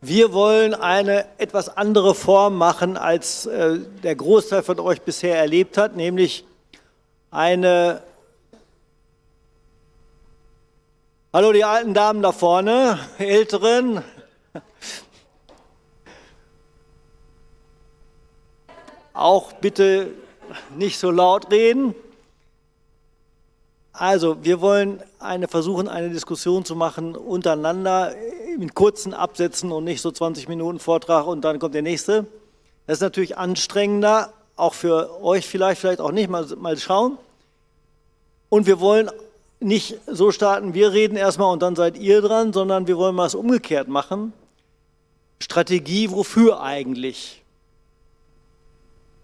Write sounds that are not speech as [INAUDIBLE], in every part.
Wir wollen eine etwas andere Form machen, als äh, der Großteil von euch bisher erlebt hat, nämlich eine... Hallo die alten Damen da vorne, [LAUGHS] Älteren. Auch bitte nicht so laut reden. Also, wir wollen eine, versuchen, eine Diskussion zu machen untereinander in kurzen Absätzen und nicht so 20 Minuten Vortrag und dann kommt der nächste. Das ist natürlich anstrengender, auch für euch vielleicht, vielleicht auch nicht, mal, mal schauen. Und wir wollen nicht so starten, wir reden erstmal und dann seid ihr dran, sondern wir wollen mal es umgekehrt machen. Strategie, wofür eigentlich?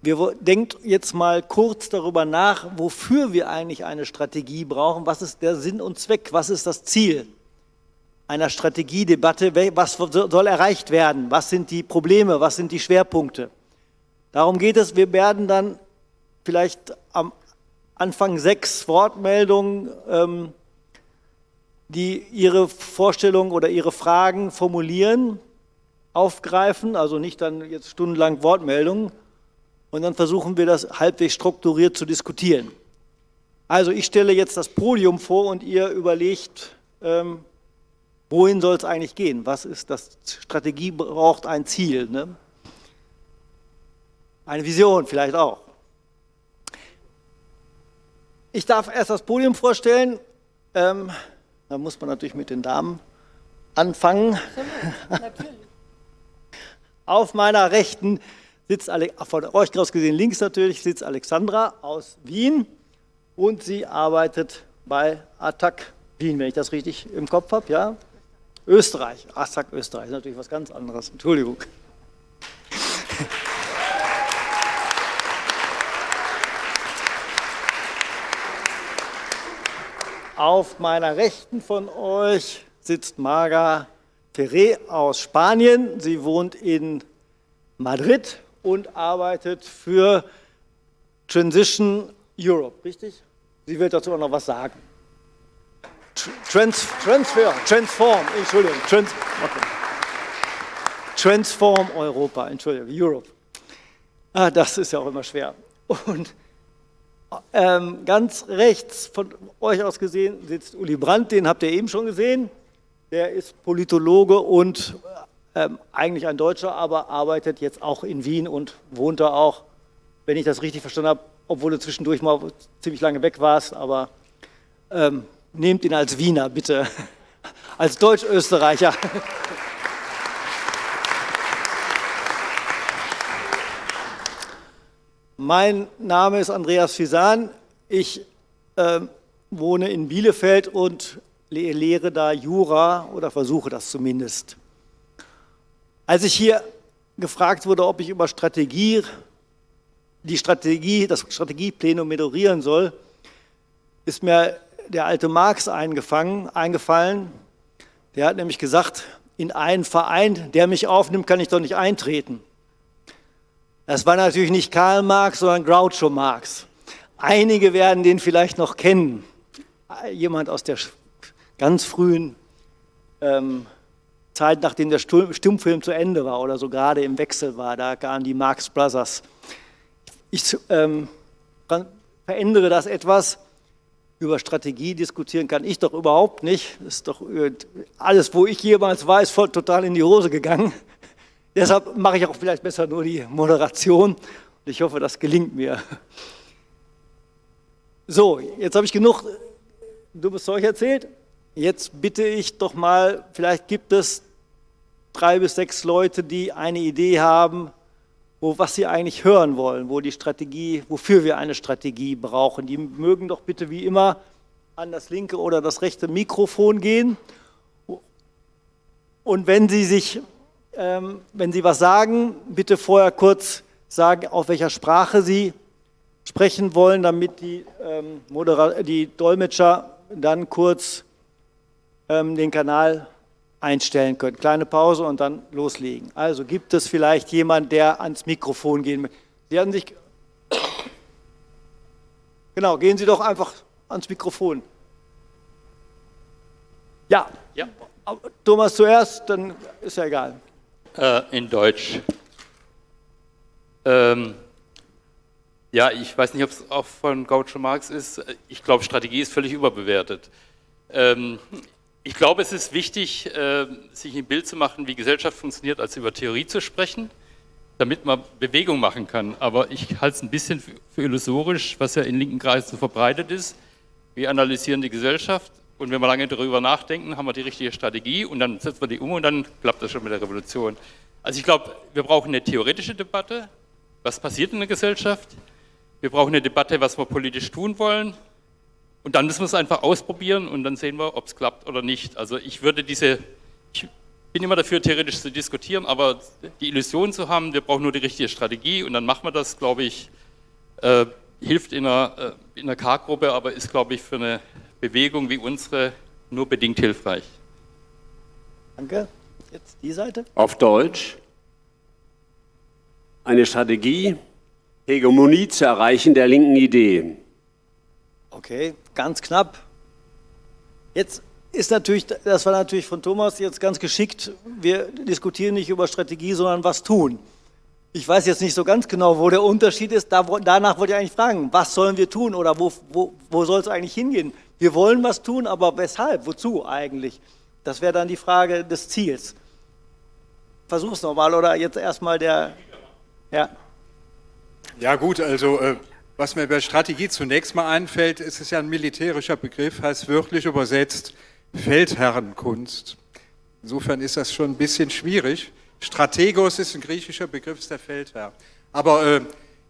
Wir denkt jetzt mal kurz darüber nach, wofür wir eigentlich eine Strategie brauchen. Was ist der Sinn und Zweck? Was ist das Ziel einer Strategiedebatte? Was soll erreicht werden? Was sind die Probleme? Was sind die Schwerpunkte? Darum geht es. Wir werden dann vielleicht am Anfang sechs Wortmeldungen, ähm, die ihre Vorstellungen oder ihre Fragen formulieren, aufgreifen. Also nicht dann jetzt stundenlang Wortmeldungen, und dann versuchen wir das halbwegs strukturiert zu diskutieren. Also ich stelle jetzt das Podium vor und ihr überlegt, ähm, wohin soll es eigentlich gehen? Was ist das? Strategie braucht ein Ziel. Ne? Eine Vision vielleicht auch. Ich darf erst das Podium vorstellen. Ähm, da muss man natürlich mit den Damen anfangen. [LAUGHS] Auf meiner Rechten sitzt, von euch aus gesehen links natürlich, sitzt Alexandra aus Wien und sie arbeitet bei Attac Wien, wenn ich das richtig im Kopf habe, ja? Österreich, Attac Österreich, ist natürlich was ganz anderes, Entschuldigung. [LAUGHS] Auf meiner Rechten von euch sitzt Marga Ferré aus Spanien. Sie wohnt in Madrid und arbeitet für Transition Europe, richtig? Sie wird dazu auch noch was sagen. Trans, transfer, transform, Entschuldigung, trans, okay. Transform Europa, Entschuldigung, Europe. Ah, das ist ja auch immer schwer. Und ähm, ganz rechts von euch aus gesehen sitzt Uli Brandt, den habt ihr eben schon gesehen. Der ist Politologe und ähm, eigentlich ein Deutscher, aber arbeitet jetzt auch in Wien und wohnt da auch, wenn ich das richtig verstanden habe, obwohl du zwischendurch mal ziemlich lange weg warst, aber ähm, nehmt ihn als Wiener, bitte, [LAUGHS] als Deutsch-Österreicher. [LAUGHS] Mein Name ist Andreas Fisan. Ich äh, wohne in Bielefeld und lehre da Jura oder versuche das zumindest. Als ich hier gefragt wurde, ob ich über Strategie, die Strategie, das Strategieplenum moderieren soll, ist mir der alte Marx eingefallen. Der hat nämlich gesagt, in einen Verein, der mich aufnimmt, kann ich doch nicht eintreten. Das war natürlich nicht Karl Marx, sondern Groucho Marx. Einige werden den vielleicht noch kennen. Jemand aus der ganz frühen ähm, Zeit, nachdem der Stummfilm zu Ende war oder so gerade im Wechsel war, da kamen die Marx Brothers. Ich ähm, verändere das etwas. Über Strategie diskutieren kann ich doch überhaupt nicht. Das ist doch äh, alles, wo ich jemals war, ist voll total in die Hose gegangen. [LAUGHS] Deshalb mache ich auch vielleicht besser nur die Moderation. Und ich hoffe, das gelingt mir. So, jetzt habe ich genug dummes Zeug erzählt. Jetzt bitte ich doch mal, vielleicht gibt es drei bis sechs Leute, die eine Idee haben, wo, was sie eigentlich hören wollen, wo die Strategie, wofür wir eine Strategie brauchen. Die mögen doch bitte wie immer an das linke oder das rechte Mikrofon gehen. Und wenn Sie sich, ähm, wenn Sie was sagen, bitte vorher kurz sagen, auf welcher Sprache Sie sprechen wollen, damit die, ähm, die Dolmetscher dann kurz ähm, den Kanal einstellen können. Kleine Pause und dann loslegen. Also gibt es vielleicht jemand, der ans Mikrofon gehen möchte. Sie haben sich... Genau, gehen Sie doch einfach ans Mikrofon. Ja. ja. Thomas zuerst, dann ist ja egal. Äh, in Deutsch. Ähm, ja, ich weiß nicht, ob es auch von Gaucho Marx ist. Ich glaube, Strategie ist völlig überbewertet. Ähm, ich glaube, es ist wichtig, äh, sich ein Bild zu machen, wie Gesellschaft funktioniert, als über Theorie zu sprechen, damit man Bewegung machen kann. Aber ich halte es ein bisschen für illusorisch, was ja in linken Kreisen so verbreitet ist. Wir analysieren die Gesellschaft und wenn wir lange darüber nachdenken, haben wir die richtige Strategie und dann setzen wir die um und dann klappt das schon mit der Revolution. Also ich glaube, wir brauchen eine theoretische Debatte, was passiert in der Gesellschaft. Wir brauchen eine Debatte, was wir politisch tun wollen. Und dann müssen wir es einfach ausprobieren und dann sehen wir, ob es klappt oder nicht. Also ich würde diese, ich bin immer dafür, theoretisch zu diskutieren, aber die Illusion zu haben, wir brauchen nur die richtige Strategie und dann machen wir das, glaube ich, äh, hilft in einer, äh, in einer K-Gruppe, aber ist, glaube ich, für eine Bewegung wie unsere nur bedingt hilfreich. Danke. Jetzt die Seite. Auf Deutsch. Eine Strategie, Hegemonie zu erreichen der linken Idee. Okay, ganz knapp. Jetzt ist natürlich, das war natürlich von Thomas jetzt ganz geschickt, wir diskutieren nicht über Strategie, sondern was tun. Ich weiß jetzt nicht so ganz genau, wo der Unterschied ist. Da, danach wollte ich eigentlich fragen, was sollen wir tun oder wo, wo, wo soll es eigentlich hingehen? Wir wollen was tun, aber weshalb? Wozu eigentlich? Das wäre dann die Frage des Ziels. Versuch's nochmal oder jetzt erstmal der... Ja. Ja gut, also äh, was mir bei Strategie zunächst mal einfällt, ist es ja ein militärischer Begriff, heißt wörtlich übersetzt Feldherrenkunst. Insofern ist das schon ein bisschen schwierig. Strategos ist ein griechischer Begriff, ist der Feldherr. Aber äh,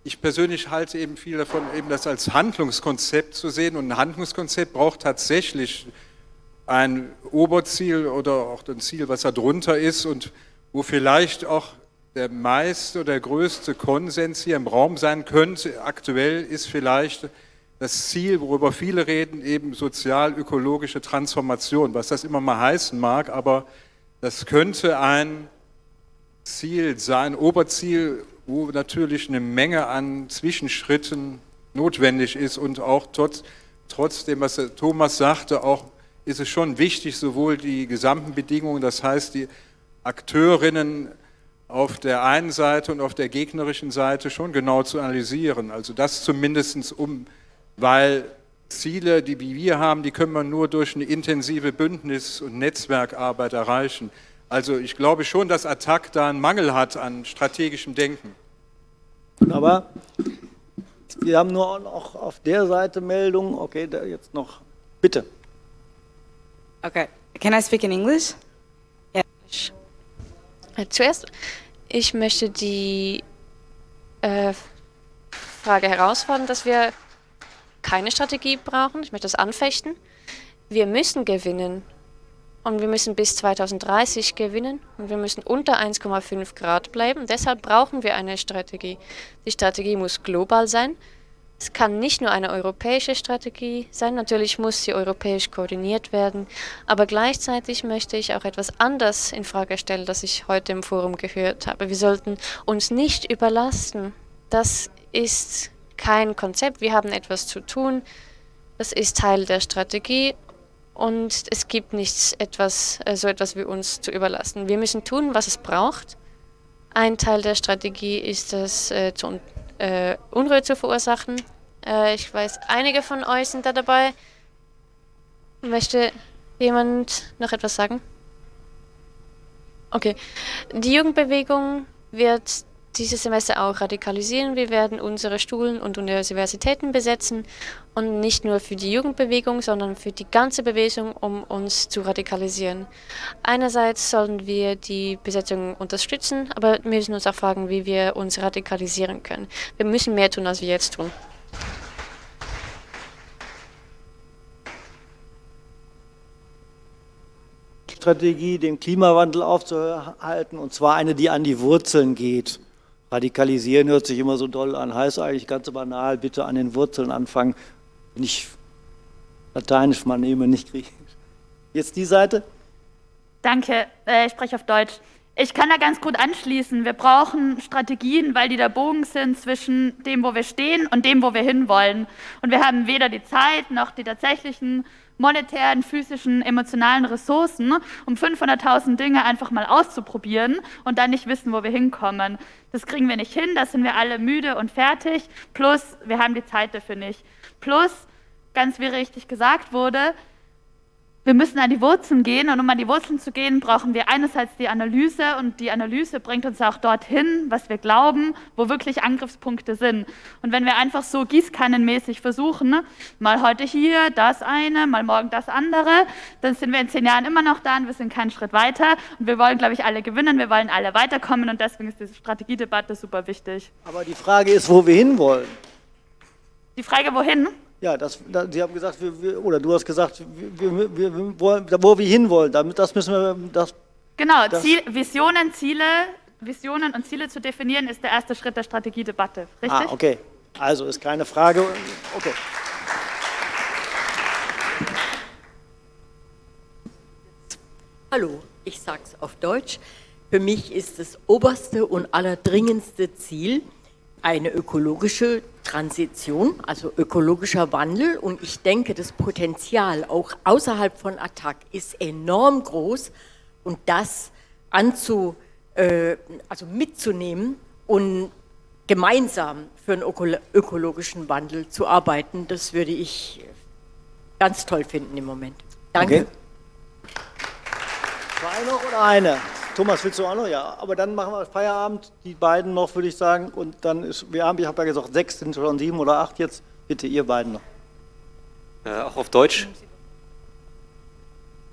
ich persönlich halte eben viel davon, eben das als Handlungskonzept zu sehen. Und ein Handlungskonzept braucht tatsächlich ein Oberziel oder auch ein Ziel, was da drunter ist und wo vielleicht auch der meiste oder der größte Konsens hier im Raum sein könnte. Aktuell ist vielleicht das Ziel, worüber viele reden, eben sozial-ökologische Transformation, was das immer mal heißen mag, aber das könnte ein Ziel sein, Oberziel, wo natürlich eine Menge an Zwischenschritten notwendig ist und auch trotz, trotzdem, was Thomas sagte, auch ist es schon wichtig, sowohl die gesamten Bedingungen, das heißt die Akteurinnen auf der einen Seite und auf der gegnerischen Seite schon genau zu analysieren. Also das zumindest um, weil Ziele, die wir haben, die können wir nur durch eine intensive Bündnis- und Netzwerkarbeit erreichen. Also ich glaube schon, dass Attac da einen Mangel hat an strategischem Denken. Aber wir haben nur noch auf der Seite Meldungen. Okay, da jetzt noch. Bitte. Okay. Can I speak in English? Yeah. Zuerst, ich möchte die äh, Frage herausfordern, dass wir keine Strategie brauchen. Ich möchte das anfechten. Wir müssen gewinnen. Und wir müssen bis 2030 gewinnen. Und wir müssen unter 1,5 Grad bleiben. Deshalb brauchen wir eine Strategie. Die Strategie muss global sein. Es kann nicht nur eine europäische Strategie sein, natürlich muss sie europäisch koordiniert werden, aber gleichzeitig möchte ich auch etwas anders in Frage stellen, das ich heute im Forum gehört habe. Wir sollten uns nicht überlasten. Das ist kein Konzept, wir haben etwas zu tun, das ist Teil der Strategie und es gibt nichts etwas, äh, so etwas wie uns zu überlassen. Wir müssen tun, was es braucht. Ein Teil der Strategie ist es, äh, zu äh, Unruhe zu verursachen. Äh, ich weiß, einige von euch sind da dabei. Möchte jemand noch etwas sagen? Okay. Die Jugendbewegung wird dieses Semester auch radikalisieren. Wir werden unsere Schulen und Universitäten besetzen und nicht nur für die Jugendbewegung, sondern für die ganze Bewegung, um uns zu radikalisieren. Einerseits sollen wir die Besetzung unterstützen, aber wir müssen uns auch fragen, wie wir uns radikalisieren können. Wir müssen mehr tun, als wir jetzt tun. Strategie, den Klimawandel aufzuhalten, und zwar eine, die an die Wurzeln geht. Radikalisieren hört sich immer so doll an, heißt eigentlich ganz banal, bitte an den Wurzeln anfangen. Nicht Lateinisch mal nehmen, nicht Griechisch. Jetzt die Seite. Danke, äh, ich spreche auf Deutsch. Ich kann da ganz gut anschließen. Wir brauchen Strategien, weil die der Bogen sind zwischen dem, wo wir stehen und dem, wo wir hinwollen. Und wir haben weder die Zeit noch die tatsächlichen monetären, physischen, emotionalen Ressourcen, um 500.000 Dinge einfach mal auszuprobieren und dann nicht wissen, wo wir hinkommen. Das kriegen wir nicht hin, da sind wir alle müde und fertig. Plus, wir haben die Zeit dafür nicht. Plus, ganz wie richtig gesagt wurde, wir müssen an die Wurzeln gehen und um an die Wurzeln zu gehen, brauchen wir einerseits die Analyse und die Analyse bringt uns auch dorthin, was wir glauben, wo wirklich Angriffspunkte sind. Und wenn wir einfach so gießkannenmäßig versuchen, mal heute hier das eine, mal morgen das andere, dann sind wir in zehn Jahren immer noch da und wir sind keinen Schritt weiter. Und wir wollen, glaube ich, alle gewinnen, wir wollen alle weiterkommen und deswegen ist diese Strategiedebatte super wichtig. Aber die Frage ist, wo wir hinwollen. Die Frage, wohin? Ja, das, das, Sie haben gesagt, wir, wir, oder du hast gesagt, wir, wir, wollen, wo wir hinwollen. Das müssen wir. Das, genau, das Ziel, Visionen, Ziele, Visionen und Ziele zu definieren, ist der erste Schritt der Strategiedebatte. Richtig? Ah, okay. Also ist keine Frage. Okay. Hallo, ich sage es auf Deutsch. Für mich ist das oberste und allerdringendste Ziel eine ökologische Transition, also ökologischer Wandel. Und ich denke, das Potenzial auch außerhalb von Attac ist enorm groß. Und das anzu, äh, also mitzunehmen und gemeinsam für einen ökologischen Wandel zu arbeiten, das würde ich ganz toll finden im Moment. Danke. Okay. Zwei noch oder eine? Thomas, willst du auch noch? Ja, aber dann machen wir Feierabend, die beiden noch, würde ich sagen. Und dann ist, wir haben, ich habe ja gesagt, sechs sind schon sieben oder acht jetzt. Bitte, ihr beiden noch. Äh, auch auf Deutsch?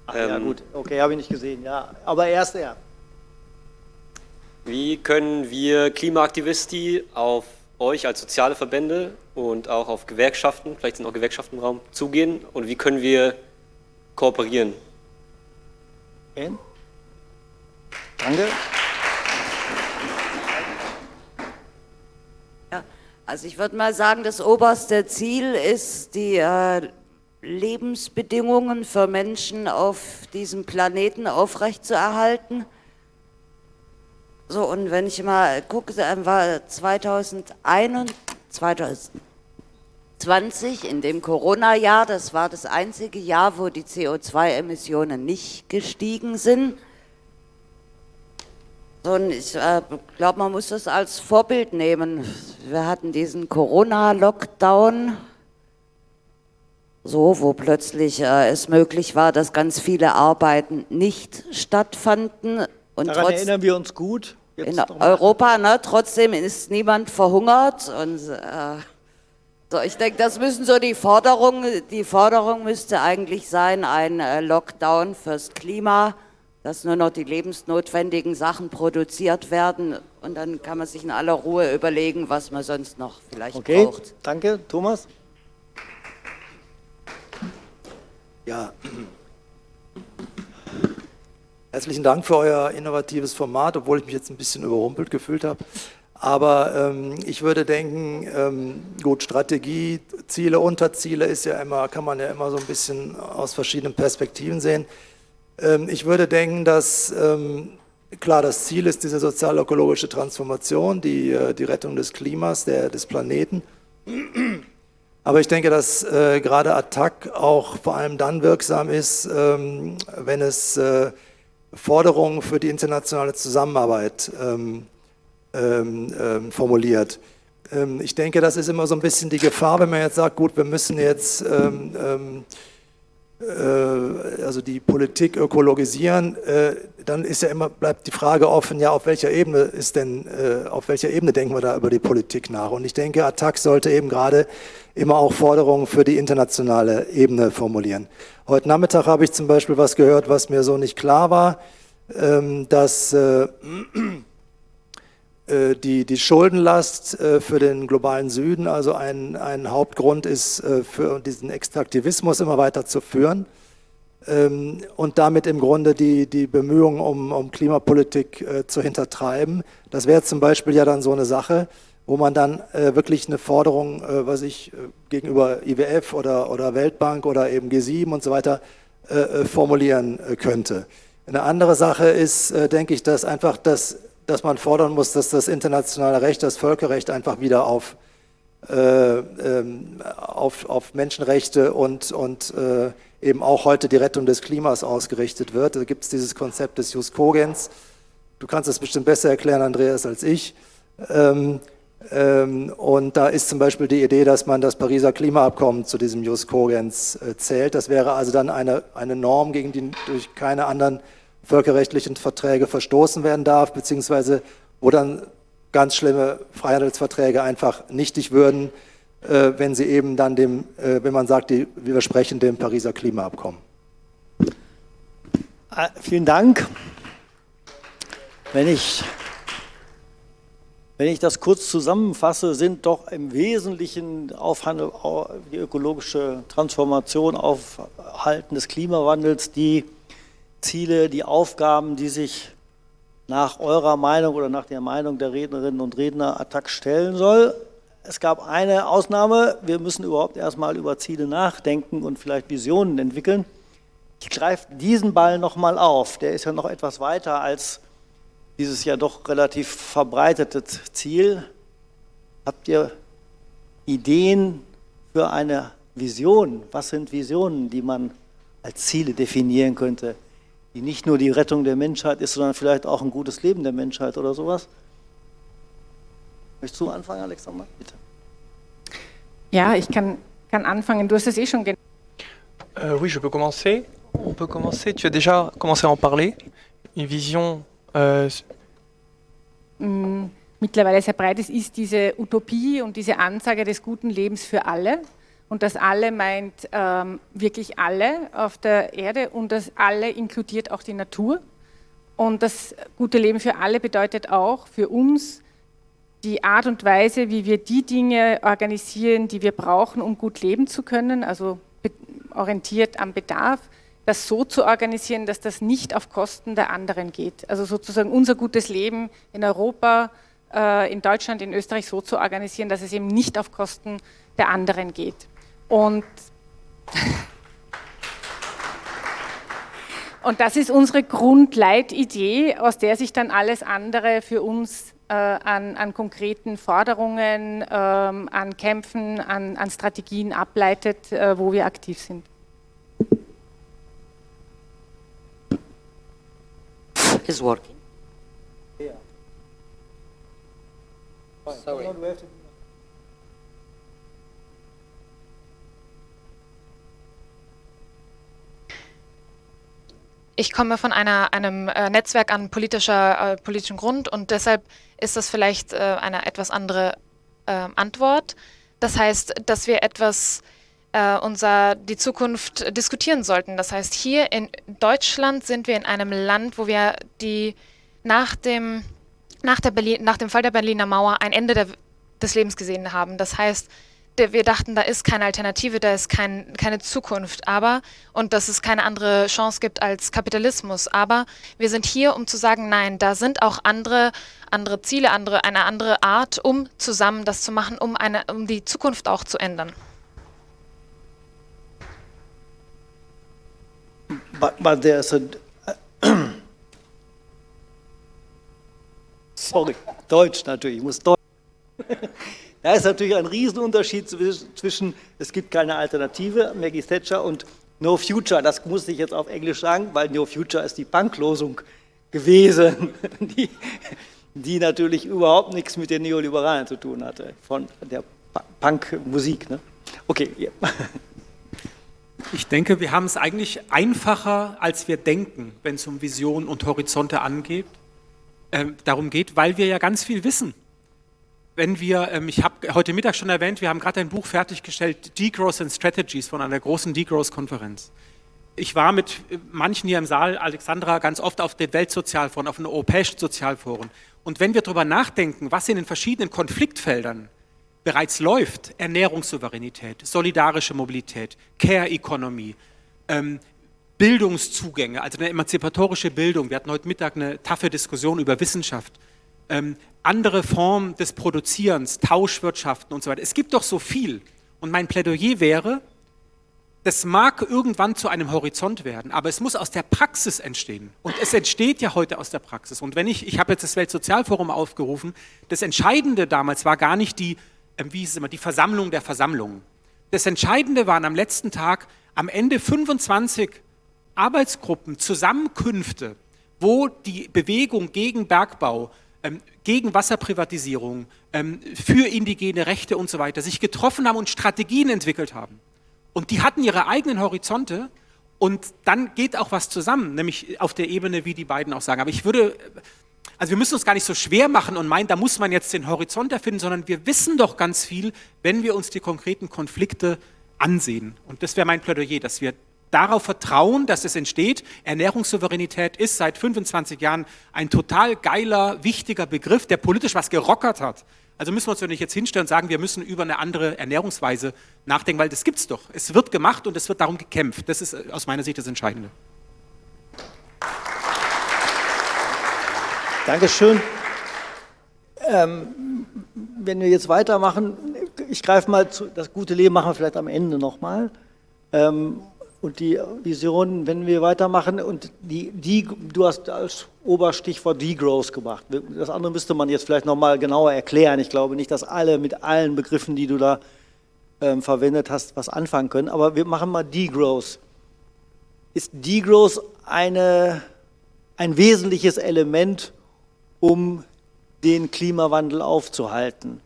Ach, ähm, ja, gut, okay, habe ich nicht gesehen, ja. Aber erst er. Wie können wir Klimaaktivisti auf euch als soziale Verbände und auch auf Gewerkschaften, vielleicht sind auch Gewerkschaften im Raum, zugehen und wie können wir kooperieren? Okay. Danke. Ja, also ich würde mal sagen, das oberste Ziel ist, die äh, Lebensbedingungen für Menschen auf diesem Planeten aufrechtzuerhalten. So, und wenn ich mal gucke, war 2021, 2020, in dem Corona-Jahr, das war das einzige Jahr, wo die CO2-Emissionen nicht gestiegen sind. Und ich äh, glaube, man muss das als Vorbild nehmen. Wir hatten diesen Corona-Lockdown, so, wo plötzlich äh, es möglich war, dass ganz viele Arbeiten nicht stattfanden. Und Daran trotz, erinnern wir uns gut. Jetzt in Europa, ne, trotzdem ist niemand verhungert. Und, äh, so, ich denke, das müssen so die Forderungen, die Forderung müsste eigentlich sein, ein äh, Lockdown fürs Klima dass nur noch die lebensnotwendigen Sachen produziert werden und dann kann man sich in aller Ruhe überlegen, was man sonst noch vielleicht okay, braucht. Danke, Thomas. Ja, herzlichen Dank für euer innovatives Format, obwohl ich mich jetzt ein bisschen überrumpelt gefühlt habe. Aber ähm, ich würde denken, ähm, gut, Strategie, Ziele, Unterziele ist ja immer, kann man ja immer so ein bisschen aus verschiedenen Perspektiven sehen. Ähm, ich würde denken, dass ähm, klar das Ziel ist diese sozial-ökologische Transformation, die, äh, die Rettung des Klimas, der, des Planeten. Aber ich denke, dass äh, gerade Attac auch vor allem dann wirksam ist, ähm, wenn es äh, Forderungen für die internationale Zusammenarbeit ähm, ähm, ähm formuliert. ich denke, das ist immer so ein bisschen die Gefahr, wenn man jetzt sagt, gut, wir müssen jetzt also die Politik ökologisieren, äh, dann ist ja immer, bleibt die Frage offen, ja, auf welcher Ebene ist denn, äh, auf welcher Ebene denken wir da über die Politik nach? Und ich denke, Attac sollte eben gerade immer auch Forderungen für die internationale Ebene formulieren. Heute Nachmittag habe ich zum Beispiel was gehört, was mir so nicht klar war, ähm, dass äh, die, die Schuldenlast äh, für den globalen Süden, also ein, ein Hauptgrund ist, äh, für diesen Extraktivismus immer weiter zu führen ähm, und damit im Grunde die, die Bemühungen um, um Klimapolitik zu hintertreiben. Das wäre zum Beispiel ja dann so eine Sache, wo man dann wirklich eine Forderung, was ich gegenüber IWF oder, oder Weltbank oder eben G7 und so weiter formulieren könnte. Eine andere Sache ist, äh, denke ich, dass einfach das, dass man fordern muss, dass das internationale Recht, das Völkerrecht einfach wieder auf, äh, ähm, auf, auf Menschenrechte und, und äh, eben auch heute die Rettung des Klimas ausgerichtet wird. Da gibt es dieses Konzept des Jus Cogens. Du kannst es bestimmt besser erklären, Andreas, als ich. Ähm, ähm, und da ist zum Beispiel die Idee, dass man das Pariser Klimaabkommen zu diesem Jus Cogens äh, zählt. Das wäre also dann eine, eine Norm, gegen die durch keine anderen völkerrechtlichen Verträge verstoßen werden darf, beziehungsweise wo dann ganz schlimme Freihandelsverträge einfach nichtig würden, äh, wenn sie eben dann dem, äh, wenn man sagt, die widersprechen dem Pariser Klimaabkommen. Ah, vielen Dank. Wenn ich, wenn ich das kurz zusammenfasse, sind doch im Wesentlichen Aufhandel, die ökologische Transformation, Aufhalten des Klimawandels die Ziele, die Aufgaben, die sich nach eurer Meinung oder nach der Meinung der Rednerinnen und Redner Attac stellen soll. Es gab eine Ausnahme, wir müssen überhaupt erstmal über Ziele nachdenken und vielleicht Visionen entwickeln. Ich greife diesen Ball nochmal auf, der ist ja noch etwas weiter als dieses ja doch relativ verbreitete Ziel. Habt ihr Ideen für eine Vision? Was sind Visionen, die man als Ziele definieren könnte, die nicht nur die Rettung der Menschheit ist, sondern vielleicht auch ein gutes Leben der Menschheit oder sowas? Möchtest du anfangen, Alexander? Bitte. Ja, ich kann, kann anfangen. Du hast es eh schon genannt. Euh, oui, je peux commencer. On peut commencer. Tu as déjà commencé à en parler. Une vision äh, mm, mittlerweile sehr breit ist, ist diese Utopie und diese Ansage des guten Lebens für alle. Und das alle meint ähm, wirklich alle auf der Erde und das alle inkludiert auch die Natur. Und das gute Leben für alle bedeutet auch für uns die Art und Weise, wie wir die Dinge organisieren, die wir brauchen, um gut leben zu können, also orientiert am Bedarf, das so zu organisieren, dass das nicht auf Kosten der anderen geht. Also sozusagen unser gutes Leben in Europa, äh, in Deutschland, in Österreich so zu organisieren, dass es eben nicht auf Kosten der anderen geht. Und, und das ist unsere Grundleitidee, aus der sich dann alles andere für uns äh, an, an, konkreten Forderungen, ähm, an Kämpfen, an, an Strategien ableitet, äh, wo wir aktiv sind. is working. Yeah. Sorry. Ich komme von einer, einem äh, Netzwerk an politischer, äh, politischem Grund und deshalb ist das vielleicht äh, eine etwas andere ähm, Antwort. Das heißt, dass wir etwas äh, unser, die Zukunft diskutieren sollten. Das heißt, hier in Deutschland sind wir in einem Land, wo wir die nach dem, nach der Berlin, nach dem Fall der Berliner Mauer ein Ende der, des Lebens gesehen haben. Das heißt, wir dachten, da ist keine Alternative, da ist kein, keine Zukunft, aber und dass es keine andere Chance gibt als Kapitalismus. Aber wir sind hier, um zu sagen, nein, da sind auch andere, andere Ziele, andere, eine andere Art, um zusammen das zu machen, um, eine, um die Zukunft auch zu ändern. but, but there's a [COUGHS] sorry, Deutsch natürlich, ich muss Deutsch. [LAUGHS] Da ist natürlich ein Riesenunterschied zwischen, es gibt keine Alternative, Maggie Thatcher, und No Future. Das muss ich jetzt auf Englisch sagen, weil No Future ist die Punklosung gewesen, [LAUGHS] die, die natürlich überhaupt nichts mit den Neoliberalen zu tun hatte, von der Punkmusik. Ne? Okay, yeah. [LAUGHS] Ich denke, wir haben es eigentlich einfacher, als wir denken, wenn es um Visionen und Horizonte angeht. Ähm, darum geht, weil wir ja ganz viel wissen. Wenn wir, ähm, ich habe heute Mittag schon erwähnt, wir haben gerade ein Buch fertiggestellt, Degrowth and Strategies von einer großen Degrowth-Konferenz. Ich war mit äh, manchen hier im Saal, Alexandra, ganz oft auf den Weltsozialforen, auf den europäischen Sozialforen. Und wenn wir darüber nachdenken, was in den verschiedenen Konfliktfeldern bereits läuft, Ernährungssouveränität, solidarische Mobilität, Care Economy, ähm, Bildungszugänge, also eine emanzipatorische Bildung. Wir hatten heute Mittag eine taffe Diskussion über Wissenschaft. Ähm, andere Formen des Produzierens, Tauschwirtschaften und so weiter. Es gibt doch so viel. Und mein Plädoyer wäre, das mag irgendwann zu einem Horizont werden, aber es muss aus der Praxis entstehen. Und es entsteht ja heute aus der Praxis. Und wenn ich, ich habe jetzt das Weltsozialforum aufgerufen, das Entscheidende damals war gar nicht die, äh, wie hieß es immer, die Versammlung der Versammlungen. Das Entscheidende waren am letzten Tag am Ende 25 Arbeitsgruppen, Zusammenkünfte, wo die Bewegung gegen Bergbau, ähm, gegen Wasserprivatisierung, ähm, für indigene Rechte und so weiter sich getroffen haben und Strategien entwickelt haben. Und die hatten ihre eigenen Horizonte und dann geht auch was zusammen, nämlich auf der Ebene, wie die beiden auch sagen. Aber ich würde, also wir müssen uns gar nicht so schwer machen und meinen, da muss man jetzt den Horizont erfinden, sondern wir wissen doch ganz viel, wenn wir uns die konkreten Konflikte ansehen. Und das wäre mein Plädoyer, dass wir darauf vertrauen, dass es entsteht. Ernährungssouveränität ist seit 25 Jahren ein total geiler, wichtiger Begriff, der politisch was gerockert hat. Also müssen wir uns ja nicht jetzt hinstellen und sagen, wir müssen über eine andere Ernährungsweise nachdenken, weil das gibt es doch. Es wird gemacht und es wird darum gekämpft. Das ist äh, aus meiner Sicht das Entscheidende. Dankeschön. Ähm, wenn wir jetzt weitermachen, ich greife mal zu, das gute Leben machen wir vielleicht am Ende nochmal. Ähm, und die Vision, wenn wir weitermachen, und die, die, du hast als Oberstichwort Degrowth gebracht. Das andere müsste man jetzt vielleicht nochmal genauer erklären. Ich glaube nicht, dass alle mit allen Begriffen, die du da ähm, verwendet hast, was anfangen können. Aber wir machen mal Degrowth. Ist Degrowth eine, ein wesentliches Element, um den Klimawandel aufzuhalten?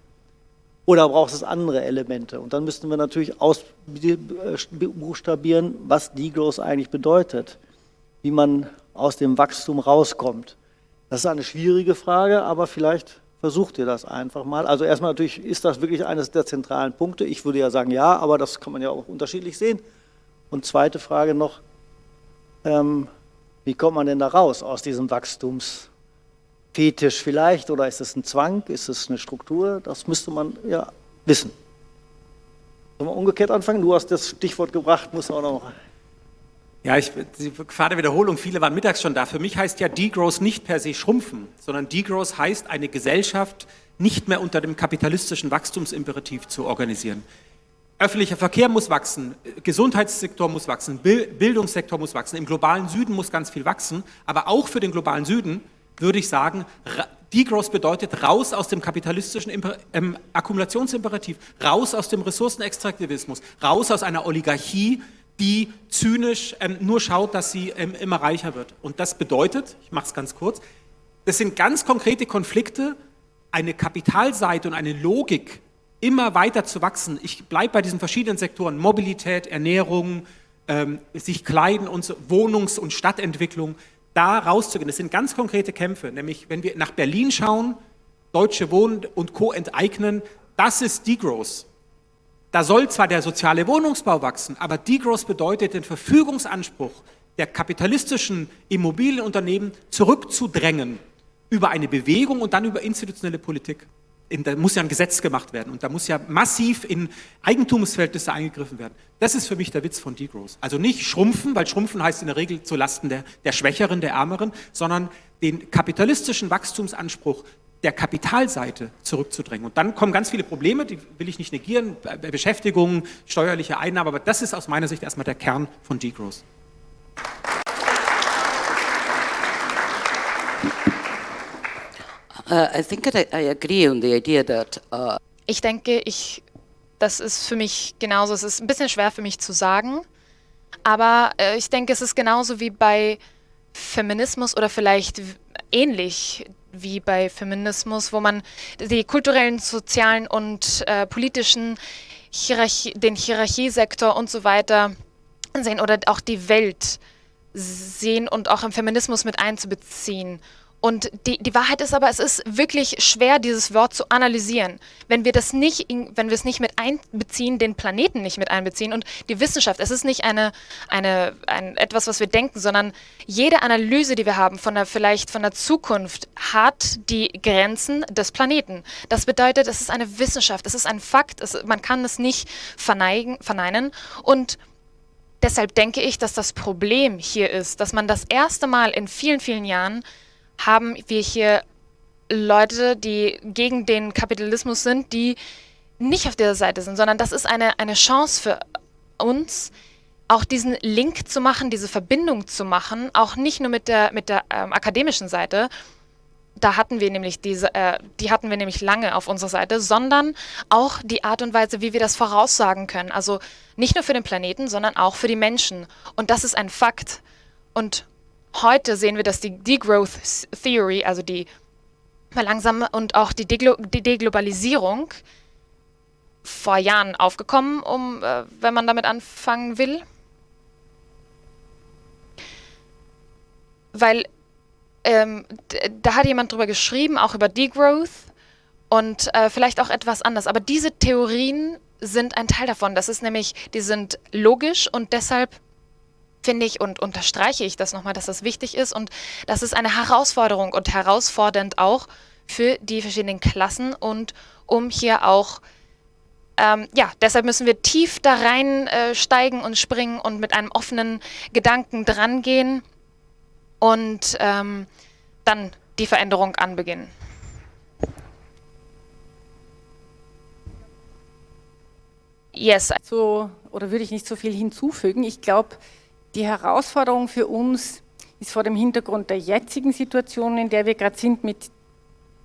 Oder braucht es andere Elemente? Und dann müssten wir natürlich ausbuchstabieren, was Degrowth eigentlich bedeutet, wie man aus dem Wachstum rauskommt. Das ist eine schwierige Frage, aber vielleicht versucht ihr das einfach mal. Also erstmal natürlich, ist das wirklich eines der zentralen Punkte? Ich würde ja sagen ja, aber das kann man ja auch unterschiedlich sehen. Und zweite Frage noch, ähm, wie kommt man denn da raus aus diesem Wachstums? Fetisch vielleicht oder ist es ein Zwang, ist es eine Struktur? Das müsste man ja wissen. Sollen wir umgekehrt anfangen? Du hast das Stichwort gebracht, muss auch noch. Ja, ich, die Gefahr der Wiederholung, viele waren mittags schon da. Für mich heißt ja Degrowth nicht per se schrumpfen, sondern Degrowth heißt, eine Gesellschaft nicht mehr unter dem kapitalistischen Wachstumsimperativ zu organisieren. Öffentlicher Verkehr muss wachsen, Gesundheitssektor muss wachsen, Bildungssektor muss wachsen, im globalen Süden muss ganz viel wachsen, aber auch für den globalen Süden würde ich sagen, Degrowth bedeutet raus aus dem kapitalistischen ähm, Akkumulationsimperativ, raus aus dem Ressourcenextraktivismus, raus aus einer Oligarchie, die zynisch ähm, nur schaut, dass sie ähm, immer reicher wird. Und das bedeutet, ich mache es ganz kurz, das sind ganz konkrete Konflikte, eine Kapitalseite und eine Logik, immer weiter zu wachsen. Ich bleibe bei diesen verschiedenen Sektoren, Mobilität, Ernährung, ähm, sich kleiden und so, Wohnungs- und Stadtentwicklung, da rauszugehen. Das sind ganz konkrete Kämpfe, nämlich wenn wir nach Berlin schauen, Deutsche Wohnen und Co. enteignen, das ist Degrowth. Da soll zwar der soziale Wohnungsbau wachsen, aber Degrowth bedeutet den Verfügungsanspruch der kapitalistischen Immobilienunternehmen zurückzudrängen über eine Bewegung und dann über institutionelle Politik in, da muss ja ein Gesetz gemacht werden und da muss ja massiv in Eigentumsverhältnisse eingegriffen werden. Das ist für mich der Witz von Degrowth. Also nicht schrumpfen, weil schrumpfen heißt in der Regel zu Lasten der, der Schwächeren, der Ärmeren, sondern den kapitalistischen Wachstumsanspruch der Kapitalseite zurückzudrängen. Und dann kommen ganz viele Probleme, die will ich nicht negieren, Beschäftigung, steuerliche Einnahmen, aber das ist aus meiner Sicht erstmal der Kern von Degrowth. Ich denke, ich, das ist für mich genauso. Es ist ein bisschen schwer für mich zu sagen, aber äh, ich denke, es ist genauso wie bei Feminismus oder vielleicht ähnlich wie bei Feminismus, wo man die kulturellen, sozialen und äh, politischen Hierarchie, den Hierarchiesektor und so weiter sehen oder auch die Welt sehen und auch im Feminismus mit einzubeziehen. Und die, die Wahrheit ist aber, es ist wirklich schwer, dieses Wort zu analysieren. Wenn wir das nicht, wenn wir es nicht mit einbeziehen, den Planeten nicht mit einbeziehen und die Wissenschaft, es ist nicht eine, eine, ein, etwas, was wir denken, sondern jede Analyse, die wir haben von der, vielleicht von der Zukunft, hat die Grenzen des Planeten. Das bedeutet, es ist eine Wissenschaft, es ist ein Fakt, es, man kann es nicht verneigen, verneinen und deshalb denke ich, dass das Problem hier ist, dass man das erste Mal in vielen, vielen Jahren haben wir hier Leute, die gegen den Kapitalismus sind, die nicht auf dieser Seite sind, sondern das ist eine, eine Chance für uns, auch diesen Link zu machen, diese Verbindung zu machen, auch nicht nur mit der, mit der ähm, akademischen Seite, da hatten wir nämlich diese, äh, die hatten wir nämlich lange auf unserer Seite, sondern auch die Art und Weise, wie wir das voraussagen können. Also nicht nur für den Planeten, sondern auch für die Menschen. Und das ist ein Fakt. Und heute sehen wir, dass die Degrowth Theory, also die langsame und auch die, Deglo die Deglobalisierung vor Jahren aufgekommen, um, äh, wenn man damit anfangen will. Weil ähm, da hat jemand drüber geschrieben, auch über Degrowth und äh, vielleicht auch etwas anders. Aber diese Theorien sind ein Teil davon. Das ist nämlich, die sind logisch und deshalb finde ich und unterstreiche ich das nochmal, dass das wichtig ist und das ist eine Herausforderung und herausfordernd auch für die verschiedenen Klassen und um hier auch ähm, ja, deshalb müssen wir tief da reinsteigen äh, und springen und mit einem offenen Gedanken drangehen und ähm, dann die Veränderung anbeginnen. Yes. So, oder würde ich nicht so viel hinzufügen. Ich glaube, die Herausforderung für uns ist vor dem Hintergrund der jetzigen Situation, in der wir gerade sind, mit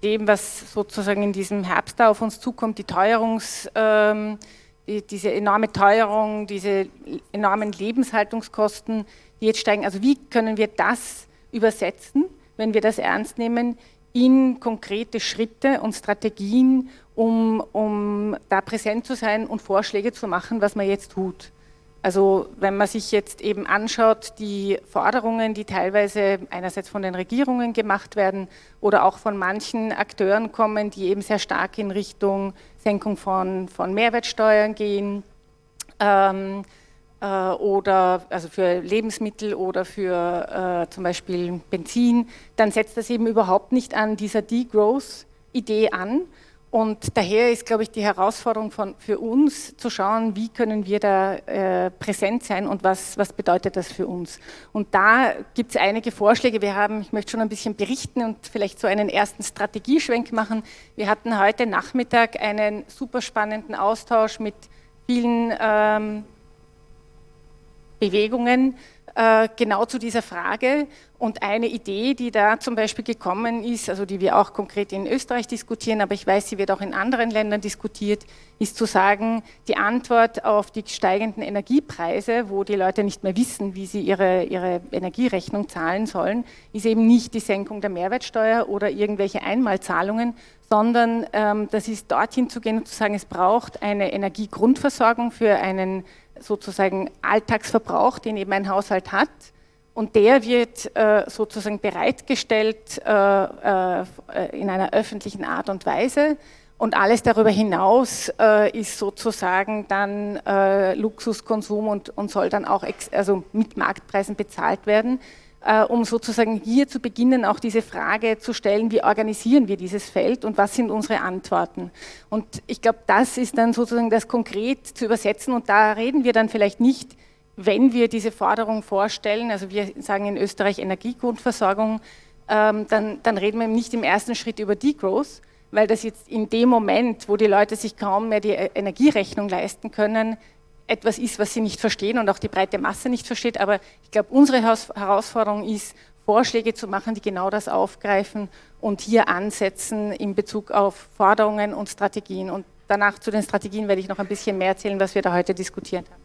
dem, was sozusagen in diesem Herbst da auf uns zukommt, die Teuerungs, ähm, die, diese enorme Teuerung, diese enormen Lebenshaltungskosten, die jetzt steigen. Also wie können wir das übersetzen, wenn wir das ernst nehmen, in konkrete Schritte und Strategien, um, um da präsent zu sein und Vorschläge zu machen, was man jetzt tut. Also wenn man sich jetzt eben anschaut, die Forderungen, die teilweise einerseits von den Regierungen gemacht werden oder auch von manchen Akteuren kommen, die eben sehr stark in Richtung Senkung von, von Mehrwertsteuern gehen ähm, äh, oder also für Lebensmittel oder für äh, zum Beispiel Benzin, dann setzt das eben überhaupt nicht an dieser Degrowth-Idee an, und daher ist, glaube ich, die Herausforderung von, für uns zu schauen, wie können wir da äh, präsent sein und was, was bedeutet das für uns. Und da gibt es einige Vorschläge. Wir haben, ich möchte schon ein bisschen berichten und vielleicht so einen ersten Strategieschwenk machen. Wir hatten heute Nachmittag einen super spannenden Austausch mit vielen ähm, Bewegungen genau zu dieser Frage. Und eine Idee, die da zum Beispiel gekommen ist, also die wir auch konkret in Österreich diskutieren, aber ich weiß, sie wird auch in anderen Ländern diskutiert, ist zu sagen, die Antwort auf die steigenden Energiepreise, wo die Leute nicht mehr wissen, wie sie ihre, ihre Energierechnung zahlen sollen, ist eben nicht die Senkung der Mehrwertsteuer oder irgendwelche Einmalzahlungen, sondern ähm, das ist dorthin zu gehen und zu sagen, es braucht eine Energiegrundversorgung für einen sozusagen Alltagsverbrauch, den eben ein Haushalt hat. Und der wird äh, sozusagen bereitgestellt äh, äh, in einer öffentlichen Art und Weise. Und alles darüber hinaus ist sozusagen dann Luxuskonsum und, soll dann auch also mit Marktpreisen bezahlt werden um sozusagen hier zu beginnen, auch diese Frage zu stellen, wie organisieren wir dieses Feld und was sind unsere Antworten. Und ich glaube, das ist dann sozusagen das konkret zu übersetzen und da reden wir dann vielleicht nicht, wenn wir diese Forderung vorstellen, also wir sagen in Österreich Energiegrundversorgung, ähm, dann, dann reden wir nicht im ersten Schritt über Degrowth, weil das jetzt in dem Moment, wo die Leute sich kaum mehr die Energierechnung leisten können, etwas ist, was sie nicht verstehen und auch die breite Masse nicht versteht. Aber ich glaube, unsere Herausforderung ist, Vorschläge zu machen, die genau das aufgreifen und hier ansetzen in Bezug auf Forderungen und Strategien. Und danach zu den Strategien werde ich noch ein bisschen mehr erzählen, was wir da heute diskutiert haben.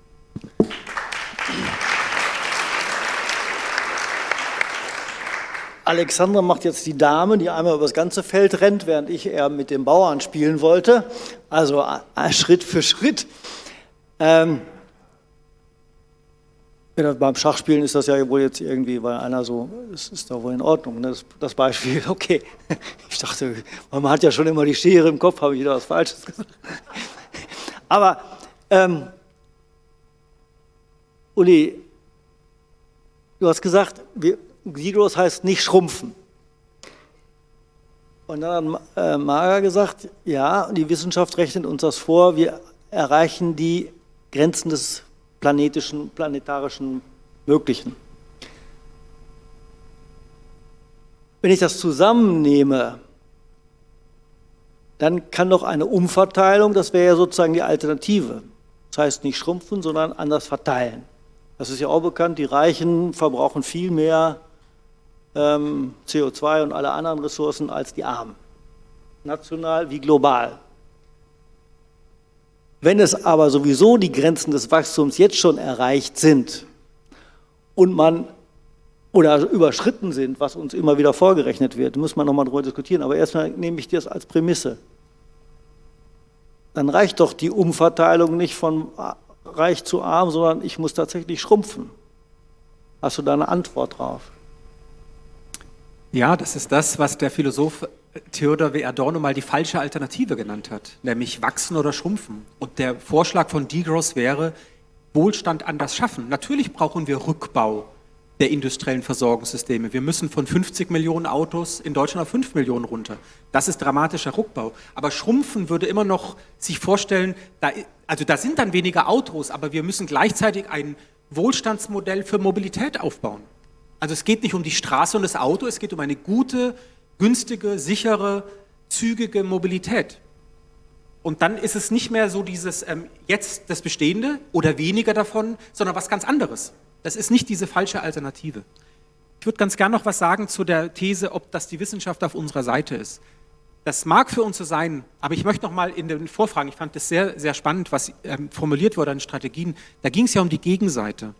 Alexandra macht jetzt die Dame, die einmal über das ganze Feld rennt, während ich eher mit dem Bauern spielen wollte. Also Schritt für Schritt. Ähm, beim Schachspielen ist das ja wohl jetzt irgendwie, weil einer so, das ist doch wohl in Ordnung, ne? das, das, Beispiel, [LAUGHS] okay. Ich dachte, man hat ja schon immer die Schere im Kopf, habe ich wieder was Falsches gesagt. Aber, ähm, Uli, du hast gesagt, Sigros heißt nicht schrumpfen. Und dann hat äh, Mager gesagt, ja, die Wissenschaft rechnet uns das vor, wir erreichen die Grenzen des planetischen, planetarischen Möglichen. Wenn ich das zusammennehme, dann kann doch eine Umverteilung, das wäre ja sozusagen die Alternative. Das heißt nicht schrumpfen, sondern anders verteilen. Das ist ja auch bekannt, die Reichen verbrauchen viel mehr ähm, CO2 und alle anderen Ressourcen als die Armen, national wie global. Wenn es aber sowieso die Grenzen des Wachstums jetzt schon erreicht sind und man oder überschritten sind, was uns immer wieder vorgerechnet wird, muss man nochmal darüber diskutieren, aber erstmal nehme ich das als Prämisse. Dann reicht doch die Umverteilung nicht von reich zu arm, sondern ich muss tatsächlich schrumpfen. Hast du da eine Antwort drauf? Ja, das ist das, was der Philosoph Theodor W. Adorno mal die falsche Alternative genannt hat, nämlich wachsen oder schrumpfen. Und der Vorschlag von Degross wäre, Wohlstand anders schaffen. Natürlich brauchen wir Rückbau der industriellen Versorgungssysteme. Wir müssen von 50 Millionen Autos in Deutschland auf 5 Millionen runter. Das ist dramatischer Rückbau. Aber Schrumpfen würde immer noch sich vorstellen, da, also da sind dann weniger Autos, aber wir müssen gleichzeitig ein Wohlstandsmodell für Mobilität aufbauen. Also es geht nicht um die Straße und das Auto, es geht um eine gute, günstige, sichere, zügige Mobilität. Und dann ist es nicht mehr so dieses ähm, jetzt das Bestehende oder weniger davon, sondern was ganz anderes. Das ist nicht diese falsche Alternative. Ich würde ganz gerne noch was sagen zu der These, ob das die Wissenschaft auf unserer Seite ist. Das mag für uns so sein, aber ich möchte noch mal in den Vorfragen, ich fand das sehr, sehr spannend, was ähm, formuliert wurde an Strategien, da ging es ja um die Gegenseite.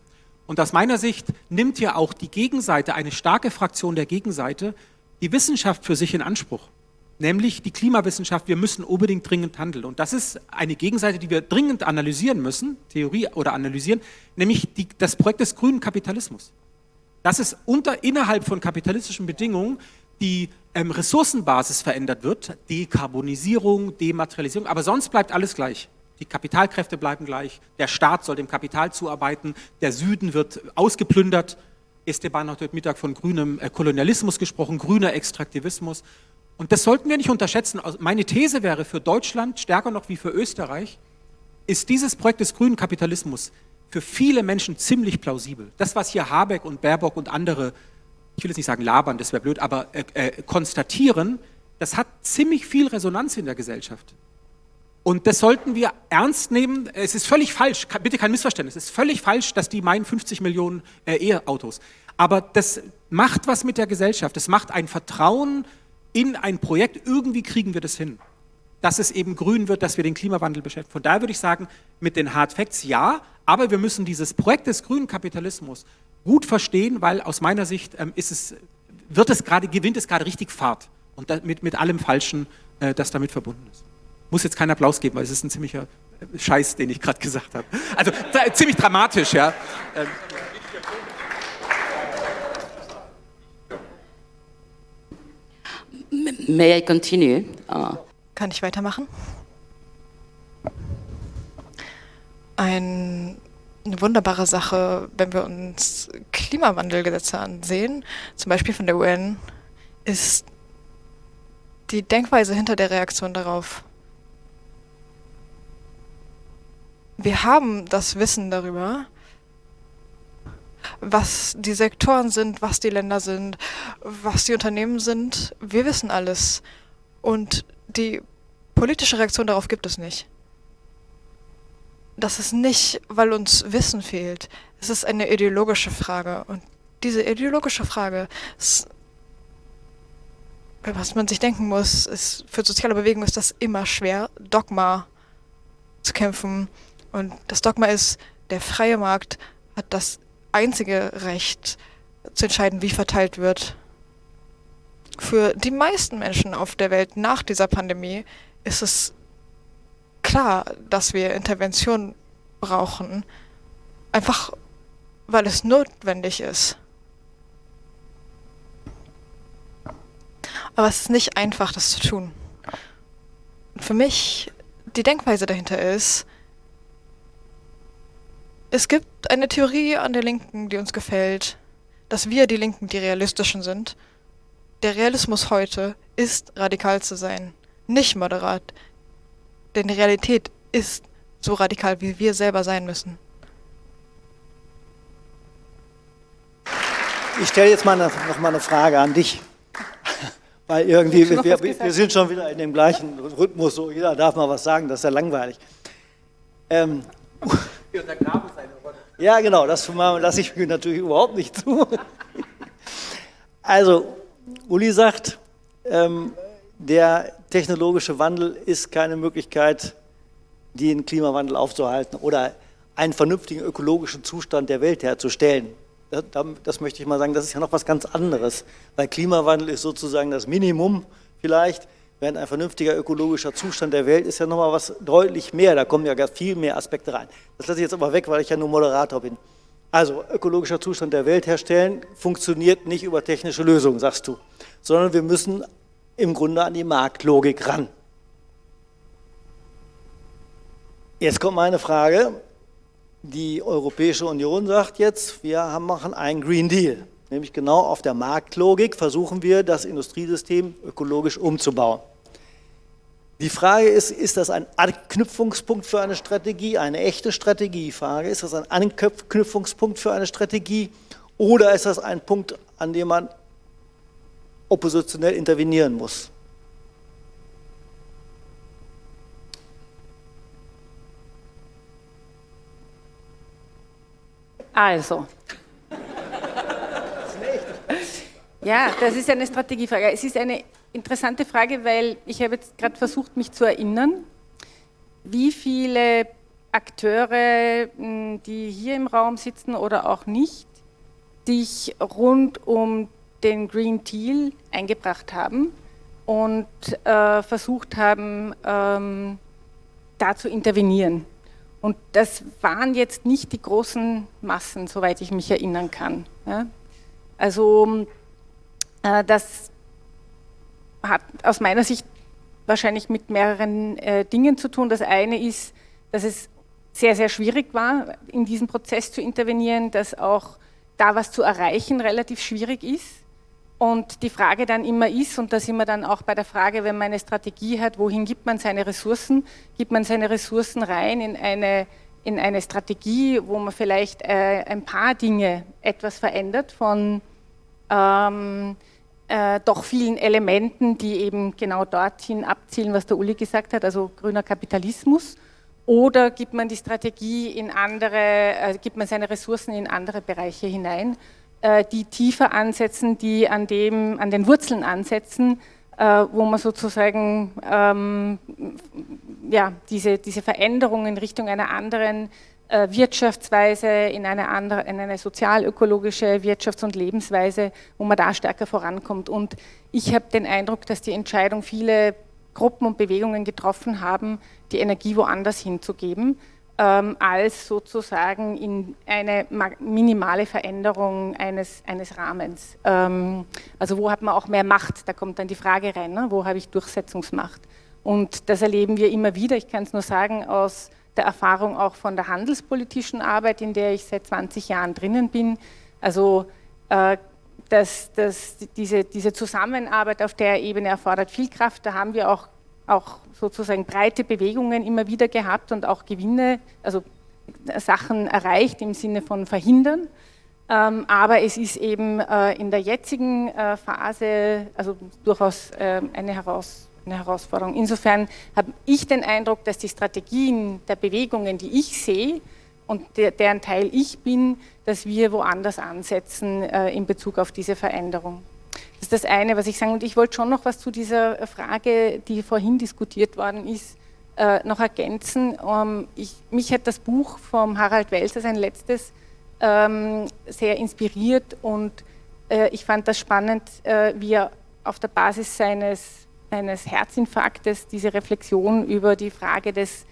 Und aus meiner Sicht nimmt ja auch die Gegenseite, eine starke Fraktion der Gegenseite, die Wissenschaft für sich in Anspruch, nämlich die Klimawissenschaft, wir müssen unbedingt dringend handeln. Und das ist eine Gegenseite, die wir dringend analysieren müssen, Theorie oder analysieren, nämlich die, das Projekt des grünen Kapitalismus. Dass es unter, innerhalb von kapitalistischen Bedingungen die ähm, Ressourcenbasis verändert wird, Dekarbonisierung, Dematerialisierung, aber sonst bleibt alles gleich. Die Kapitalkräfte bleiben gleich, der Staat soll dem Kapital zuarbeiten, der Süden wird ausgeplündert, Esteban hat heute Mittag von grünem äh, Kolonialismus gesprochen, grüner Extraktivismus. Und das sollten wir nicht unterschätzen. Also meine These wäre für Deutschland, stärker noch wie für Österreich, ist dieses Projekt des grünen Kapitalismus für viele Menschen ziemlich plausibel. Das, was hier Habeck und Baerbock und andere, ich will jetzt nicht sagen labern, das wäre blöd, aber äh, äh, konstatieren, das hat ziemlich viel Resonanz in der Gesellschaft. Und das sollten wir ernst nehmen. Es ist völlig falsch, bitte kein Missverständnis, es ist völlig falsch, dass die meinen 50 Millionen äh, E-Autos. Aber das macht was mit der Gesellschaft. Es macht ein Vertrauen in ein Projekt. Irgendwie kriegen wir das hin. Dass es eben grün wird, dass wir den Klimawandel beschäftigen. Von daher würde ich sagen, mit den Hard Facts ja, aber wir müssen dieses Projekt des grünen Kapitalismus gut verstehen, weil aus meiner Sicht ähm, ist es, wird es gerade, gewinnt es gerade richtig Fahrt. Und mit, mit allem Falschen, äh, das damit verbunden ist muss jetzt keinen Applaus geben, weil es ist ein ziemlicher Scheiß, den ich gerade gesagt habe. Also ziemlich dramatisch, ja. Ähm. May I continue? Uh. Kann ich weitermachen? Ein, eine wunderbare Sache, wenn wir uns Klimawandelgesetze ansehen, zum Beispiel von der UN, ist die Denkweise hinter der Reaktion darauf. Wir haben das Wissen darüber, was die Sektoren sind, was die Länder sind, was die Unternehmen sind. Wir wissen alles. Und die politische Reaktion darauf gibt es nicht. Das ist nicht, weil uns Wissen fehlt. Es ist eine ideologische Frage. Und diese ideologische Frage ist, was man sich denken muss, ist, für soziale Bewegungen ist das immer schwer, Dogma zu kämpfen und das Dogma ist, der freie Markt hat das einzige Recht zu entscheiden, wie verteilt wird. Für die meisten Menschen auf der Welt nach dieser Pandemie ist es klar, dass wir Intervention brauchen, einfach weil es notwendig ist. Aber es ist nicht einfach, das zu tun. Für mich, die Denkweise dahinter ist, es gibt eine Theorie an der Linken, die uns gefällt, dass wir, die Linken, die realistischen sind. Der Realismus heute ist, radikal zu sein, nicht moderat. Denn die Realität ist so radikal, wie wir selber sein müssen. Ich stelle jetzt mal eine, noch mal eine Frage an dich. [LAUGHS] Weil irgendwie, wir, wir, wir, sind schon wieder in dem gleichen Rhythmus, so jeder darf mal was sagen, das ist ja langweilig. Ähm, wir untergraben seine Rolle. Ja, genau, das lasse ich mir natürlich überhaupt nicht zu. Also, Uli sagt, ähm, der technologische Wandel ist keine Möglichkeit, den Klimawandel aufzuhalten oder einen vernünftigen ökologischen Zustand der Welt herzustellen. Das, das möchte ich mal sagen, das ist ja noch was ganz anderes, weil Klimawandel ist sozusagen das Minimum vielleicht, während ein vernünftiger ökologischer Zustand der Welt ist ja nochmal was deutlich mehr, da kommen ja viel mehr Aspekte rein. Das lasse ich jetzt aber weg, weil ich ja nur Moderator bin. Also ökologischer Zustand der Welt herstellen funktioniert nicht über technische Lösungen, sagst du, sondern wir müssen im Grunde an die Marktlogik ran. Jetzt kommt meine Frage. Die Europäische Union sagt jetzt, wir machen einen Green Deal. Nämlich genau auf der Marktlogik versuchen wir, das Industriesystem ökologisch umzubauen. Die Frage ist, ist das ein Anknüpfungspunkt für eine Strategie, eine echte Strategiefrage? Ist das ein Anknüpfungspunkt für eine Strategie oder ist das ein Punkt, an dem man oppositionell intervenieren muss? Also. Ja, das ist eine Strategiefrage. Es ist eine interessante Frage, weil ich habe jetzt gerade versucht, mich zu erinnern, wie viele Akteure, hm, die hier im Raum sitzen oder auch nicht, sich rund um den Green Deal eingebracht haben und äh, versucht haben, ähm, da zu intervenieren. Und das waren jetzt nicht die großen Massen, soweit ich mich erinnern kann. Ja? Also äh, das hat aus meiner Sicht wahrscheinlich mit mehreren äh, Dingen zu tun. Das eine ist, dass es sehr, sehr schwierig war, in diesen Prozess zu intervenieren, dass auch da was zu erreichen relativ schwierig ist. Und die Frage dann immer ist, und da sind wir dann auch bei der Frage, wenn man eine Strategie hat, wohin gibt man seine Ressourcen? Gibt man seine Ressourcen rein in eine, in eine Strategie, wo man vielleicht äh, ein paar Dinge etwas verändert von ähm, äh, doch vielen Elementen, die eben genau dorthin abzielen, was der Uli gesagt hat, also grüner Kapitalismus? Oder gibt man die Strategie in andere, äh, gibt man seine Ressourcen in andere Bereiche hinein? Äh, die tiefer ansetzen, die an, dem, an den Wurzeln ansetzen, äh, wo man sozusagen ähm, ja, diese, diese Veränderung in Richtung einer anderen Wirtschaftsweise, in eine, andere, in eine sozialökologische Wirtschafts- und Lebensweise, wo man da stärker vorankommt. Und ich habe den Eindruck, dass die Entscheidung viele Gruppen und Bewegungen getroffen haben, die Energie woanders hinzugeben ähm, als sozusagen in eine minimale Veränderung eines, eines Rahmens. Ähm, also wo hat man auch mehr Macht? Da kommt dann die Frage rein, ne? wo habe ich Durchsetzungsmacht? Und das erleben wir immer wieder, ich kann es nur sagen, aus der Erfahrung auch von der handelspolitischen Arbeit, in der ich seit 20 Jahren drinnen bin. Also äh, dass, dass diese, diese Zusammenarbeit auf der Ebene erfordert viel Kraft. Da haben wir auch auch sozusagen breite Bewegungen immer wieder gehabt und auch Gewinne, also Sachen erreicht im Sinne von verhindern. Ähm, aber es ist eben äh, in der jetzigen äh, Phase also durchaus äh, eine, Heraus eine, Herausforderung. Insofern habe ich den Eindruck, dass die Strategien der Bewegungen, die ich sehe und der, deren Teil ich bin, dass wir woanders ansetzen äh, in Bezug auf diese Veränderung. Das ist das eine, was ich sagen. Und ich wollte schon noch was zu dieser Frage, die vorhin diskutiert worden ist, äh, noch ergänzen. Ähm, ich, mich hat das Buch vom Harald Welser, sein letztes, ähm, sehr inspiriert und äh, ich fand das spannend, äh, wie er auf der Basis seines, seines Herzinfarktes diese Reflexion über die Frage des,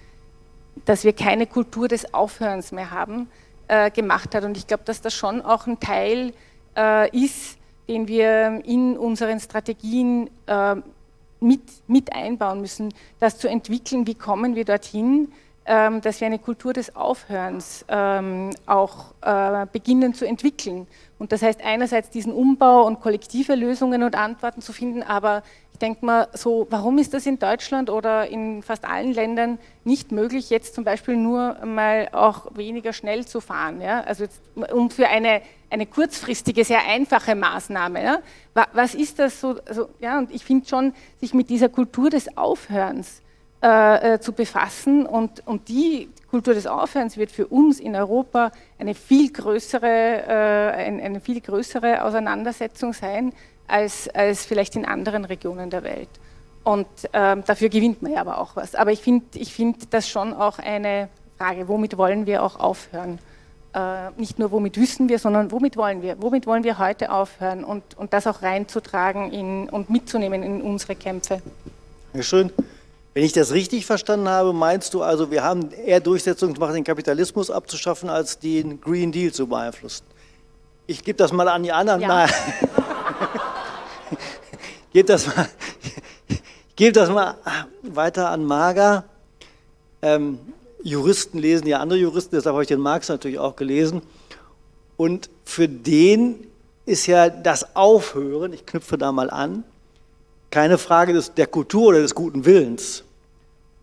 dass wir keine Kultur des Aufhörens mehr haben, äh, gemacht hat. Und ich glaube, dass das schon auch ein Teil äh, ist, den wir in unseren Strategien äh, mit, mit einbauen müssen, das zu entwickeln, wie kommen wir dorthin, ähm, dass wir eine Kultur des Aufhörens ähm, auch äh, beginnen zu entwickeln. Und das heißt einerseits diesen Umbau und kollektive Lösungen und Antworten zu finden, aber ich denke mal so, warum ist das in Deutschland oder in fast allen Ländern nicht möglich, jetzt zum Beispiel nur mal auch weniger schnell zu fahren? Ja? Also jetzt, um für eine, eine kurzfristige, sehr einfache Maßnahme. Ja? Was ist das so? Also, ja, und ich finde schon, sich mit dieser Kultur des Aufhörens äh, äh, zu befassen und, und die Kultur des Aufhörens wird für uns in Europa eine viel größere, äh, eine viel größere Auseinandersetzung sein als, als vielleicht in anderen Regionen der Welt. Und ähm, dafür gewinnt man ja aber auch was. Aber ich finde ich find das schon auch eine Frage, womit wollen wir auch aufhören? Äh, nicht nur womit wissen wir, sondern womit wollen wir? Womit wollen wir heute aufhören und, und das auch reinzutragen in, und mitzunehmen in unsere Kämpfe? Ja, schön. Wenn ich das richtig verstanden habe, meinst du also, wir haben eher Durchsetzungsmacht, den Kapitalismus abzuschaffen, als den Green Deal zu beeinflussen? Ich gebe das mal an die anderen. Ja. [LAUGHS] gebe das mal, [LAUGHS] das mal weiter an Mager. Ähm, Juristen lesen ja andere Juristen, deshalb habe ich den Marx natürlich auch gelesen. Und für den ist ja das Aufhören, ich knüpfe da mal an, keine Frage des, der Kultur oder des guten Willens,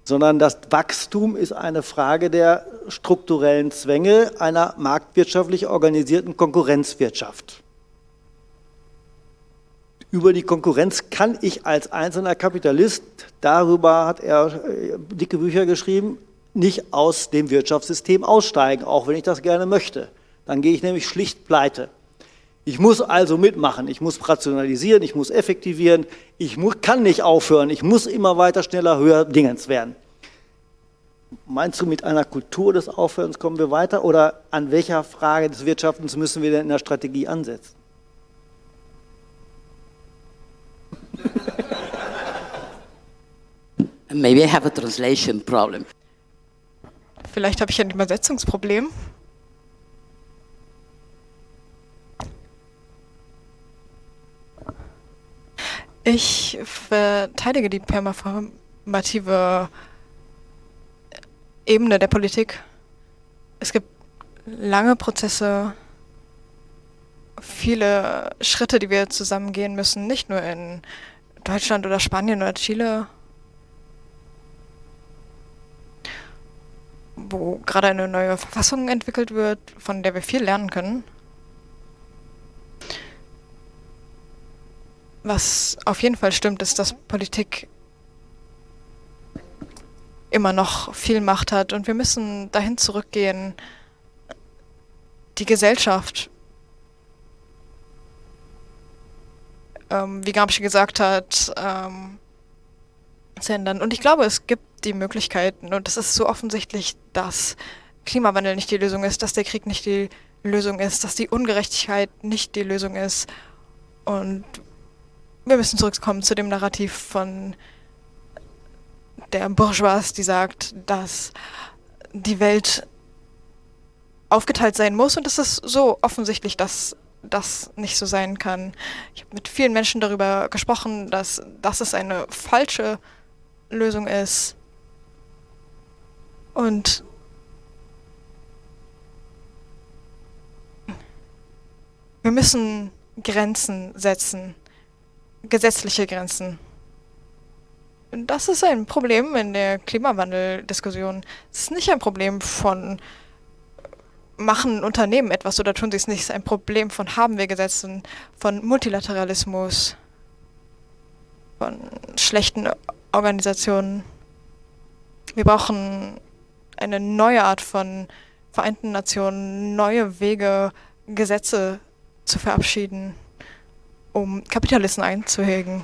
sondern das Wachstum ist eine Frage der strukturellen Zwänge einer marktwirtschaftlich organisierten Konkurrenzwirtschaft. Über die Konkurrenz kann ich als einzelner Kapitalist, darüber hat er äh, dicke Bücher geschrieben, nicht aus dem Wirtschaftssystem aussteigen, auch wenn ich das gerne möchte. Dann gehe ich nämlich schlicht pleite. Ich muss also mitmachen, ich muss rationalisieren, ich muss effektivieren, ich kann nicht aufhören, ich muss immer weiter, schneller, höher Dingens werden. Meinst du, mit einer Kultur des Aufhörens kommen wir weiter oder an welcher Frage des Wirtschaftens müssen wir denn in der Strategie ansetzen? [LAUGHS] Maybe I have a translation problem. Vielleicht habe ich ein Übersetzungsproblem. Ich verteidige die permaformative Ebene der Politik. Es gibt lange Prozesse, viele Schritte, die wir zusammen gehen müssen, nicht nur in Deutschland oder Spanien oder Chile, wo gerade eine neue Verfassung entwickelt wird, von der wir viel lernen können. Was auf jeden Fall stimmt, ist, dass Politik immer noch viel Macht hat und wir müssen dahin zurückgehen, die Gesellschaft, ähm, wie Gramsci gesagt hat, ähm, zu ändern. Und ich glaube, es gibt die Möglichkeiten und es ist so offensichtlich, dass Klimawandel nicht die Lösung ist, dass der Krieg nicht die Lösung ist, dass die Ungerechtigkeit nicht die Lösung ist. Und wir müssen zurückkommen zu dem Narrativ von der Bourgeoisie, die sagt, dass die Welt aufgeteilt sein muss und es ist so offensichtlich, dass das nicht so sein kann. Ich habe mit vielen Menschen darüber gesprochen, dass das eine falsche Lösung ist. Und wir müssen Grenzen setzen gesetzliche Grenzen. Das ist ein Problem in der Klimawandeldiskussion. Es ist nicht ein Problem von machen Unternehmen etwas oder tun sie es nicht. Es ist ein Problem von haben wir Gesetzen, von Multilateralismus, von schlechten Organisationen. Wir brauchen eine neue Art von Vereinten Nationen, neue Wege, Gesetze zu verabschieden um Kapitalisten einzuhegen.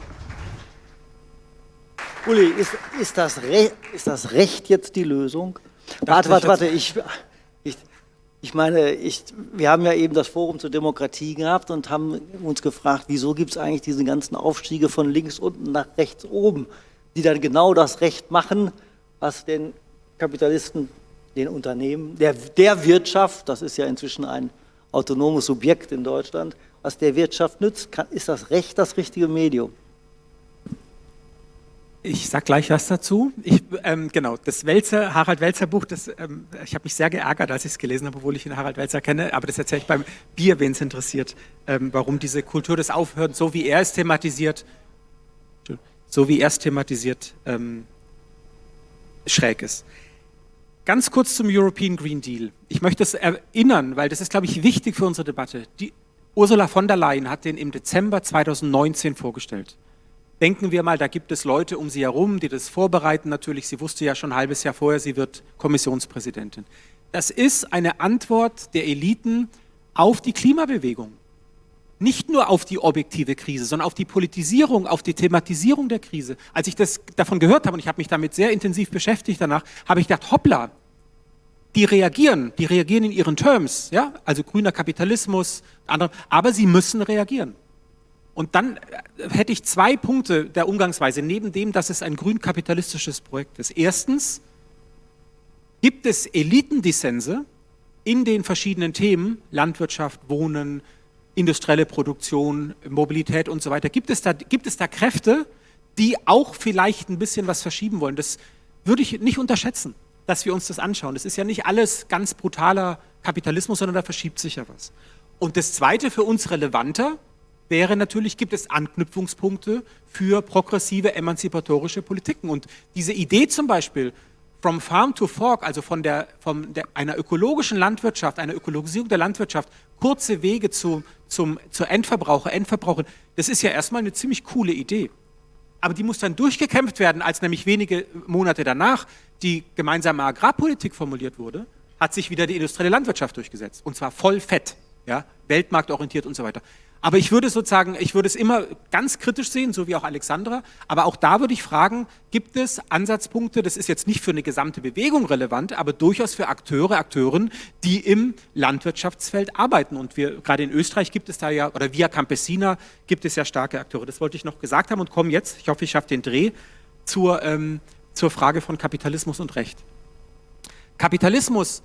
Uli, ist, ist, das, Re ist das Recht jetzt die Lösung? Warte, warte, warte, ich, ich, meine, ich, wir haben ja eben das Forum zur Demokratie gehabt und haben uns gefragt, wieso gibt es eigentlich diese ganzen Aufstiege von links unten nach rechts oben, die dann genau das Recht machen, was den Kapitalisten, den Unternehmen, der, der Wirtschaft, das ist ja inzwischen ein autonomes Subjekt in Deutschland, was der Wirtschaft nützt, kann, ist das Recht das richtige Medium? Ich sage gleich was dazu. Ich, ähm, genau, das Welzer, Harald Welzer Buch, das, ähm, ich habe mich sehr geärgert, als ich es gelesen habe, obwohl ich ihn Harald Welzer kenne, aber das erzähle ich beim Bier, wen es interessiert, ähm, warum diese Kultur des Aufhörens, so wie er es thematisiert, so wie er es thematisiert, ähm, schräg ist. Ganz kurz zum European Green Deal. Ich möchte es erinnern, weil das ist, glaube ich, wichtig für unsere Debatte. Die Ursula von der Leyen hat den im Dezember 2019 vorgestellt. Denken wir mal, da gibt es Leute um sie herum, die das vorbereiten. Natürlich, sie wusste ja schon ein halbes Jahr vorher, sie wird Kommissionspräsidentin. Das ist eine Antwort der Eliten auf die Klimabewegung. Nicht nur auf die objektive Krise, sondern auf die Politisierung, auf die Thematisierung der Krise. Als ich das davon gehört habe, und ich habe mich damit sehr intensiv beschäftigt danach, habe ich gedacht, hoppla, die reagieren, die reagieren in ihren Terms, ja, also grüner Kapitalismus, andere, aber sie müssen reagieren. Und dann äh, hätte ich zwei Punkte der Umgangsweise, neben dem, dass es ein grün-kapitalistisches Projekt ist. Erstens gibt es Elitendissense in den verschiedenen Themen, Landwirtschaft, Wohnen, industrielle Produktion, Mobilität und so weiter. Gibt es da, gibt es da Kräfte, die auch vielleicht ein bisschen was verschieben wollen? Das würde ich nicht unterschätzen, dass wir uns das anschauen. Das ist ja nicht alles ganz brutaler Kapitalismus, sondern da verschiebt sich ja was. Und das Zweite für uns relevanter, wäre natürlich, gibt es Anknüpfungspunkte für progressive emanzipatorische Politiken. Und diese Idee zum Beispiel, from farm to fork, also von, der, von der, einer ökologischen Landwirtschaft, einer Ökologisierung der Landwirtschaft, kurze Wege zu, zum, zur Endverbraucher, Endverbraucher, das ist ja erstmal eine ziemlich coole Idee. Aber die muss dann durchgekämpft werden, als nämlich wenige Monate danach die gemeinsame Agrarpolitik formuliert wurde, hat sich wieder die industrielle Landwirtschaft durchgesetzt. Und zwar voll fett, ja, weltmarktorientiert und so weiter. Aber ich würde sozusagen, ich würde es immer ganz kritisch sehen, so wie auch Alexandra. Aber auch da würde ich fragen, gibt es Ansatzpunkte, das ist jetzt nicht für eine gesamte Bewegung relevant, aber durchaus für Akteure, Akteuren, die im Landwirtschaftsfeld arbeiten. Und wir, gerade in Österreich gibt es da ja, oder via Campesina gibt es ja starke Akteure. Das wollte ich noch gesagt haben und komme jetzt, ich hoffe, ich schaffe den Dreh, zur, ähm, zur Frage von Kapitalismus und Recht. Kapitalismus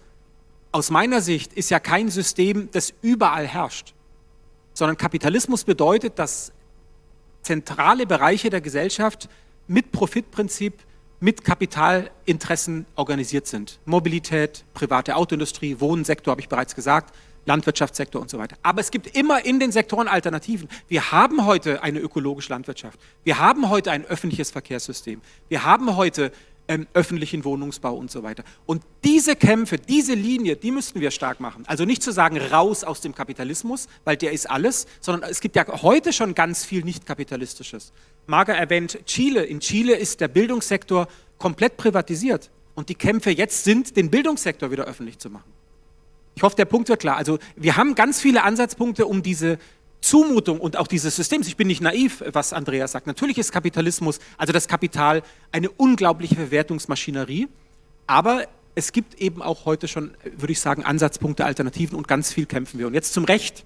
aus meiner Sicht ist ja kein System, das überall herrscht sondern Kapitalismus bedeutet, dass zentrale Bereiche der Gesellschaft mit Profitprinzip, mit Kapitalinteressen organisiert sind. Mobilität, private Autoindustrie, Wohnsektor, habe ich bereits gesagt, Landwirtschaftssektor und so weiter. Aber es gibt immer in den Sektoren Alternativen. Wir haben heute eine ökologische Landwirtschaft. Wir haben heute ein öffentliches Verkehrssystem. Wir haben heute ähm, öffentlichen Wohnungsbau und so weiter. Und diese Kämpfe, diese Linie, die müssten wir stark machen. Also nicht zu sagen, raus aus dem Kapitalismus, weil der ist alles, sondern es gibt ja heute schon ganz viel nicht-kapitalistisches. Marga erwähnt Chile. In Chile ist der Bildungssektor komplett privatisiert. Und die Kämpfe jetzt sind, den Bildungssektor wieder öffentlich zu machen. Ich hoffe, der Punkt wird klar. Also wir haben ganz viele Ansatzpunkte, um diese Zumutung und auch dieses Systems, ich bin nicht naiv, was Andreas sagt, natürlich ist Kapitalismus, also das Kapital, eine unglaubliche Verwertungsmaschinerie, aber es gibt eben auch heute schon, würde ich sagen, Ansatzpunkte, Alternativen und ganz viel kämpfen wir. Und jetzt zum Recht.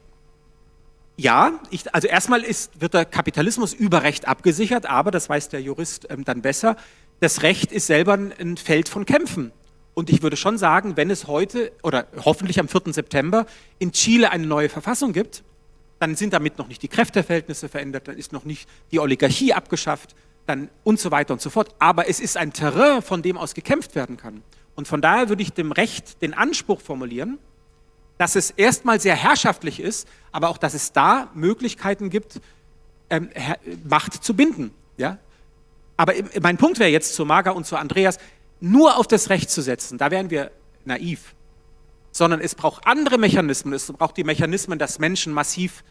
Ja, ich, also erstmal ist, wird der Kapitalismus über Recht abgesichert, aber, das weiß der Jurist ähm, dann besser, das Recht ist selber ein Feld von Kämpfen. Und ich würde schon sagen, wenn es heute oder hoffentlich am 4. September in Chile eine neue Verfassung gibt, dann sind damit noch nicht die Kräfteverhältnisse verändert, dann ist noch nicht die Oligarchie abgeschafft, dann und so weiter und so fort. Aber es ist ein Terrain, von dem aus gekämpft werden kann. Und von daher würde ich dem Recht den Anspruch formulieren, dass es erstmal sehr herrschaftlich ist, aber auch, dass es da Möglichkeiten gibt, ähm, Macht zu binden. Ja? Aber mein Punkt wäre jetzt zu Marga und zu Andreas, nur auf das Recht zu setzen, da wären wir naiv sondern es braucht andere Mechanismen. Es braucht die Mechanismen, dass Menschen massiv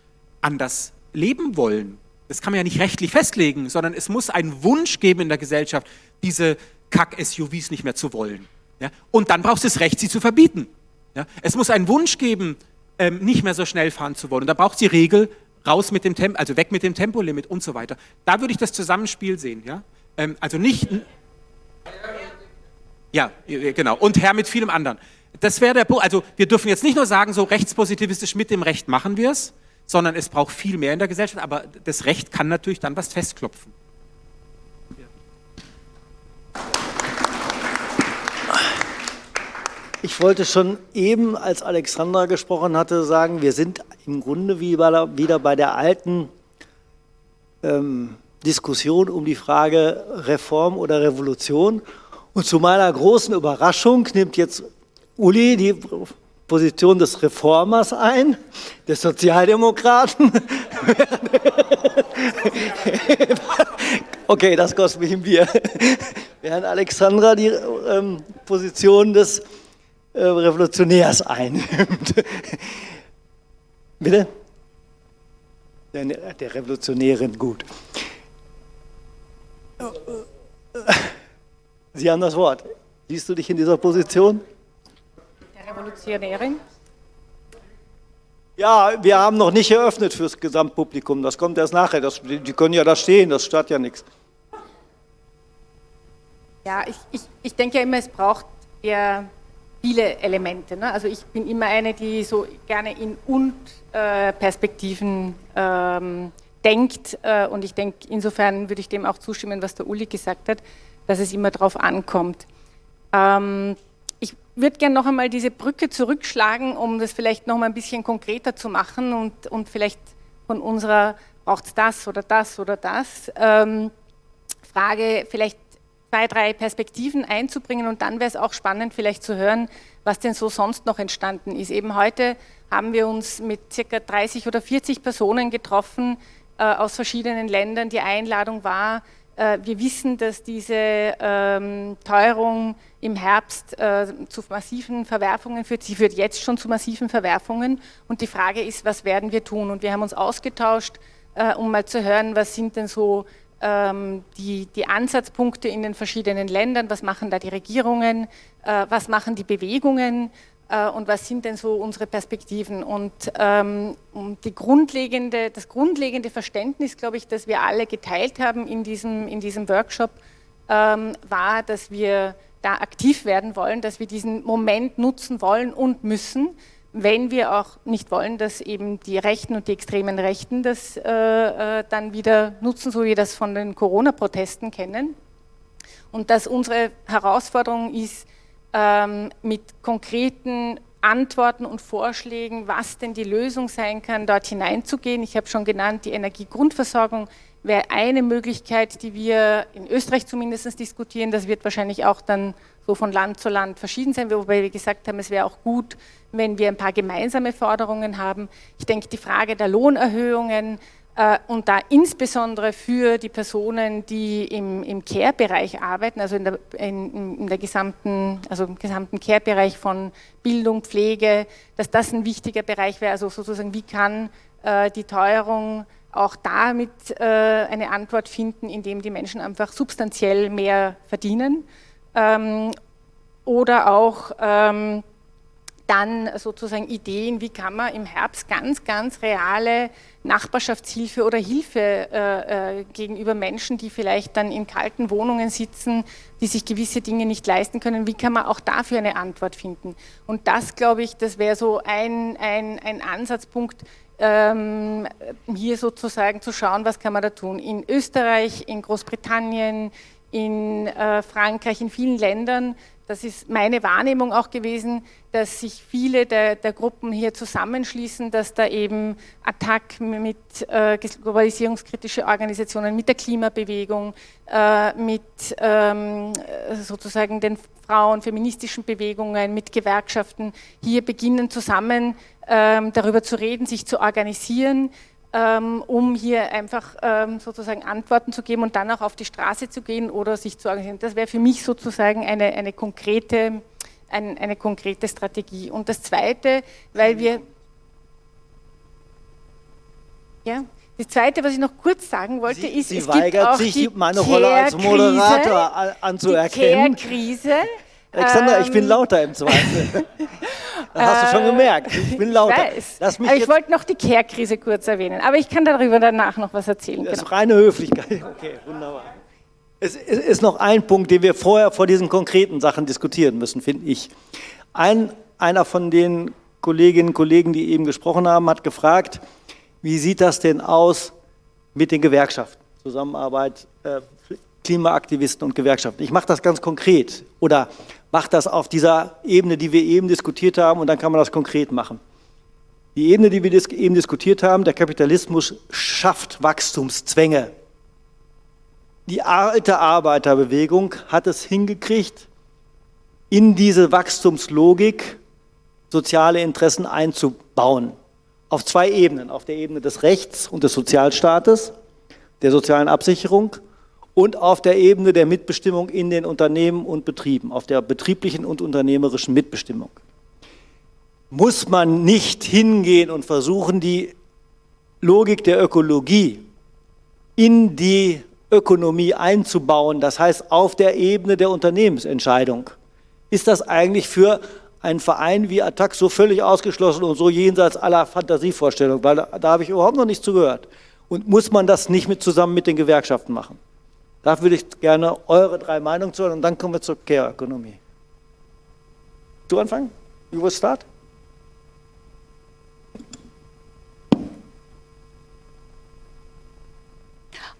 anders leben wollen. Das kann man ja nicht rechtlich festlegen, sondern es muss einen Wunsch geben in der Gesellschaft, diese Kack-SUVs nicht mehr zu wollen. Ja? Und dann braucht es das Recht, sie zu verbieten. Ja? Es muss einen Wunsch geben, ähm, nicht mehr so schnell fahren zu wollen. Und da braucht es die Regel, raus mit dem Tempo, also weg mit dem Tempolimit und so weiter. Da würde ich das Zusammenspiel sehen. Ja? Ähm, also nicht... Ja, genau. Und Herr mit vielem anderen. Das wäre der Punkt. Also wir dürfen jetzt nicht nur sagen, so rechtspositivistisch mit dem Recht machen wir es, sondern es braucht viel mehr in der Gesellschaft, aber das Recht kann natürlich dann was festklopfen. Ich wollte schon eben, als Alexandra gesprochen hatte, sagen, wir sind im Grunde wieder bei der alten ähm, Diskussion um die Frage Reform oder Revolution. Und zu meiner großen Überraschung nimmt jetzt Uli die Position des Reformers ein, des Sozialdemokraten. okay, das kostet mich ein Bier. Während Alexandra die ähm, Position des äh, Revolutionärs einnimmt. Bitte? Der, der Revolutionärin, gut. Sie haben das Wort. Siehst du dich in dieser Position? Revolutionärin. Ja, wir haben noch nicht eröffnet fürs Gesamtpublikum. Das kommt erst nachher. Das, die können ja da stehen, das stört ja nichts. Ja, ich, ich, ich denke ja immer, es braucht ja viele Elemente. Ne? Also ich bin immer eine, die so gerne in Und-Perspektiven äh, ähm, denkt. Äh, und ich denke, insofern würde ich dem auch zustimmen, was der Uli gesagt hat, dass es immer darauf ankommt. Ähm, würde gerne noch einmal diese Brücke zurückschlagen, um das vielleicht noch mal ein bisschen konkreter zu machen und, und vielleicht von unserer, braucht es das oder das oder das, ähm, Frage vielleicht zwei, drei Perspektiven einzubringen und dann wäre es auch spannend vielleicht zu hören, was denn so sonst noch entstanden ist. Eben heute haben wir uns mit circa 30 oder 40 Personen getroffen äh, aus verschiedenen Ländern. Die Einladung war, wir wissen, dass diese ähm, Teuerung im Herbst äh, zu massiven Verwerfungen führt. Sie führt jetzt schon zu massiven Verwerfungen und die Frage ist, was werden wir tun? Und wir haben uns ausgetauscht, äh, um mal zu hören, was sind denn so ähm, die, die, Ansatzpunkte in den verschiedenen Ländern, was machen da die Regierungen, äh, was machen die Bewegungen äh, und was sind denn so unsere Perspektiven. Und ähm, die grundlegende, das grundlegende Verständnis, glaube ich, das wir alle geteilt haben in diesem, in diesem Workshop, ähm, war, dass wir da aktiv werden wollen, dass wir diesen Moment nutzen wollen und müssen, wenn wir auch nicht wollen, dass eben die Rechten und die extremen Rechten das äh, äh, dann wieder nutzen, so wie wir das von den Corona-Protesten kennen. Und dass unsere Herausforderung ist, ähm, mit konkreten Antworten und Vorschlägen, was denn die Lösung sein kann, dort hineinzugehen. Ich habe schon genannt, die Energiegrundversorgung wäre eine Möglichkeit, die wir in Österreich zumindest diskutieren. Das wird wahrscheinlich auch dann so von Land zu Land verschieden sein, wobei wir gesagt haben, es wäre auch gut, wenn wir ein paar gemeinsame Forderungen haben. Ich denke, die Frage der Lohnerhöhungen und da insbesondere für die Personen, die im, im Care-Bereich arbeiten, also in der, in, in der gesamten, also im gesamten Care-Bereich von Bildung, Pflege, dass das ein wichtiger Bereich wäre, also sozusagen, wie kann äh, die Teuerung auch damit äh, eine Antwort finden, indem die Menschen einfach substanziell mehr verdienen ähm, oder auch ähm, dann sozusagen Ideen, wie kann man im Herbst ganz, ganz reale Nachbarschaftshilfe oder Hilfe äh, äh, gegenüber Menschen, die vielleicht dann in kalten Wohnungen sitzen, die sich gewisse Dinge nicht leisten können, wie kann man auch dafür eine Antwort finden? Und das, glaube ich, das wäre so ein, ein, ein Ansatzpunkt, ähm, hier sozusagen zu schauen, was kann man da tun. In Österreich, in Großbritannien, in äh, Frankreich, in vielen Ländern, das ist meine Wahrnehmung auch gewesen, dass sich viele der, der Gruppen hier zusammenschließen, dass da eben Attac mit äh, globalisierungskritische Organisationen, mit der Klimabewegung, äh, mit ähm, sozusagen den Frauen, feministischen Bewegungen, mit Gewerkschaften hier beginnen zusammen ähm, darüber zu reden, sich zu organisieren, um hier einfach ähm, sozusagen Antworten zu geben und dann auch auf die Straße zu gehen oder sich zu organisieren. Das wäre für mich sozusagen eine, eine, konkrete, ein, eine konkrete Strategie. Und das Zweite, weil wir... Ja, das Zweite, was ich noch kurz sagen wollte, Sie, ist, Sie es weigert gibt auch sich, die meine Rolle als Moderator anzuerkennen. Die Care-Krise. Alexandra, ich bin Ähm, lauter im Zweifel. Das [LAUGHS] [LAUGHS] hast du schon Äh, gemerkt. Ich bin lauter. Ich weiß. Lass mich aber ich wollte noch die Care-Krise kurz erwähnen, aber ich kann darüber danach noch was erzählen. Das Genau. ist reine Höflichkeit. [LAUGHS] Okay, wunderbar. Es es ist noch ein Punkt, den wir vorher vor diesen konkreten Sachen diskutieren müssen, finde ich. Ein, einer von den Kolleginnen und Kollegen, die eben gesprochen haben, hat gefragt, wie sieht das denn aus mit den Gewerkschaften? Zusammenarbeit, äh, Klimaaktivisten und Gewerkschaften. Ich mache das ganz konkret oder mache das auf dieser Ebene, die wir eben diskutiert haben und dann kann man das konkret machen. Die Ebene, die wir eben diskutiert haben, der Kapitalismus schafft Wachstumszwänge. Die alte Arbeiterbewegung hat es hingekriegt, in diese Wachstumslogik soziale Interessen einzubauen. Auf zwei Ebenen, auf der Ebene des Rechts und des Sozialstaates, der sozialen Absicherung und auf der Ebene der Mitbestimmung in den Unternehmen und Betrieben, auf der betrieblichen und unternehmerischen Mitbestimmung. Muss man nicht hingehen und versuchen, die Logik der Ökologie in die Ökonomie einzubauen, das heißt auf der Ebene der Unternehmensentscheidung. Ist das eigentlich für einen Verein wie Attac so völlig ausgeschlossen und so jenseits aller Fantasievorstellungen? Weil da, da habe ich überhaupt noch nichts zugehört. Und muss man das nicht mit, zusammen mit den Gewerkschaften machen? Da würde ich gerne eure drei Meinungen zu hören und dann kommen wir zur Care-Ökonomie. Du anfangen? You will start?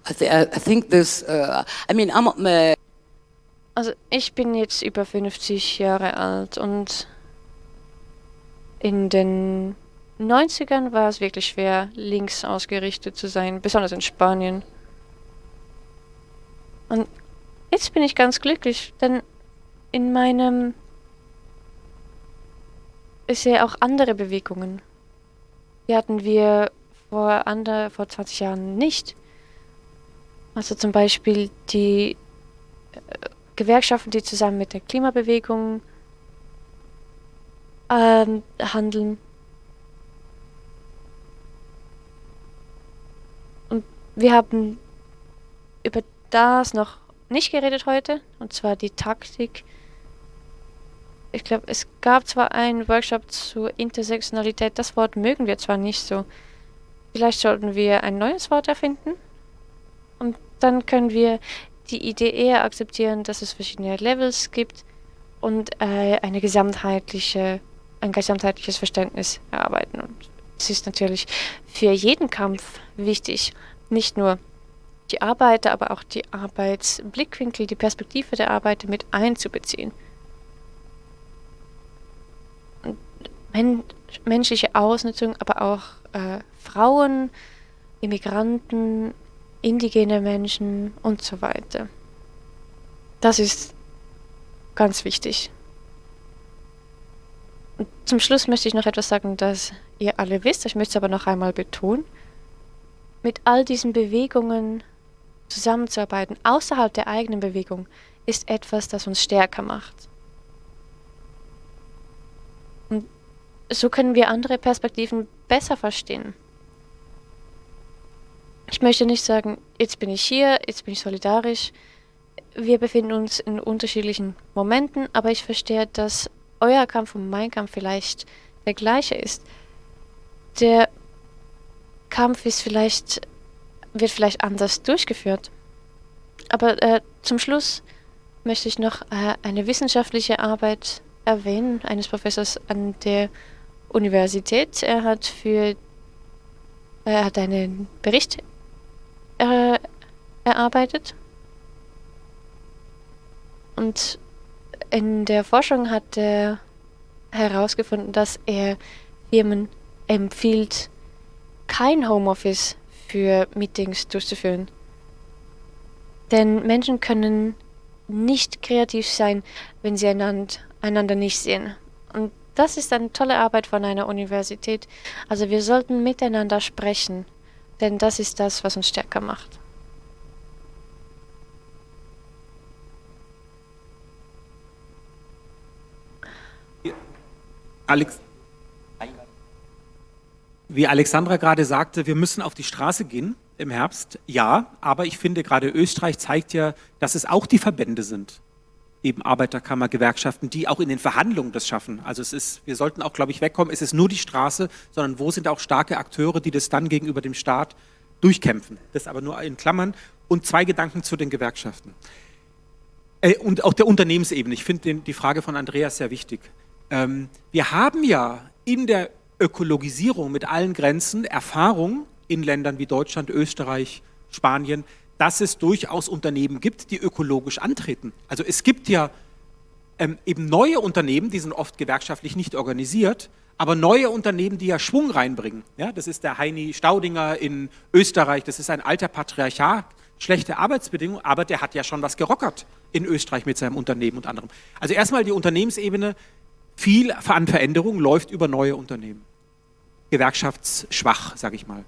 I, th I think this, uh, I mean, I'm, uh, Also ich bin jetzt über 50 Jahre alt und in den 90ern war es wirklich schwer, links ausgerichtet zu sein, besonders in Spanien. Und jetzt bin ich ganz glücklich, denn in meinem... Ich sehe auch andere Bewegungen. Die hatten wir vor, andere, vor 20 Jahren nicht. Also zum Beispiel die äh, Gewerkschaften, die zusammen mit der Klimabewegung ähm, handeln. Und wir haben über das noch nicht geredet heute, und zwar die Taktik. Ich glaube, es gab zwar einen Workshop zur Intersektionalität, das Wort mögen wir zwar nicht so. Vielleicht sollten wir ein neues Wort erfinden. Und dann können wir die Idee eher akzeptieren, dass es verschiedene Levels gibt und äh, eine gesamtheitliche, ein gesamtheitliches Verständnis erarbeiten. Und es ist natürlich für jeden Kampf wichtig, nicht nur die Arbeiter, aber auch die Arbeitsblickwinkel, die Perspektive der Arbeiter mit einzubeziehen. Men menschliche Ausnutzung, aber auch äh, Frauen, Immigranten, indigene Menschen und so weiter. Das ist ganz wichtig. Und zum Schluss möchte ich noch etwas sagen, das ihr alle wisst, ich möchte es aber noch einmal betonen. Mit all diesen Bewegungen zusammenzuarbeiten, außerhalb der eigenen Bewegung, ist etwas, das uns stärker macht. Und so können wir andere Perspektiven besser verstehen. Ich möchte nicht sagen, jetzt bin ich hier, jetzt bin ich solidarisch. Wir befinden uns in unterschiedlichen Momenten, aber ich verstehe, dass euer Kampf und mein Kampf vielleicht der gleiche ist. Der Kampf ist vielleicht, wird vielleicht anders durchgeführt. Aber äh, zum Schluss möchte ich noch äh, eine wissenschaftliche Arbeit erwähnen, eines Professors an der Universität. Er hat für er hat einen Bericht äh, erarbeitet. Und in der Forschung hat er herausgefunden, dass er Firmen empfiehlt, kein Homeoffice für Meetings durchzuführen. Denn Menschen können nicht kreativ sein, wenn sie einander, einander nicht sehen. Und das ist eine tolle Arbeit von einer Universität. Also wir sollten miteinander sprechen, denn das ist das, was uns stärker macht. Alex wie Alexandra gerade sagte, wir müssen auf die Straße gehen im Herbst. Ja, aber ich finde gerade Österreich zeigt ja, dass es auch die Verbände sind, eben Arbeiterkammer, Gewerkschaften, die auch in den Verhandlungen das schaffen. Also es ist, wir sollten auch, glaube ich, wegkommen, es ist nur die Straße, sondern wo sind auch starke Akteure, die das dann gegenüber dem Staat durchkämpfen. Das aber nur in Klammern. Und zwei Gedanken zu den Gewerkschaften. Äh, und auch der Unternehmensebene. Ich finde die Frage von Andreas sehr wichtig. Ähm, wir haben ja in der Ökologisierung mit allen Grenzen Erfahrung in Ländern wie Deutschland, Österreich, Spanien, dass es durchaus Unternehmen gibt, die ökologisch antreten. Also es gibt ja ähm, eben neue Unternehmen, die sind oft gewerkschaftlich nicht organisiert, aber neue Unternehmen, die ja Schwung reinbringen. Ja, das ist der Heini Staudinger in Österreich, das ist ein alter Patriarchat, schlechte Arbeitsbedingungen, aber der hat ja schon was gerockert in Österreich mit seinem Unternehmen und anderem. Also erstmal die Unternehmensebene, viel an Veränderung läuft über neue Unternehmen. Gewerkschaftsschwach, sage ich mal.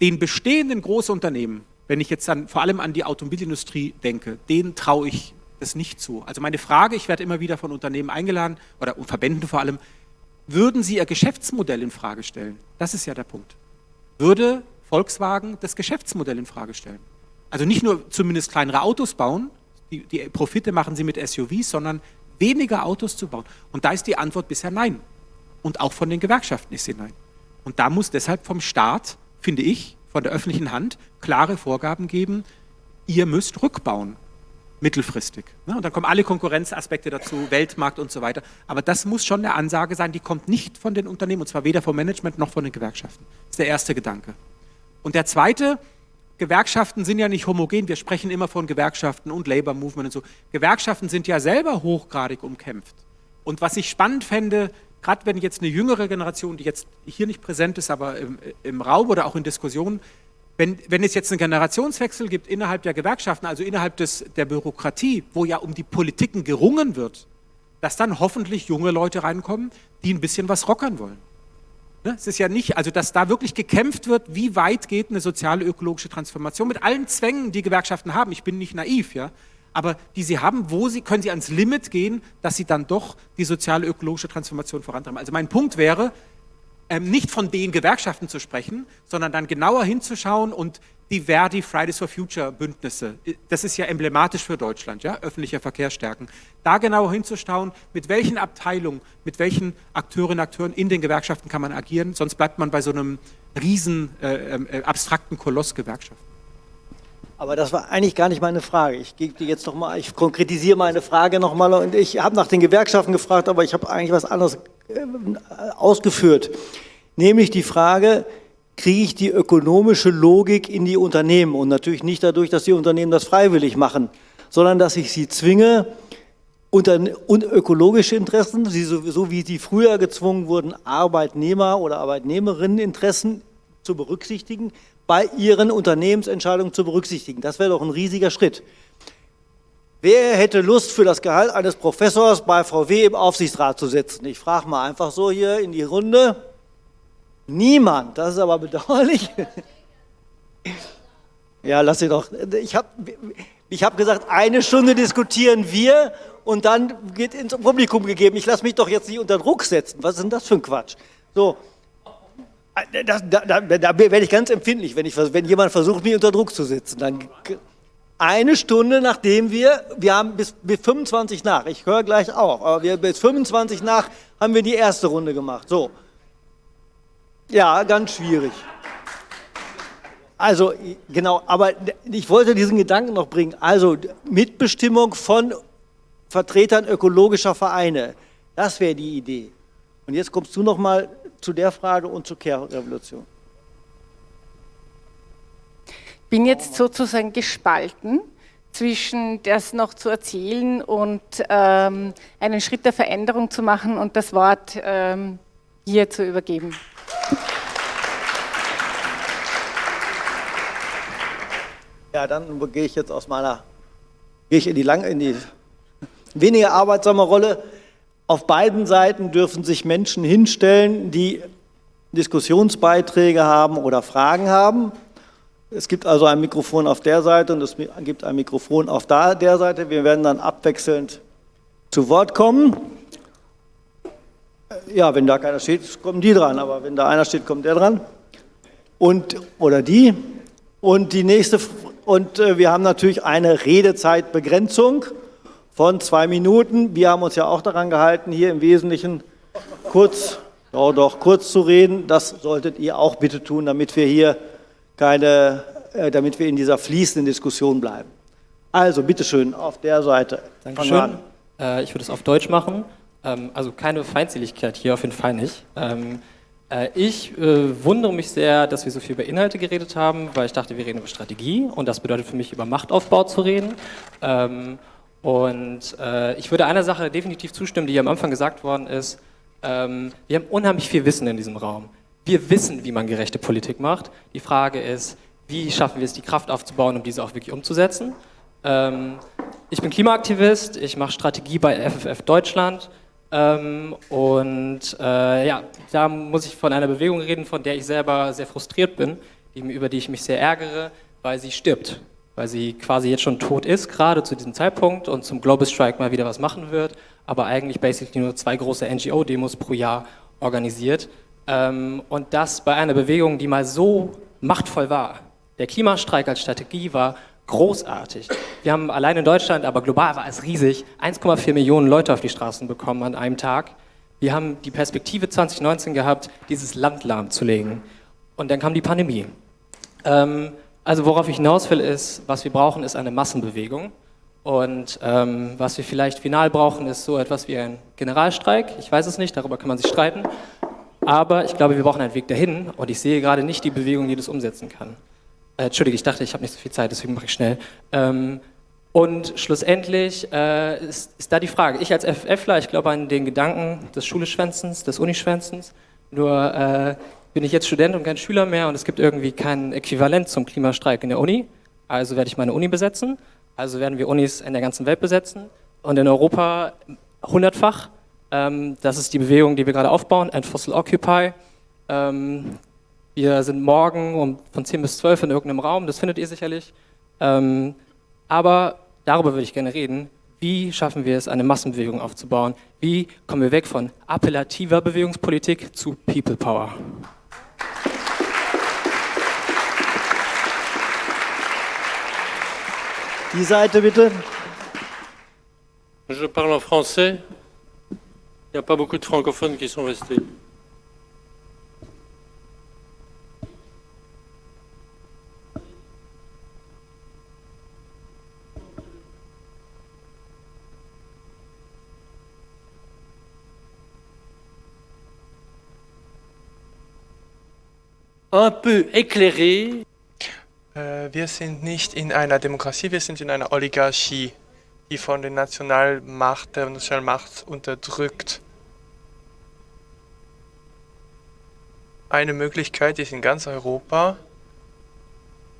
Den bestehenden Großunternehmen, wenn ich jetzt dann vor allem an die Automobilindustrie denke, denen traue ich das nicht zu. Also meine Frage, ich werde immer wieder von Unternehmen eingeladen, oder Verbänden vor allem, würden sie ihr Geschäftsmodell in Frage stellen? Das ist ja der Punkt. Würde Volkswagen das Geschäftsmodell in Frage stellen? Also nicht nur zumindest kleinere Autos bauen, die, die Profite machen sie mit SUVs, sondern weniger Autos zu bauen. Und da ist die Antwort bisher nein. Und auch von den Gewerkschaften ist sie nein. Und da muss deshalb vom Staat, finde ich, von der öffentlichen Hand klare Vorgaben geben, ihr müsst rückbauen, mittelfristig. Ne? Und dann kommen alle Konkurrenzaspekte dazu, Weltmarkt und so weiter. Aber das muss schon eine Ansage sein, die kommt nicht von den Unternehmen, und zwar weder vom Management noch von den Gewerkschaften. Das ist der erste Gedanke. Und der zweite, Gewerkschaften sind ja nicht homogen. Wir sprechen immer von Gewerkschaften und Labor Movement und so. Gewerkschaften sind ja selber hochgradig umkämpft. Und was ich spannend fände, gerade wenn jetzt eine jüngere Generation, die jetzt hier nicht präsent ist, aber im, im Raum oder auch in Diskussionen, wenn, wenn, es jetzt einen Generationswechsel gibt innerhalb der Gewerkschaften, also innerhalb des, der Bürokratie, wo ja um die Politiken gerungen wird, dass dann hoffentlich junge Leute reinkommen, die ein bisschen was rockern wollen. Ne? Es ist ja nicht, also dass da wirklich gekämpft wird, wie weit geht eine soziale ökologische Transformation mit allen Zwängen, die Gewerkschaften haben. Ich bin nicht naiv, ja, aber die sie haben, wo sie können sie ans Limit gehen, dass sie dann doch die soziale ökologische Transformation vorantreiben. Also mein Punkt wäre, ähm, nicht von den Gewerkschaften zu sprechen, sondern dann genauer hinzuschauen und die Verdi Fridays for Future Bündnisse, das ist ja emblematisch für Deutschland, ja, öffentlicher Verkehr stärken, da genauer hinzuschauen, mit welchen Abteilungen, mit welchen Akteurinnen und Akteuren in den Gewerkschaften kann man agieren, sonst bleibt man bei so einem riesen äh, äh, abstrakten Koloss Gewerkschaften. Aber das war eigentlich gar nicht meine Frage. Ich gebe dir jetzt noch mal, ich konkretisiere meine Frage noch mal und ich habe nach den Gewerkschaften gefragt, aber ich habe eigentlich was anderes äh, ausgeführt, nämlich die Frage, kriege ich die ökonomische Logik in die Unternehmen und natürlich nicht dadurch, dass die Unternehmen das freiwillig machen, sondern dass ich sie zwinge, und ökologische Interessen, so wie sie früher gezwungen wurden, Arbeitnehmer- oder Arbeitnehmerinneninteressen zu berücksichtigen, bei ihren Unternehmensentscheidungen zu berücksichtigen. Das wäre doch ein riesiger Schritt. Wer hätte Lust, für das Gehalt eines Professors bei VW im Aufsichtsrat zu sitzen? Ich frage mal einfach so hier in die Runde. Niemand, das ist aber bedauerlich. [LAUGHS] Ja, lass sie doch. Ich habe ich hab gesagt, eine Stunde diskutieren wir und dann geht ins Publikum gegeben. Ich lasse mich doch jetzt nicht unter Druck setzen. Was ist denn das für ein Quatsch? So, das, da, da, da, werde ich ganz empfindlich, wenn, ich, wenn jemand versucht, mich unter Druck zu setzen. Dann eine Stunde nachdem wir, wir haben bis, bis 25 nach, ich höre gleich auf, aber wir, bis 25 nach haben wir die erste Runde gemacht. So, ja, ganz schwierig. Also, genau, aber ich wollte diesen Gedanken noch bringen. Also, Mitbestimmung von Vertretern ökologischer Vereine, das wäre die Idee. Und jetzt kommst du noch mal zu der Frage und zur Care-Revolution. Bin jetzt sozusagen gespalten zwischen das noch zu erzählen und ähm, einen Schritt der Veränderung zu machen und das Wort ähm, hier zu übergeben. Ja, dann gehe ich jetzt aus meiner, gehe ich in die, lang, in die weniger arbeitsame Rolle. Auf beiden Seiten dürfen sich Menschen hinstellen, die Diskussionsbeiträge haben oder Fragen haben. Es gibt also ein Mikrofon auf der Seite und es gibt ein Mikrofon auf der Seite. Wir werden dann abwechselnd zu Wort kommen. Ja, wenn da keiner steht, kommen die dran, aber wenn da einer steht, kommt der dran. Und, oder die. Und die nächste, und äh, wir haben natürlich eine Redezeitbegrenzung von zwei Minuten. Wir haben uns ja auch daran gehalten, hier im Wesentlichen kurz, ja doch, kurz zu reden. Das solltet ihr auch bitte tun, damit wir hier keine, äh, damit wir in dieser fließenden Diskussion bleiben. Also, bitteschön, auf der Seite. Dankeschön. Äh, ich würde es auf Deutsch machen. Ähm, also keine Feindseligkeit hier, auf jeden Fall nicht. Ähm, äh, ich äh, wundere mich sehr, dass wir so viel über Inhalte geredet haben, weil ich dachte, wir reden über Strategie und das bedeutet für mich, über Machtaufbau zu reden. Ähm, und äh, ich würde einer Sache definitiv zustimmen, die am Anfang gesagt worden ist. Ähm, wir haben unheimlich viel Wissen in diesem Raum. Wir wissen, wie man gerechte Politik macht. Die Frage ist, wie schaffen wir es, die Kraft aufzubauen, um diese auch wirklich umzusetzen? Ähm, ich bin Klimaaktivist, ich mache Strategie bei FFF Deutschland ähm, und äh, ja, da muss ich von einer Bewegung reden, von der ich selber sehr frustriert bin, über die ich mich sehr ärgere, weil sie stirbt. Weil sie quasi jetzt schon tot ist, gerade zu diesem Zeitpunkt und zum Global Strike mal wieder was machen wird, aber eigentlich basically nur zwei große NGO-Demos pro Jahr organisiert. Ähm, und das bei einer Bewegung, die mal so machtvoll war. Der Klimastreik als Strategie war großartig. Wir haben allein in Deutschland, aber global war es riesig, 1,4 Millionen Leute auf die Straßen bekommen an einem Tag. Wir haben die Perspektive 2019 gehabt, dieses Land lahmzulegen. Und dann kam die Pandemie. Ähm, also worauf ich hinaus will, ist, was wir brauchen, ist eine Massenbewegung. Und ähm, was wir vielleicht final brauchen, ist so etwas wie ein Generalstreik. Ich weiß es nicht, darüber kann man sich streiten. Aber ich glaube, wir brauchen einen Weg dahin und ich sehe gerade nicht die Bewegung, die das umsetzen kann. Äh, Entschuldige, ich dachte, ich habe nicht so viel Zeit, deswegen mache ich schnell. Ähm, und schlussendlich äh, ist, ist, da die Frage, ich als FFler, ich glaube an den Gedanken des Schuleschwänzens, des Unischwänzens, nur äh, bin ich jetzt Student und kein Schüler mehr und es gibt irgendwie kein Äquivalent zum Klimastreik in der Uni, also werde ich meine Uni besetzen, also werden wir Unis in der ganzen Welt besetzen und in Europa hundertfach. Ähm, das ist die Bewegung, die wir gerade aufbauen, End Fossil Occupy. Ähm, wir sind morgen um von 10 bis 12 in irgendeinem Raum, das findet ihr sicherlich. Ähm, aber darüber würde ich gerne reden. Wie schaffen wir es, eine Massenbewegung aufzubauen? Wie kommen wir weg von appellativer Bewegungspolitik zu People Power? Die Seite bitte. Je parle en français. Il n'y a pas beaucoup de francophones qui sont restés. un peu éclairé. Äh, wir sind nicht in einer Demokratie, wir sind in einer Oligarchie, die von der Nationalmacht, der Nationalmacht unterdrückt. Eine Möglichkeit ist in ganz Europa,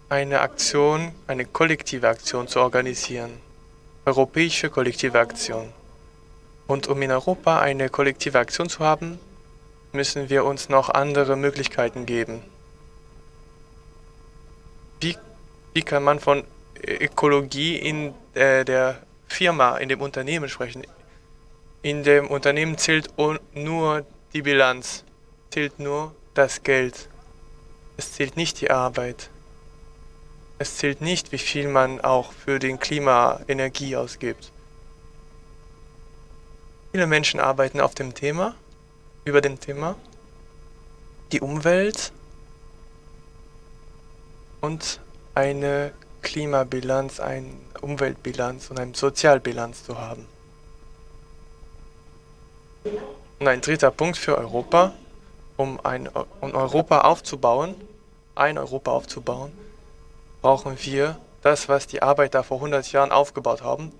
eine Aktion, eine kollektive Aktion zu organisieren. Europäische kollektive Aktion. Und um in Europa eine kollektive Aktion zu haben, müssen wir uns noch andere Möglichkeiten geben. Wie, wie kann man von Ökologie in äh, der Firma, in dem Unternehmen sprechen? In dem Unternehmen zählt nur die Bilanz, zählt nur das Geld. Es zählt nicht die Arbeit. Es zählt nicht, wie viel man auch für den Klima Energie ausgibt. Viele Menschen arbeiten auf dem Thema, über dem Thema, die Umwelt und eine Klimabilanz, eine Umweltbilanz und eine Sozialbilanz zu haben. Und ein dritter Punkt für Europa, um ein um Europa aufzubauen, ein Europa aufzubauen, brauchen wir das, was die Arbeiter vor 100 Jahren aufgebaut haben,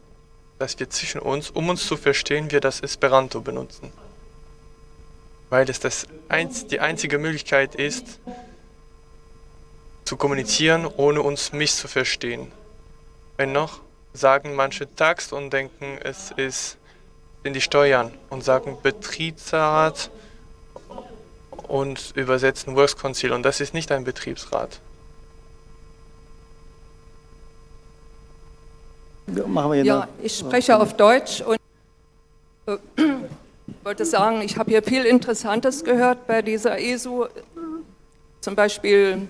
dass wir zwischen uns, um uns zu verstehen, wir das Esperanto benutzen. Weil es das einz die einzige Möglichkeit ist, zu kommunizieren, ohne uns misszuverstehen. Wenn noch, sagen manche Tax und denken, es ist in die Steuern und sagen Betriebsrat und übersetzen Works Council und das ist nicht ein Betriebsrat. Machen wir ja, ich spreche auf Deutsch und äh, wollte sagen, ich habe hier viel Interessantes gehört bei dieser ESU, zum Beispiel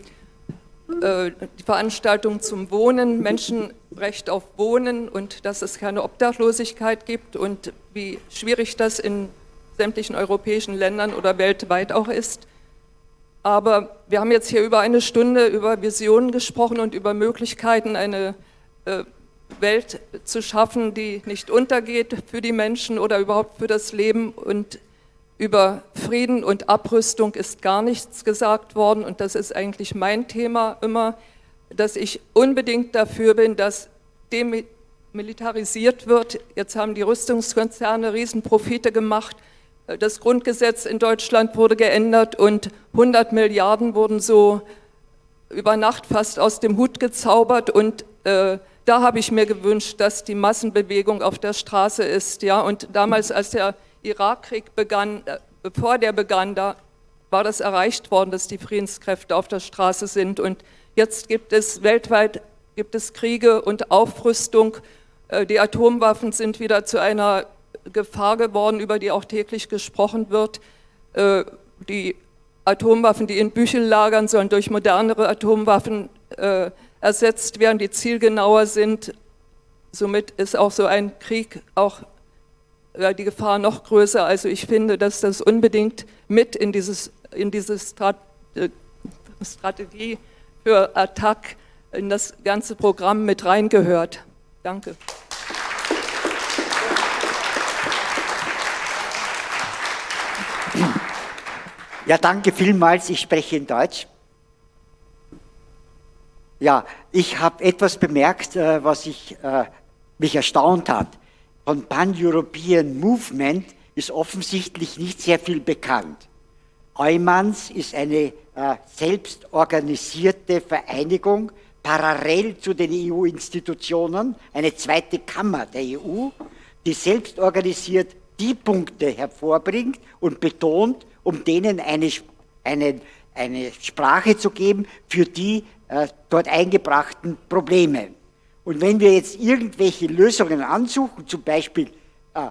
äh, die Veranstaltung zum Wohnen, Menschenrecht auf Wohnen und dass es keine Obdachlosigkeit gibt und wie schwierig das in sämtlichen europäischen Ländern oder weltweit auch ist. Aber wir haben jetzt hier über eine Stunde über Visionen gesprochen und über Möglichkeiten, eine äh, Welt zu schaffen, die nicht untergeht für die Menschen oder überhaupt für das Leben und über Frieden und Abrüstung ist gar nichts gesagt worden und das ist eigentlich mein Thema immer, dass ich unbedingt dafür bin, dass demilitarisiert wird. Jetzt haben die Rüstungskonzerne Riesenprofite gemacht. Das Grundgesetz in Deutschland wurde geändert und 100 Milliarden wurden so über Nacht fast aus dem Hut gezaubert und äh, da habe ich mir gewünscht, dass die Massenbewegung auf der Straße ist. Ja? Und damals, als der Irakkrieg begann, äh, bevor der begann, da war das erreicht worden, dass die Friedenskräfte auf der Straße sind. Und jetzt gibt es weltweit gibt es Kriege und Aufrüstung. Äh, die Atomwaffen sind wieder zu einer Gefahr geworden, über die auch täglich gesprochen wird. Äh, die Atomwaffen, die in Büchel lagern, sollen durch modernere Atomwaffen ersetzt werden, die zielgenauer sind. Somit ist auch so ein Krieg auch die Gefahr noch größer. Also ich finde, dass das unbedingt mit in, dieses, in diese Strat äh, Strategie für Attack in das ganze Programm mit reingehört. Danke. Ja, danke vielmals. Ich spreche in Deutsch. Ja, ich habe etwas bemerkt, äh, was ich, äh, mich erstaunt hat. Von Pan-European Movement ist offensichtlich nicht sehr viel bekannt. Eumans ist eine äh, selbstorganisierte Vereinigung, parallel zu den EU-Institutionen, eine zweite Kammer der EU, die selbstorganisiert die Punkte hervorbringt und betont, um denen eine, eine, eine Sprache zu geben für die äh, dort eingebrachten Probleme. Und wenn wir jetzt irgendwelche Lösungen ansuchen, zum Beispiel äh,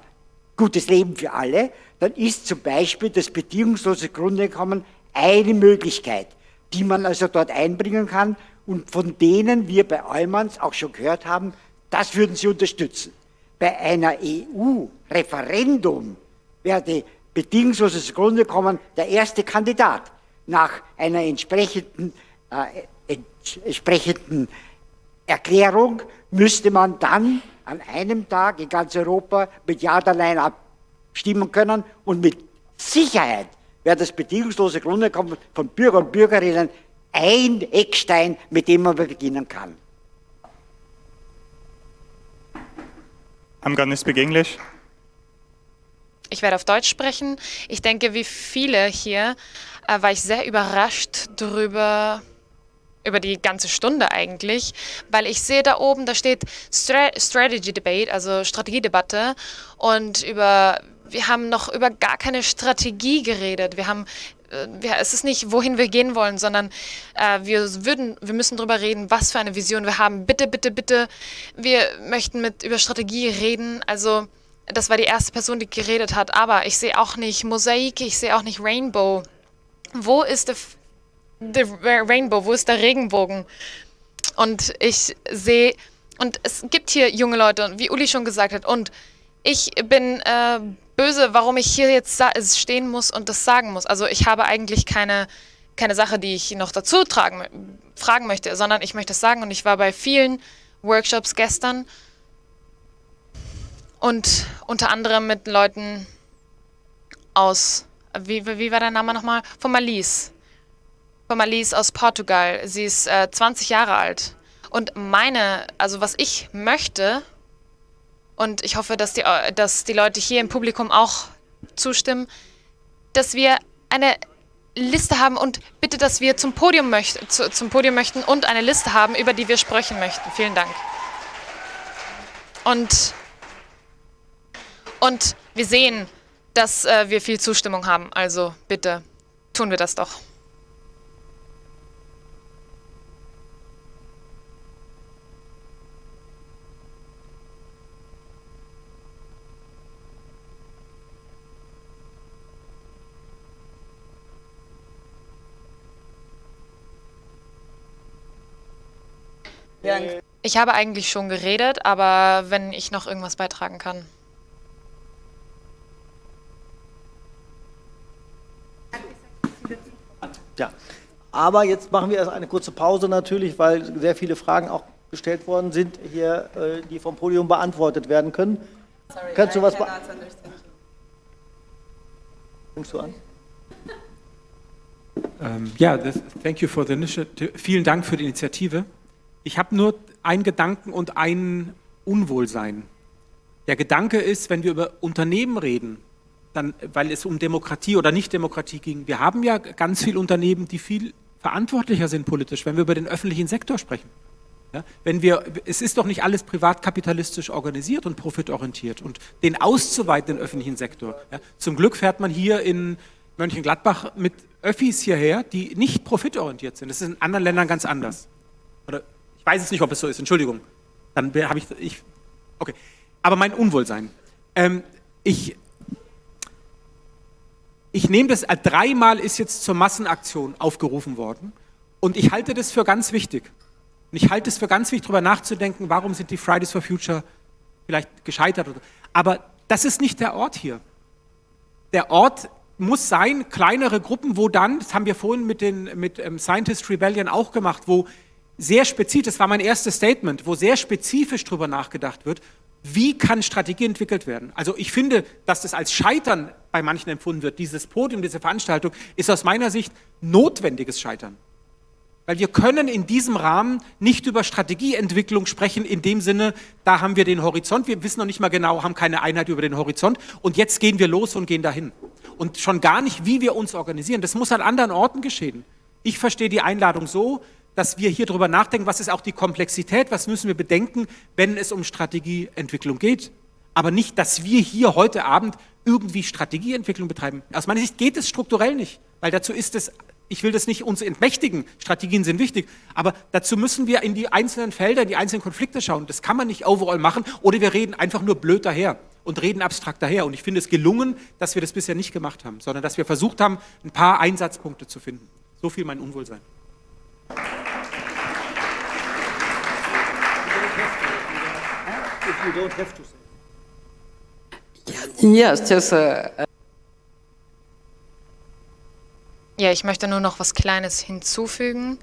gutes Leben für alle, dann ist zum Beispiel das bedingungslose Grundeinkommen eine Möglichkeit, die man also dort einbringen kann und von denen wir bei Eumanns auch schon gehört haben, das würden sie unterstützen. Bei einer EU-Referendum wäre bedingungsloses Grundeinkommen der erste Kandidat nach einer entsprechenden, äh, entsprechenden Erklärung müsste man dann an einem Tag in ganz Europa mit Ja oder Nein abstimmen können und mit Sicherheit wäre das bedingungslose Grundeinkommen von Bürger und Bürgerinnen ein Eckstein, mit dem man beginnen kann. I'm gonna speak English. Ich werde auf Deutsch sprechen. Ich denke, wie viele hier äh, war ich sehr überrascht darüber, über die ganze Stunde eigentlich, weil ich sehe da oben, da steht Stra Strategy Debate, also Strategiedebatte und über, wir haben noch über gar keine Strategie geredet. Wir haben äh, es ist nicht, wohin wir gehen wollen, sondern äh, wir würden, wir müssen darüber reden, was für eine Vision wir haben. Bitte, bitte, bitte, wir möchten mit über Strategie reden. Also das war die erste Person, die geredet hat. Aber ich sehe auch nicht Mosaik, ich sehe auch nicht Rainbow. Wo ist der Rainbow? Wo ist der Regenbogen? Und ich sehe, und es gibt hier junge Leute, wie Uli schon gesagt hat, und ich bin äh, böse, warum ich hier jetzt stehen muss und das sagen muss. Also ich habe eigentlich keine, keine Sache, die ich noch dazu tragen, fragen möchte, sondern ich möchte es sagen und ich war bei vielen Workshops gestern und unter anderem mit Leuten aus, wie, wie war der Name nochmal? Von Malise. Von Malise aus Portugal. Sie ist äh, 20 Jahre alt. Und meine, also was ich möchte, und ich hoffe, dass die, dass die Leute hier im Publikum auch zustimmen, dass wir eine Liste haben und bitte, dass wir zum Podium, möcht zu, zum Podium möchten und eine Liste haben, über die wir sprechen möchten. Vielen Dank. Und, und wir sehen, dass äh, wir viel Zustimmung haben. Also bitte tun wir das doch. Ich habe eigentlich schon geredet, aber wenn ich noch irgendwas beitragen kann. Ja, aber jetzt machen wir erst eine kurze Pause natürlich, weil sehr viele Fragen auch gestellt worden sind, hier, äh, die vom Podium beantwortet werden können. Sorry, Kannst du was beantworten? Fängst du an? Ähm, ja, das, thank you for the initiative. Vielen Dank für die Initiative. Ich habe nur einen Gedanken und ein Unwohlsein. Der Gedanke ist, wenn wir über Unternehmen reden, dann, weil es um Demokratie oder Nicht-Demokratie ging, wir haben ja ganz viele Unternehmen, die viel verantwortlicher sind politisch, wenn wir über den öffentlichen Sektor sprechen. Ja, wenn wir, es ist doch nicht alles privatkapitalistisch organisiert und profitorientiert und den auszuweiten, den öffentlichen Sektor. Ja, zum Glück fährt man hier in Mönchengladbach mit Öffis hierher, die nicht profitorientiert sind. Das ist in anderen Ländern ganz anders. Weiß es nicht, ob es so ist, Entschuldigung. Dann habe ich, ich, okay. Aber mein Unwohlsein. Ähm, ich, ich nehme das, äh, dreimal ist jetzt zur Massenaktion aufgerufen worden und ich halte das für ganz wichtig. Und ich halte es für ganz wichtig, darüber nachzudenken, warum sind die Fridays for Future vielleicht gescheitert. Oder, aber das ist nicht der Ort hier. Der Ort muss sein, kleinere Gruppen, wo dann, das haben wir vorhin mit, den, mit ähm, Scientist Rebellion auch gemacht, wo sehr spezifisch, das war mein erstes Statement, wo sehr spezifisch darüber nachgedacht wird, wie kann Strategie entwickelt werden. Also ich finde, dass das als Scheitern bei manchen empfunden wird, dieses Podium, diese Veranstaltung, ist aus meiner Sicht notwendiges Scheitern. Weil wir können in diesem Rahmen nicht über Strategieentwicklung sprechen, in dem Sinne, da haben wir den Horizont, wir wissen noch nicht mal genau, haben keine Einheit über den Horizont und jetzt gehen wir los und gehen dahin. Und schon gar nicht, wie wir uns organisieren. Das muss an anderen Orten geschehen. Ich verstehe die Einladung so, dass wir hier drüber nachdenken, was ist auch die Komplexität, was müssen wir bedenken, wenn es um Strategieentwicklung geht. Aber nicht, dass wir hier heute Abend irgendwie Strategieentwicklung betreiben. Aus meiner Sicht geht es strukturell nicht, weil dazu ist es ich will das nicht uns entmächtigen, Strategien sind wichtig, aber dazu müssen wir in die einzelnen Felder, in die einzelnen Konflikte schauen. Das kann man nicht overall machen oder wir reden einfach nur blöd daher und reden abstrakt daher. Und ich finde es gelungen, dass wir das bisher nicht gemacht haben, sondern dass wir versucht haben, ein paar Einsatzpunkte zu finden. So viel mein Unwohlsein. Yes, just a, Ja, ich möchte nur noch was Kleines hinzufügen.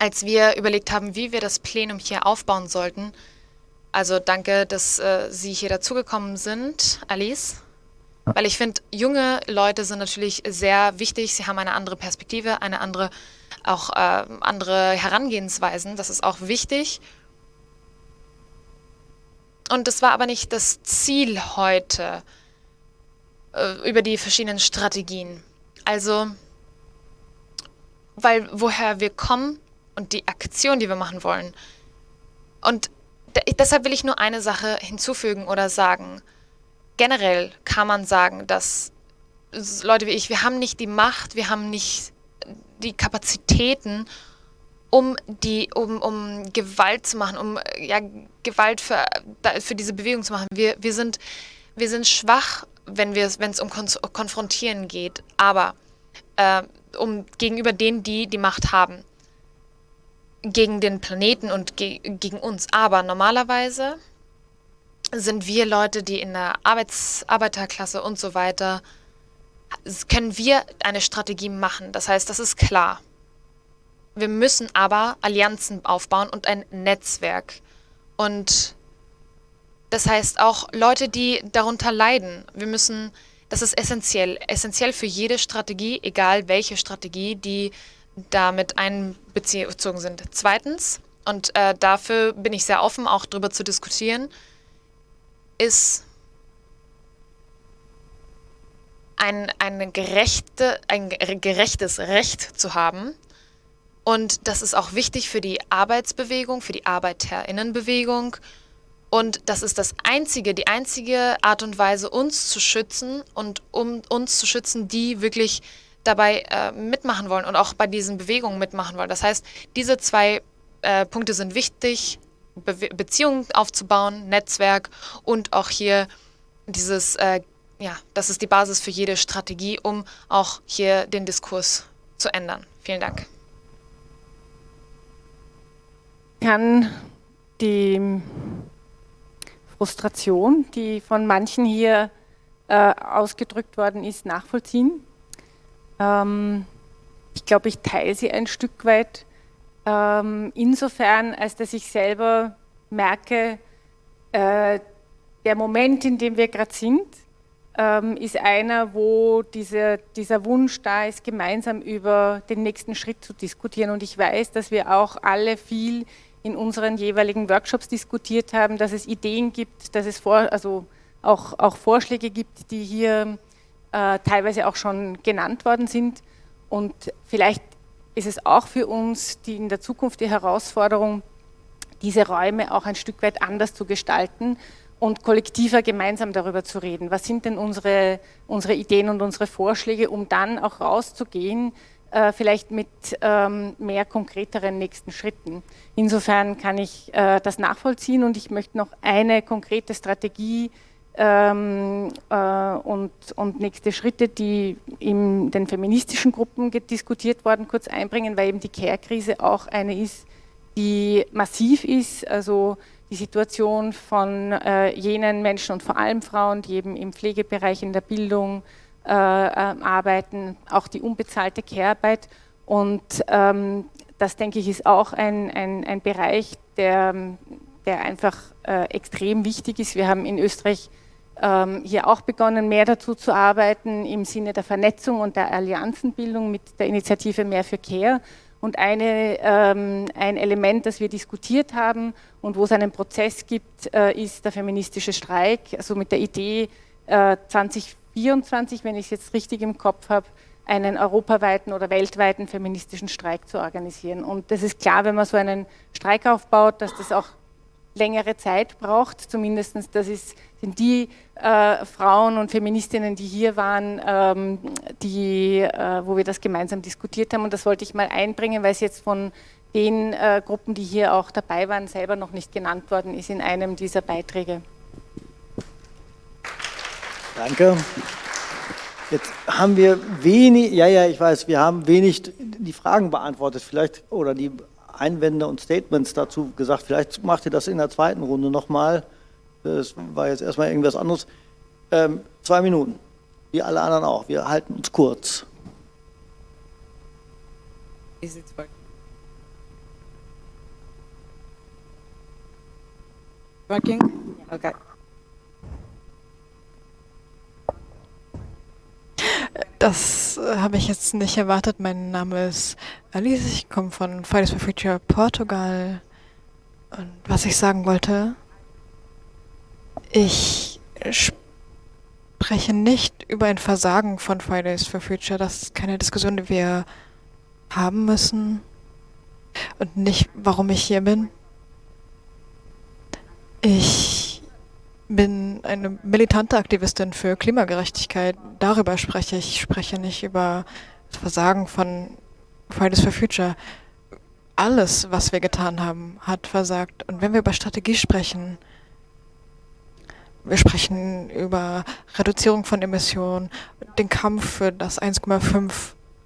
Als wir überlegt haben, wie wir das Plenum hier aufbauen sollten, also danke, dass äh, Sie hier dazugekommen sind, Alice. Weil ich finde, junge Leute sind natürlich sehr wichtig. Sie haben eine andere Perspektive, eine andere, auch äh, andere Herangehensweisen. Das ist auch wichtig. Und das war aber nicht das Ziel heute äh, über die verschiedenen Strategien. Also, weil woher wir kommen und die Aktion, die wir machen wollen. Und deshalb will ich nur eine Sache hinzufügen oder sagen. Generell kann man sagen, dass Leute wie ich, wir haben nicht die Macht, wir haben nicht die Kapazitäten, um die, um, um Gewalt zu machen, um ja, Gewalt für, für diese Bewegung zu machen. Wir, wir, sind, wir sind schwach wenn es um Kon Konfrontieren geht, aber äh, um gegenüber denen, die die Macht haben, gegen den Planeten und ge gegen uns. Aber normalerweise sind wir Leute, die in der Arbeits Arbeiterklasse und so weiter, können wir eine Strategie machen. Das heißt, das ist klar. Wir müssen aber Allianzen aufbauen und ein Netzwerk. Und das heißt auch Leute, die darunter leiden. Wir müssen, das ist essentiell, essentiell für jede Strategie, egal welche Strategie, die damit einbezogen sind. Zweitens, und äh, dafür bin ich sehr offen, auch darüber zu diskutieren, ist ein, eine gerechte, ein gerechtes Recht zu haben. Und das ist auch wichtig für die Arbeitsbewegung, für die Arbeiterinnenbewegung und das ist das einzige, die einzige Art und Weise, uns zu schützen und um uns zu schützen, die wirklich dabei äh, mitmachen wollen und auch bei diesen Bewegungen mitmachen wollen. Das heißt, diese zwei äh, Punkte sind wichtig, Be Beziehungen aufzubauen, Netzwerk und auch hier dieses, äh, ja, das ist die Basis für jede Strategie, um auch hier den Diskurs zu ändern. Vielen Dank. Kann die Frustration, die von manchen hier äh, ausgedrückt worden ist, nachvollziehen. Ähm, ich glaube, ich teile sie ein Stück weit. Ähm, insofern, als dass ich selber merke, äh, der Moment, in dem wir gerade sind, ähm, ist einer, wo diese, dieser Wunsch da ist, gemeinsam über den nächsten Schritt zu diskutieren. Und ich weiß, dass wir auch alle viel in unseren jeweiligen Workshops diskutiert haben, dass es Ideen gibt, dass es vor, also auch, auch Vorschläge gibt, die hier äh, teilweise auch schon genannt worden sind. Und vielleicht ist es auch für uns die in der Zukunft die Herausforderung, diese Räume auch ein Stück weit anders zu gestalten und kollektiver gemeinsam darüber zu reden. Was sind denn unsere, unsere Ideen und unsere Vorschläge, um dann auch rauszugehen äh, vielleicht mit ähm, mehr konkreteren nächsten Schritten. Insofern kann ich äh, das nachvollziehen und ich möchte noch eine konkrete Strategie ähm, äh, und, und nächste Schritte, die in den feministischen Gruppen diskutiert worden, kurz einbringen, weil eben die Care-Krise auch eine ist, die massiv ist, also die Situation von äh, jenen Menschen und vor allem Frauen, die eben im Pflegebereich, in der Bildung äh, äh, arbeiten, auch die unbezahlte Care-Arbeit. Und ähm, das, denke ich, ist auch ein, ein, ein Bereich, der, der einfach äh, extrem wichtig ist. Wir haben in Österreich ähm, hier auch begonnen, mehr dazu zu arbeiten im Sinne der Vernetzung und der Allianzenbildung mit der Initiative Mehr für Care. Und eine, ähm, ein Element, das wir diskutiert haben und wo es einen Prozess gibt, äh, ist der feministische Streik, also mit der Idee, äh, 2024, wenn ich es jetzt richtig im Kopf habe, einen europaweiten oder weltweiten feministischen Streik zu organisieren. Und das ist klar, wenn man so einen Streik aufbaut, dass das auch längere Zeit braucht. Zumindest das ist, sind die äh, Frauen und Feministinnen, die hier waren, ähm, die, äh, wo wir das gemeinsam diskutiert haben. Und das wollte ich mal einbringen, weil es jetzt von den äh, Gruppen, die hier auch dabei waren, selber noch nicht genannt worden ist in einem dieser Beiträge. Danke. Jetzt haben wir wenig, ja, ja, ich weiß, wir haben wenig die Fragen beantwortet, vielleicht, oder die Einwände und Statements dazu gesagt. Vielleicht macht ihr das in der zweiten Runde nochmal. Das war jetzt erstmal irgendwas anderes. Ähm, zwei Minuten, wie alle anderen auch. Wir halten uns kurz. Working? Okay. Das äh, habe ich jetzt nicht erwartet. Mein Name ist Alice, ich komme von Fridays for Future Portugal. Und was ich sagen wollte, ich spreche nicht über ein Versagen von Fridays for Future. Das ist keine Diskussion, die wir haben müssen. Und nicht, warum ich hier bin. Ich bin eine militante Aktivistin für Klimagerechtigkeit. Darüber spreche ich. Ich spreche nicht über das Versagen von Fridays for Future. Alles, was wir getan haben, hat versagt. Und wenn wir über Strategie sprechen, wir sprechen über Reduzierung von Emissionen, den Kampf für das 1,5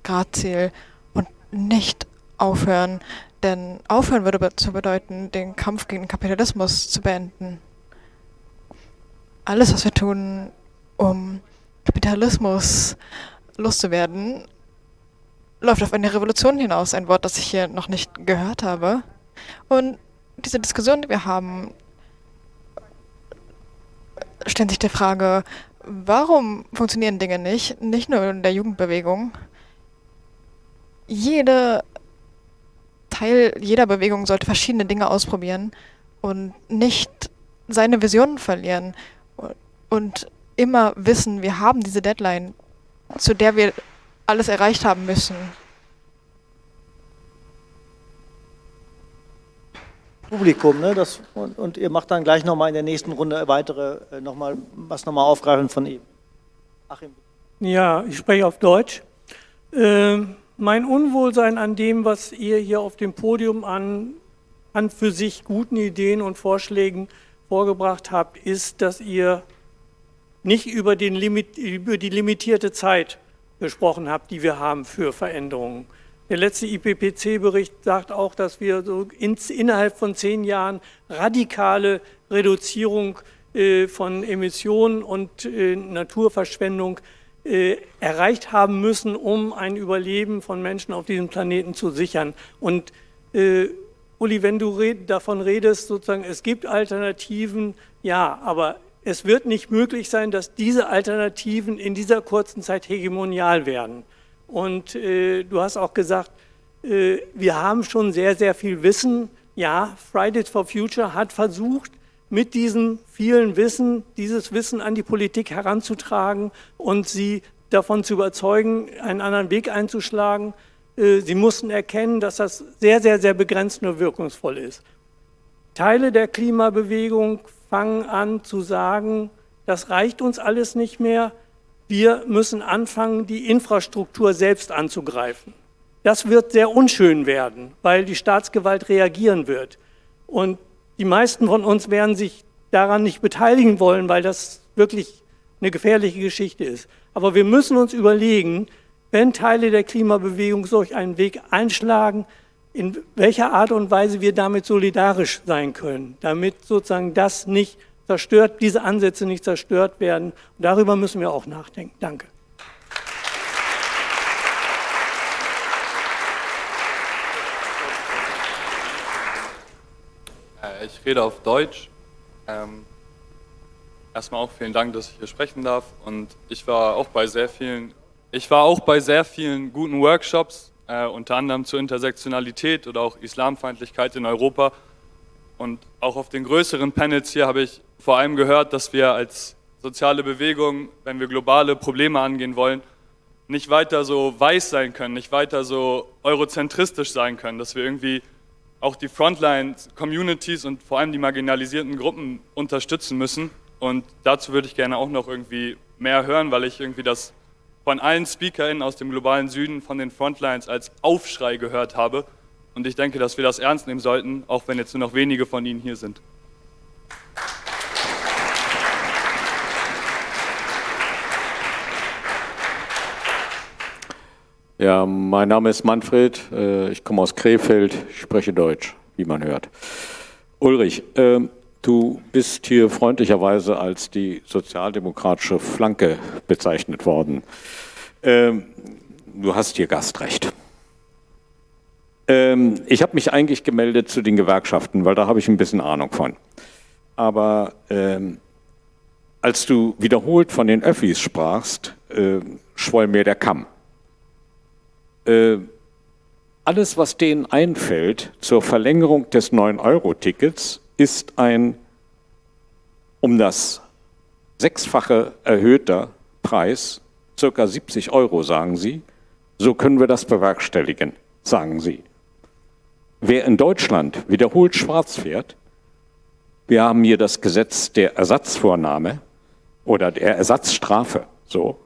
Grad Ziel und nicht aufhören, denn aufhören würde zu bedeuten, den Kampf gegen Kapitalismus zu beenden alles, was wir tun, um Kapitalismus loszuwerden, läuft auf eine Revolution hinaus. Ein Wort, das ich hier noch nicht gehört habe. Und diese Diskussion, die wir haben, stellt sich die Frage, warum funktionieren Dinge nicht? Nicht nur in der Jugendbewegung. Jede Teil jeder Bewegung sollte verschiedene Dinge ausprobieren und nicht seine Visionen verlieren und immer wissen, wir haben diese Deadline, zu der wir alles erreicht haben müssen. Publikum, ne? Das, und, und ihr macht dann gleich nochmal in der nächsten Runde weitere, äh, noch mal, was nochmal aufgreifen von ihm. Achim. Ja, ich spreche auf Deutsch. Äh, mein Unwohlsein an dem, was ihr hier auf dem Podium an, an für sich guten Ideen und Vorschlägen vorgebracht habt, ist, dass ihr nicht über, Limit, über die limitierte Zeit gesprochen habt, die wir haben für Veränderungen. Der letzte IPPC-Bericht sagt auch, dass wir so in, innerhalb von zehn Jahren radikale Reduzierung äh, von Emissionen und äh, Naturverschwendung äh, erreicht haben müssen, um ein Überleben von Menschen auf diesem Planeten zu sichern. Und äh, Uli, wenn du red, davon redest, sozusagen, es gibt Alternativen, ja, aber es wird nicht möglich sein, dass diese Alternativen in dieser kurzen Zeit hegemonial werden. Und äh, du hast auch gesagt, äh, wir haben schon sehr, sehr viel Wissen. Ja, Fridays for Future hat versucht, mit diesem vielen Wissen, dieses Wissen an die Politik heranzutragen und sie davon zu überzeugen, einen anderen Weg einzuschlagen. Äh, sie mussten erkennen, dass das sehr, sehr, sehr begrenzt nur wirkungsvoll ist. Teile der Klimabewegung fangen an zu sagen, das reicht uns alles nicht mehr, wir müssen anfangen, die Infrastruktur selbst anzugreifen. Das wird sehr unschön werden, weil die Staatsgewalt reagieren wird. Und die meisten von uns werden sich daran nicht beteiligen wollen, weil das wirklich eine gefährliche Geschichte ist. Aber wir müssen uns überlegen, wenn Teile der Klimabewegung solch einen Weg einschlagen, in welcher Art und Weise wir damit solidarisch sein können, damit sozusagen das nicht zerstört, diese Ansätze nicht zerstört werden. Und darüber müssen wir auch nachdenken. Danke. Äh, ich rede auf Deutsch. Ähm, erstmal auch vielen Dank, dass ich hier sprechen darf. Und ich war auch bei sehr vielen, ich war auch bei sehr vielen guten Workshops, äh, unter anderem zur Intersektionalität oder auch Islamfeindlichkeit in Europa. Und auch auf den größeren Panels hier habe ich vor allem gehört, dass wir als soziale Bewegung, wenn wir globale Probleme angehen wollen, nicht weiter so weiß sein können, nicht weiter so eurozentristisch sein können, dass wir irgendwie auch die Frontline-Communities und vor allem die marginalisierten Gruppen unterstützen müssen. Und dazu würde ich gerne auch noch irgendwie mehr hören, weil ich irgendwie das von allen SpeakerInnen aus dem globalen Süden, von den Frontlines als Aufschrei gehört habe. Und ich denke, dass wir das ernst nehmen sollten, auch wenn jetzt nur noch wenige von Ihnen hier sind. Ja, mein Name ist Manfred, äh, ich komme aus Krefeld, spreche Deutsch, wie man hört. Ulrich, ähm, du bist hier freundlicherweise als die sozialdemokratische Flanke bezeichnet worden. Ähm, du hast hier Gastrecht. Ähm, ich habe mich eigentlich gemeldet zu den Gewerkschaften, weil da habe ich ein bisschen Ahnung von. Aber als du wiederholt von den Öffis sprachst, äh, schwoll mir der Kamm. Äh, alles, was denen einfällt zur Verlängerung des 9-Euro-Tickets, ist ein um das sechsfache erhöhter Preis, circa 70 Euro, sagen sie. So können wir das bewerkstelligen, sagen sie. Wer in Deutschland wiederholt schwarz fährt, wir haben hier das Gesetz der Ersatzvornahme oder der Ersatzstrafe, so,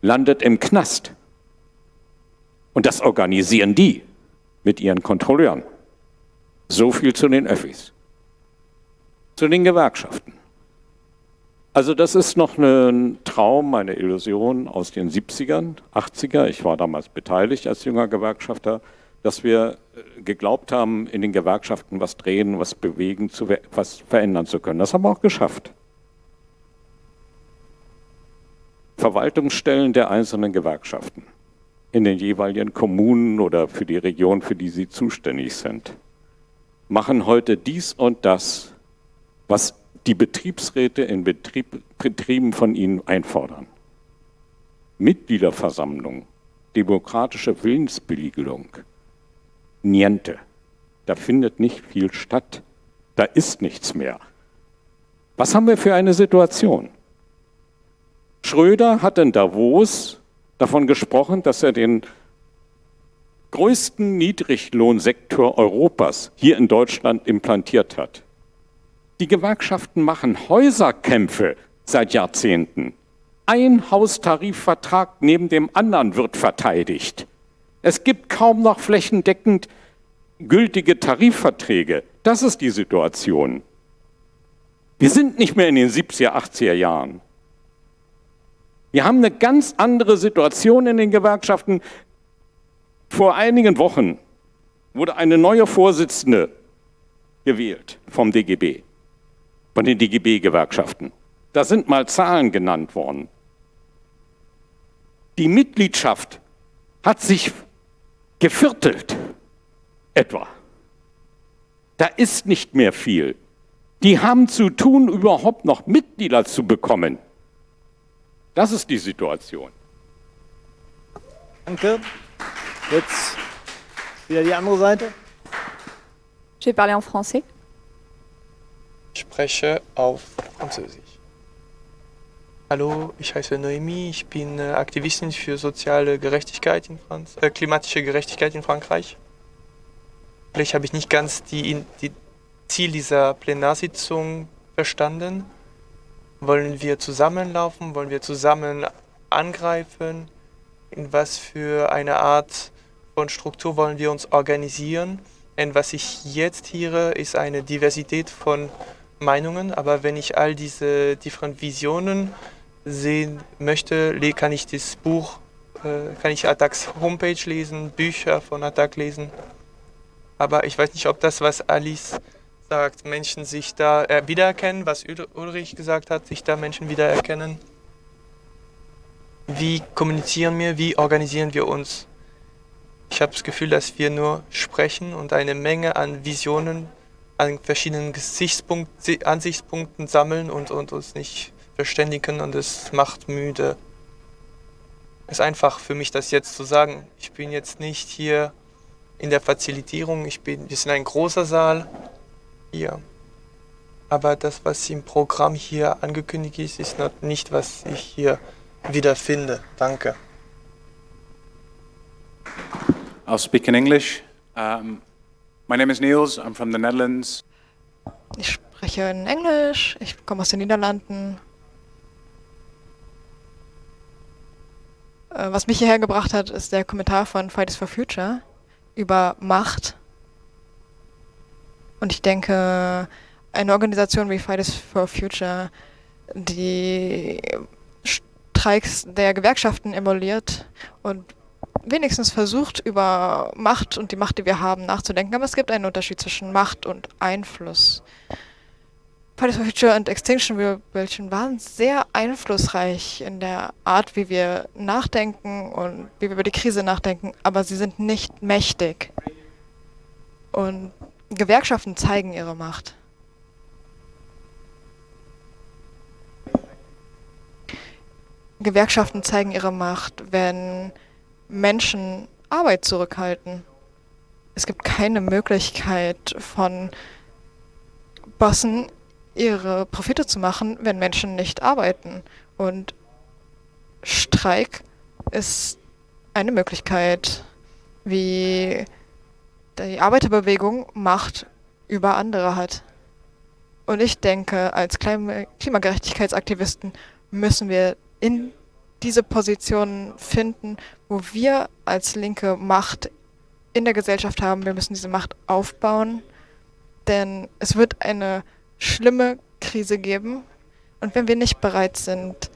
landet im Knast. Und das organisieren die mit ihren Kontrolleuren. So viel zu den Öffis. Zu den Gewerkschaften. Also das ist noch ein Traum, eine Illusion aus den 70ern, 80er. Ich war damals beteiligt als junger Gewerkschafter, dass wir äh, geglaubt haben, in den Gewerkschaften was drehen, was bewegen, was verändern zu können. Das haben wir auch geschafft. Verwaltungsstellen der einzelnen Gewerkschaften in den jeweiligen Kommunen oder für die Region, für die sie zuständig sind, machen heute dies und das, was die Betriebsräte in Betrieb, Betrieben von ihnen einfordern. Mitgliederversammlung, demokratische Willensbeliegelung, niente. Da findet nicht viel statt. Da ist nichts mehr. Was haben wir für eine Situation? Schröder hat in Davos davon gesprochen, dass er den größten Niedriglohnsektor Europas hier in Deutschland implantiert hat. Die Gewerkschaften machen Häuserkämpfe seit Jahrzehnten. Ein Haustarifvertrag neben dem anderen wird verteidigt. Es gibt kaum noch flächendeckend gültige Tarifverträge. Das ist die Situation. Wir sind nicht mehr in den 70er, 80er Jahren. Wir haben eine ganz andere Situation in den Gewerkschaften. Vor einigen Wochen wurde eine neue Vorsitzende gewählt vom DGB, von den DGB-Gewerkschaften. Da sind mal Zahlen genannt worden. Die Mitgliedschaft hat sich geviertelt, etwa. Da ist nicht mehr viel. Die haben zu tun, überhaupt noch Mitglieder zu bekommen. Das ist die Situation. Danke. Jetzt wieder die andere Seite. Je vais parler en français. Spreche auf Französisch. Hallo, ich heiße Noemi, ich bin äh, Aktivistin für soziale Gerechtigkeit in Franz äh, klimatische Gerechtigkeit in Frankreich. Vielleicht habe ich nicht ganz die, die Ziel dieser Plenarsitzung verstanden. Wollen wir zusammenlaufen? Wollen wir zusammen angreifen? In was für eine Art von Struktur wollen wir uns organisieren? Und was ich jetzt höre, ist eine Diversität von Meinungen, aber wenn ich all diese differenten Visionen sehen möchte, kann ich das Buch, äh, kann ich Attacks Homepage lesen, Bücher von Attack lesen. Aber ich weiß nicht, ob das, was Alice sagt, Menschen sich da äh, wiedererkennen, was Ulrich gesagt hat, sich da Menschen wiedererkennen. Wie kommunizieren wir, wie organisieren wir uns? Ich habe das Gefühl, dass wir nur sprechen und eine Menge an Visionen, an verschiedenen Ansichtspunkten sammeln und, und uns nicht verständigen und es macht müde. Es ist einfach für mich, das jetzt zu sagen. Ich bin jetzt nicht hier in der Facilitierung, ich bin, wir sind ein großer Saal hier. Aber das, was im Programm hier angekündigt ist, ist nicht, was ich hier wiederfinde. Danke. I'll speak in English. Um, my name is Niels. I'm from the Netherlands. Ich spreche in Englisch. Ich komme aus den Niederlanden. Äh, was mich hierher gebracht hat, ist der Kommentar von Fridays for Future über Macht. Und ich denke, eine Organisation wie Fridays for Future, die Streiks der Gewerkschaften emuliert und wenigstens versucht, über Macht und die Macht, die wir haben, nachzudenken. Aber es gibt einen Unterschied zwischen Macht und Einfluss. Fridays for Future und Extinction Rebellion waren sehr einflussreich in der Art, wie wir nachdenken und wie wir über die Krise nachdenken, aber sie sind nicht mächtig. Und Gewerkschaften zeigen ihre Macht. Gewerkschaften zeigen ihre Macht, wenn Menschen Arbeit zurückhalten. Es gibt keine Möglichkeit von Bossen ihre Profite zu machen, wenn Menschen nicht arbeiten. Und Streik ist eine Möglichkeit, wie die Arbeiterbewegung Macht über andere hat. Und ich denke, als Klimagerechtigkeitsaktivisten müssen wir in diese Positionen finden, wo wir als Linke Macht in der Gesellschaft haben. Wir müssen diese Macht aufbauen, denn es wird eine schlimme Krise geben. Und wenn wir nicht bereit sind,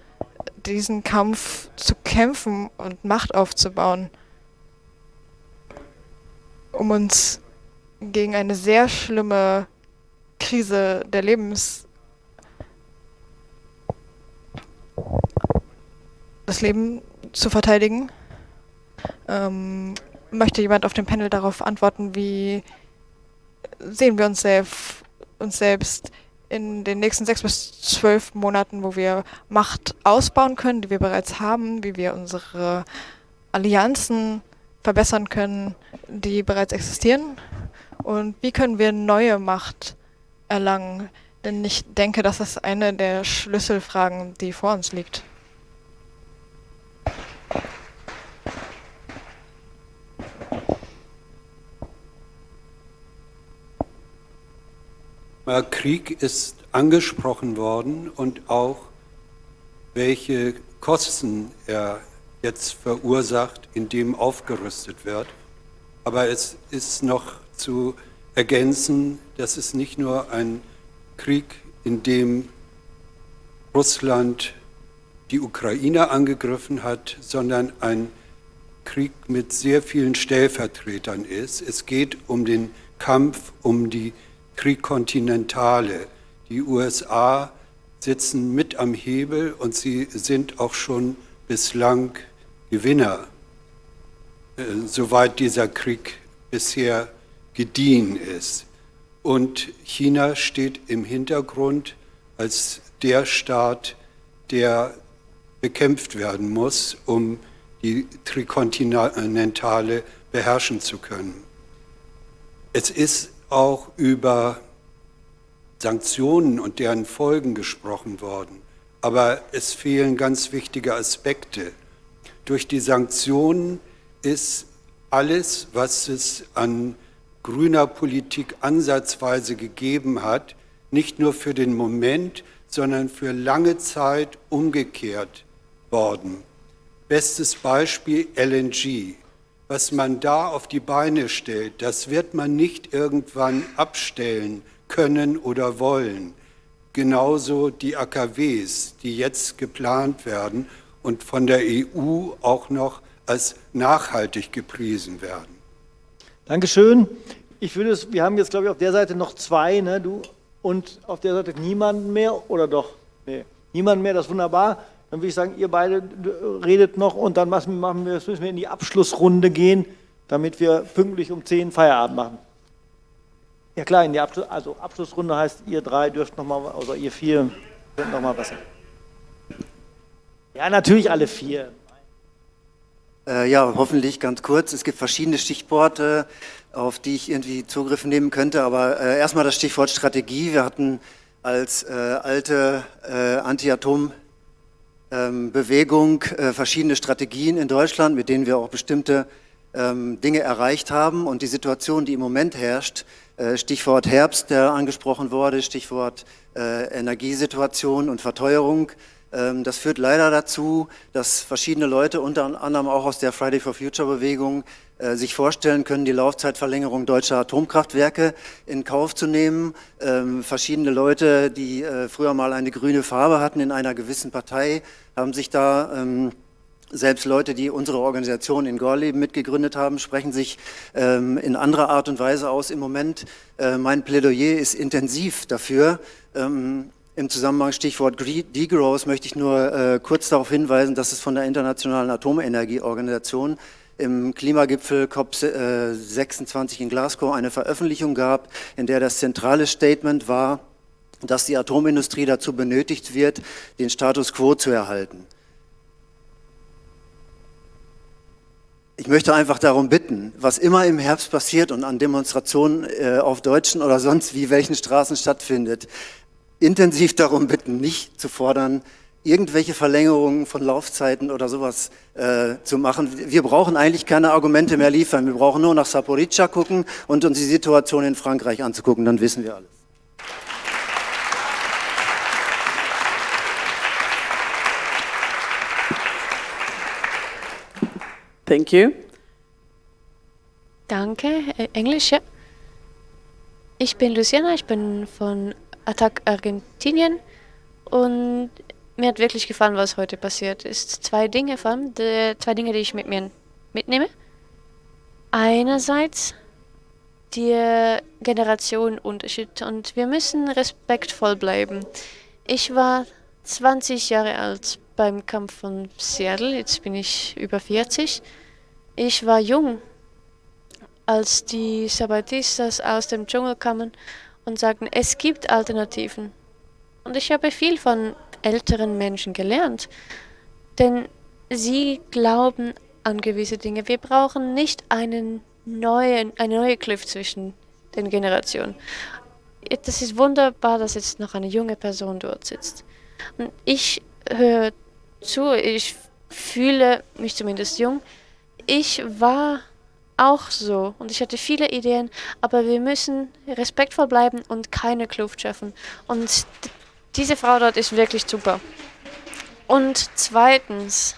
diesen Kampf zu kämpfen und Macht aufzubauen, um uns gegen eine sehr schlimme Krise der Lebens das Leben zu verteidigen. Ähm, möchte jemand auf dem Panel darauf antworten, wie sehen wir uns, selbst, uns selbst in den nächsten sechs bis zwölf Monaten, wo wir Macht ausbauen können, die wir bereits haben, wie wir unsere Allianzen verbessern können, die bereits existieren und wie können wir neue Macht erlangen. Denn ich denke, das ist eine der Schlüsselfragen, die vor uns liegt. Krieg ist angesprochen worden und auch welche Kosten er jetzt verursacht, indem aufgerüstet wird. Aber es ist noch zu ergänzen, dass es nicht nur ein Krieg, in dem Russland die Ukraine angegriffen hat, sondern ein Krieg mit sehr vielen Stellvertretern ist. Es geht um den Kampf um die Trikontinentale. Die USA sitzen mit am Hebel und sie sind auch schon bislang Gewinner, äh, soweit dieser Krieg bisher gediehen ist. Und China steht im Hintergrund als der Staat, der bekämpft werden muss, um die Trikontinentale beherrschen zu können. Es ist auch über Sanktionen und deren Folgen gesprochen worden. Aber es fehlen ganz wichtige Aspekte. Durch die Sanktionen ist alles, was es an grüner Politik ansatzweise gegeben hat, nicht nur für den Moment, sondern für lange Zeit umgekehrt worden. Bestes Beispiel LNG was man da auf die Beine stellt, das wird man nicht irgendwann abstellen können oder wollen. genauso die AKWs, die jetzt geplant werden und von der EU auch noch als nachhaltig gepriesen werden. Dankeschön. Ich würde es, wir haben jetzt, glaube ich, auf der Seite noch zwei, ne, du, und auf der Seite niemanden mehr, oder doch? Nee, niemanden mehr, das ist wunderbar. Dann würde ich sagen, ihr beide redet noch und dann machen wir, müssen wir in die Abschlussrunde gehen, damit wir pünktlich um 10 Feierabend machen. Ja klar, in die Abschluss, also Abschlussrunde heißt, ihr drei dürft nochmal, oder ihr vier könnt nochmal was sagen. Ja, natürlich alle vier. Äh, ja, hoffentlich ganz kurz. Es gibt verschiedene Stichworte, auf die ich irgendwie Zugriff nehmen könnte, aber äh, erstmal das Stichwort Strategie. Wir hatten als äh, alte äh, Anti-Atom-Bewegung ähm, äh, verschiedene Strategien in Deutschland, mit denen wir auch bestimmte ähm, Dinge erreicht haben und die Situation, die im Moment herrscht, äh, Stichwort Herbst, der angesprochen wurde, Stichwort äh, Energiesituation und Verteuerung. Ähm, das führt leider dazu, dass verschiedene Leute, unter anderem auch aus der Friday for Future Bewegung, äh, sich vorstellen können, die Laufzeitverlängerung deutscher Atomkraftwerke in Kauf zu nehmen. Ähm, verschiedene Leute, die früher mal eine grüne Farbe hatten in einer gewissen Partei, haben sich da ähm, selbst Leute, die unsere Organisation in Gorleben mitgegründet haben, sprechen sich in anderer Art und Weise aus. Im Moment, äh, mein Plädoyer ist intensiv dafür. Im Zusammenhang Stichwort Degrowth möchte ich nur äh, kurz darauf hinweisen, dass es von der Internationalen Atomenergieorganisation im Klimagipfel COP26 in Glasgow eine Veröffentlichung gab, in der das zentrale Statement war, dass die Atomindustrie dazu benötigt wird, den Status quo zu erhalten. Ich möchte einfach darum bitten, was immer im Herbst passiert und an Demonstrationen äh, auf deutschen oder sonst wie welchen Straßen stattfindet, intensiv darum bitten, nicht zu fordern, irgendwelche Verlängerungen von Laufzeiten oder sowas äh, zu machen. Wir brauchen eigentlich keine Argumente mehr liefern. Wir brauchen nur nach Saporica gucken und uns die Situation in Frankreich anzugucken, dann wissen wir alles. Thank you. Danke. Äh, Englisch, ja. Ich bin Luciana, ich bin von Attac Argentinien und mir hat wirklich gefallen, was heute passiert ist. Zwei Dinge vor allem, die, zwei Dinge, die ich mit mir mitnehme. Einerseits der Generationenunterschied und wir müssen respektvoll bleiben. Ich war 20 Jahre alt beim Kampf von Seattle, jetzt bin ich über 40. Ich war jung, als die Sabatistas aus dem Dschungel kamen und sagten, es gibt Alternativen. Und ich habe viel von älteren Menschen gelernt, denn sie glauben an gewisse Dinge. Wir brauchen nicht einen neuen, eine neue Kluft zwischen den Generationen. Das ist wunderbar, dass jetzt noch eine junge Person dort sitzt. Und ich höre zu. Ich fühle mich zumindest jung. Ich war auch so und ich hatte viele Ideen, aber wir müssen respektvoll bleiben und keine Kluft schaffen. Und diese Frau dort ist wirklich super. Und zweitens,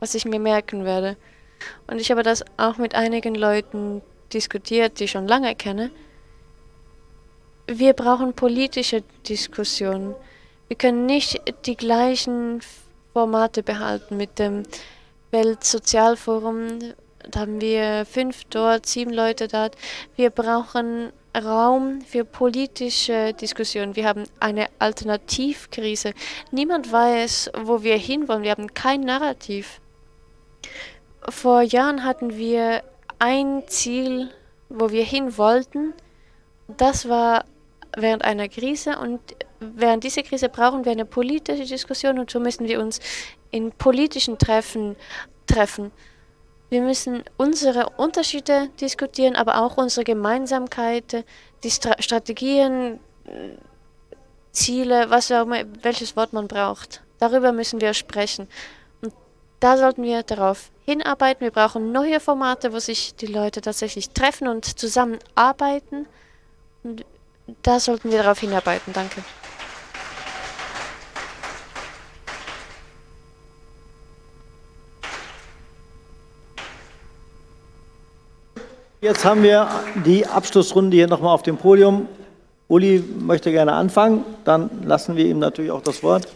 was ich mir merken werde, und ich habe das auch mit einigen Leuten diskutiert, die ich schon lange kenne, wir brauchen politische Diskussionen. Wir können nicht die gleichen Formate behalten. Mit dem Weltsozialforum da haben wir fünf dort, sieben Leute dort. Wir brauchen Raum für politische Diskussionen. Wir haben eine Alternativkrise. Niemand weiß, wo wir hinwollen. Wir haben kein Narrativ. Vor Jahren hatten wir ein Ziel, wo wir hin wollten. Das war während einer Krise und während dieser Krise brauchen wir eine politische Diskussion und so müssen wir uns in politischen Treffen treffen. Wir müssen unsere Unterschiede diskutieren, aber auch unsere Gemeinsamkeiten, die Stra Strategien, Ziele, was auch immer, welches Wort man braucht. Darüber müssen wir sprechen. Und da sollten wir darauf hinarbeiten. Wir brauchen neue Formate, wo sich die Leute tatsächlich treffen und zusammenarbeiten. Und da sollten wir darauf hinarbeiten. Danke. Jetzt haben wir die Abschlussrunde hier nochmal auf dem Podium Uli möchte gerne anfangen, dann lassen wir ihm natürlich auch das Wort.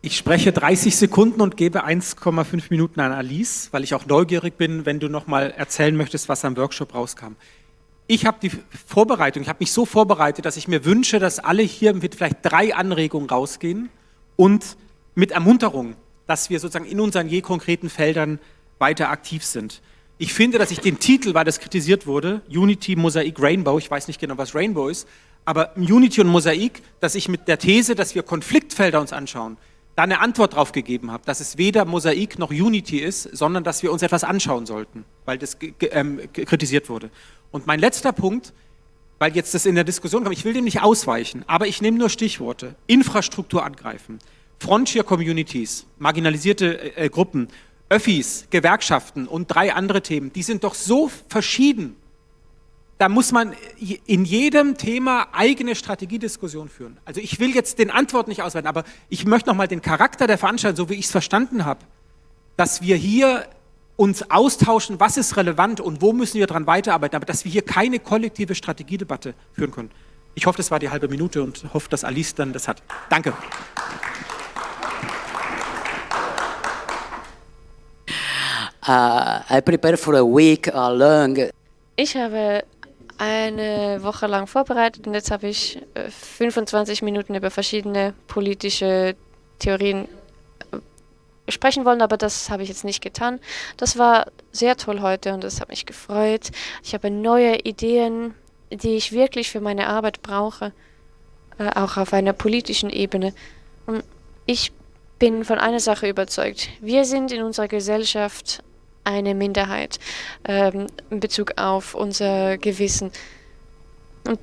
Ich spreche 30 Sekunden und gebe 1,5 Minuten an Alice, weil ich auch neugierig bin, wenn du noch mal erzählen möchtest, was am Workshop rauskam. Ich habe die Vorbereitung, ich habe mich so vorbereitet, dass ich mir wünsche, dass alle hier mit vielleicht drei Anregungen rausgehen und mit Ermunterung, dass wir sozusagen in unseren je konkreten Feldern weiter aktiv sind. Ich finde, dass ich den Titel, weil das kritisiert wurde, Unity, Mosaik, Rainbow, ich weiß nicht genau, was Rainbow ist, aber Unity und Mosaik, dass ich mit der These, dass wir Konfliktfelder uns anschauen, da eine Antwort drauf gegeben habe, dass es weder Mosaik noch Unity ist, sondern dass wir uns etwas anschauen sollten, weil das ähm, kritisiert wurde. Und mein letzter Punkt, weil jetzt das in der Diskussion kommt, ich will dem nicht ausweichen, aber ich nehme nur Stichworte. Infrastruktur angreifen, Frontier Communities, marginalisierte äh, Gruppen, Öffis, Gewerkschaften und drei andere Themen, die sind doch so verschieden. Da muss man in jedem Thema eigene Strategiediskussion führen. Also ich will jetzt den Antwort nicht ausweiten, aber ich möchte nochmal den Charakter der Veranstaltung, so wie ich es verstanden habe, dass wir hier uns austauschen, was ist relevant und wo müssen wir daran weiterarbeiten, aber dass wir hier keine kollektive Strategiedebatte führen können. Ich hoffe, das war die halbe Minute und hoffe, dass Alice dann das hat. Danke. I prepare for a week uh, long. Ich habe eine Woche lang vorbereitet und jetzt habe ich 25 äh, Minuten über verschiedene politische Theorien äh, sprechen wollen, aber das habe ich jetzt nicht getan. Das war sehr toll heute und das hat mich gefreut. Ich habe neue Ideen, die ich wirklich für meine Arbeit brauche, äh, auch auf einer politischen Ebene. Und ich bin von einer Sache überzeugt. Wir sind in unserer Gesellschaft eine Minderheit ähm, in Bezug auf unser Gewissen. Und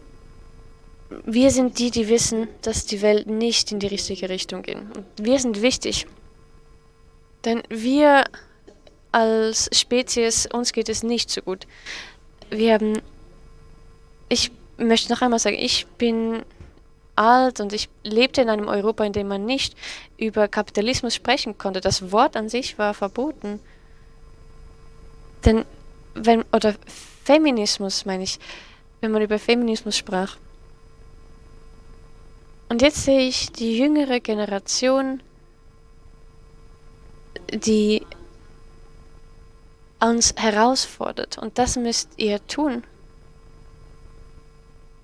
wir sind die, die wissen, dass die Welt nicht in die richtige Richtung geht. Und wir sind wichtig. Denn wir als Spezies, uns geht es nicht so gut. Wir haben, ich möchte noch einmal sagen, ich bin alt und ich lebte in einem Europa, in dem man nicht über Kapitalismus sprechen konnte. Das Wort an sich war verboten. Denn wenn, oder Feminismus meine ich, wenn man über Feminismus sprach. Und jetzt sehe ich die jüngere Generation, die uns herausfordert. Und das müsst ihr tun.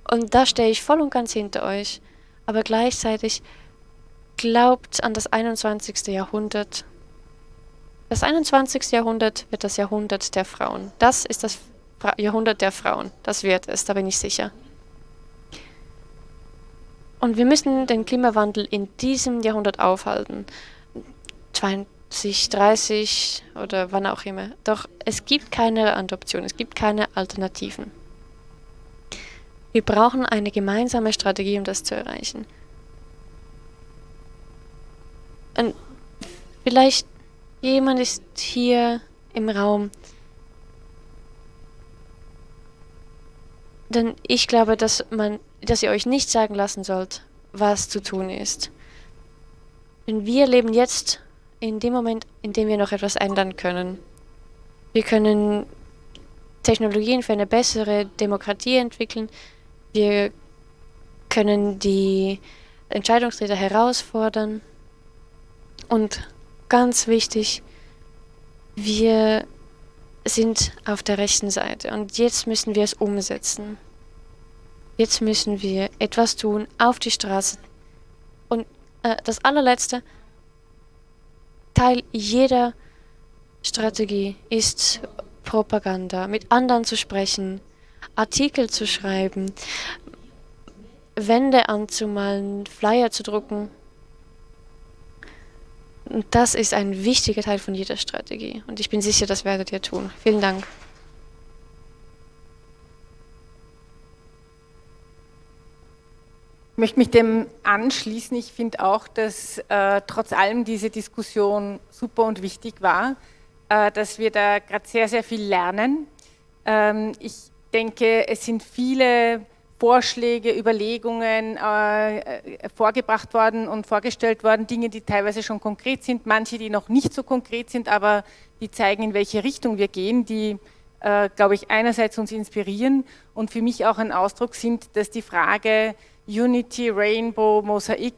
Und da stehe ich voll und ganz hinter euch. Aber gleichzeitig glaubt an das 21. Jahrhundert das 21. Jahrhundert wird das Jahrhundert der Frauen. Das ist das Jahrhundert der Frauen. Das wird es, da bin ich sicher. Und wir müssen den Klimawandel in diesem Jahrhundert aufhalten. 20, 30 oder wann auch immer. Doch es gibt keine Adoption, es gibt keine Alternativen. Wir brauchen eine gemeinsame Strategie, um das zu erreichen. Und vielleicht Jemand ist hier im Raum. Denn ich glaube, dass man, dass ihr euch nicht sagen lassen sollt, was zu tun ist. Denn wir leben jetzt in dem Moment, in dem wir noch etwas ändern können. Wir können Technologien für eine bessere Demokratie entwickeln. Wir können die Entscheidungsträger herausfordern und ganz wichtig, wir sind auf der rechten Seite und jetzt müssen wir es umsetzen. Jetzt müssen wir etwas tun auf die Straße. Und äh, das allerletzte, Teil jeder Strategie ist Propaganda, mit anderen zu sprechen, Artikel zu schreiben, Wände anzumalen, Flyer zu drucken. Und das ist ein wichtiger Teil von jeder Strategie. Und ich bin sicher, das werdet ihr tun. Vielen Dank. Ich möchte mich dem anschließen. Ich finde auch, dass äh, trotz allem diese Diskussion super und wichtig war, äh, dass wir da gerade sehr, sehr viel lernen. Ähm, ich denke, es sind viele Vorschläge, Überlegungen äh, äh, vorgebracht worden und vorgestellt worden, Dinge, die teilweise schon konkret sind, manche, die noch nicht so konkret sind, aber die zeigen, in welche Richtung wir gehen, die äh, glaube ich, einerseits uns inspirieren und für mich auch ein Ausdruck sind, dass die Frage Unity, Rainbow, Mosaik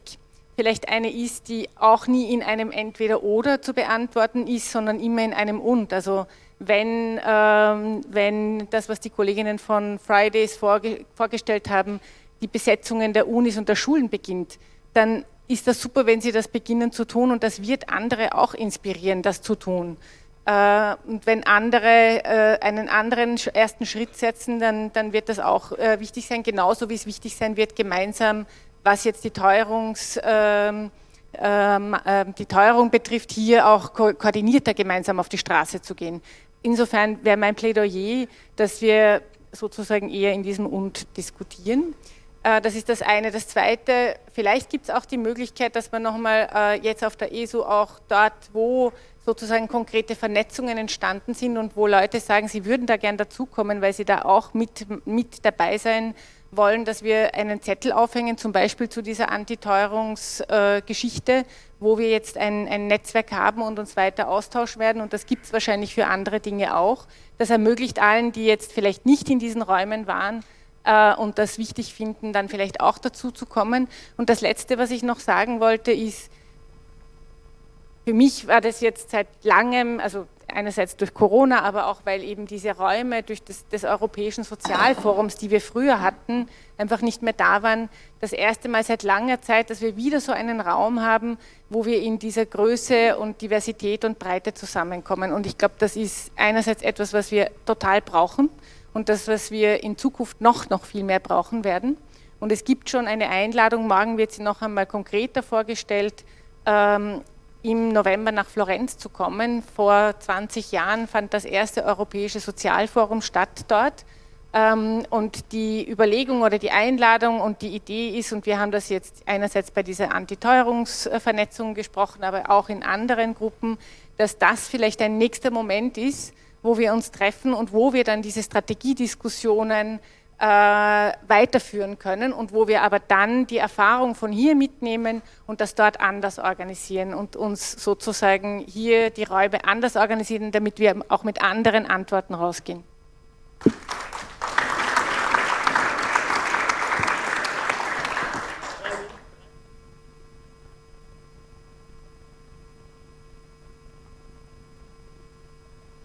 vielleicht eine ist, die auch nie in einem Entweder-Oder zu beantworten ist, sondern immer in einem Und. Also wenn, ähm, wenn das, was die Kolleginnen von Fridays vorge vorgestellt haben, die Besetzungen der Unis und der Schulen beginnt, dann ist das super, wenn sie das beginnen zu tun und das wird andere auch inspirieren, das zu tun. Äh, und wenn andere äh, einen anderen ersten Schritt setzen, dann, dann wird das auch äh, wichtig sein, genauso wie es wichtig sein wird, gemeinsam, was jetzt die, Teuerungs, ähm, ähm, ähm, die Teuerung betrifft, hier auch ko koordinierter gemeinsam auf die Straße zu gehen. Insofern wäre mein Plädoyer, dass wir sozusagen eher in diesem Und diskutieren. Das ist das eine. Das zweite, vielleicht gibt es auch die Möglichkeit, dass man nochmal jetzt auf der ESU auch dort, wo sozusagen konkrete Vernetzungen entstanden sind und wo Leute sagen, sie würden da gern dazukommen, weil sie da auch mit, mit dabei sein wollen, dass wir einen Zettel aufhängen, zum Beispiel zu dieser Antiteuerungsgeschichte, äh, wo wir jetzt ein, ein, Netzwerk haben und uns weiter austauschen werden und das gibt es wahrscheinlich für andere Dinge auch. Das ermöglicht allen, die jetzt vielleicht nicht in diesen Räumen waren, äh, und das wichtig finden, dann vielleicht auch dazu zu kommen. Und das Letzte, was ich noch sagen wollte, ist, für mich war das jetzt seit langem, also einerseits durch Corona, aber auch weil eben diese Räume durch das, des Europäischen Sozialforums, die wir früher hatten, einfach nicht mehr da waren, das erste Mal seit langer Zeit, dass wir wieder so einen Raum haben, wo wir in dieser Größe und Diversität und Breite zusammenkommen. Und ich glaube, das ist einerseits etwas, was wir total brauchen und das, was wir in Zukunft noch, noch viel mehr brauchen werden. Und es gibt schon eine Einladung, morgen wird sie noch einmal konkreter vorgestellt, ähm, im November nach Florenz zu kommen. Vor 20 Jahren fand das erste Europäische Sozialforum statt dort. Ähm, und die Überlegung oder die Einladung und die Idee ist, und wir haben das jetzt einerseits bei dieser Antiteuerungsvernetzung gesprochen, aber auch in anderen Gruppen, dass das vielleicht ein nächster Moment ist, wo wir uns treffen und wo wir dann diese Strategiediskussionen äh, weiterführen können und wo wir aber dann die Erfahrung von hier mitnehmen und das dort anders organisieren und uns sozusagen hier die Räume anders organisieren, damit wir auch mit anderen Antworten rausgehen.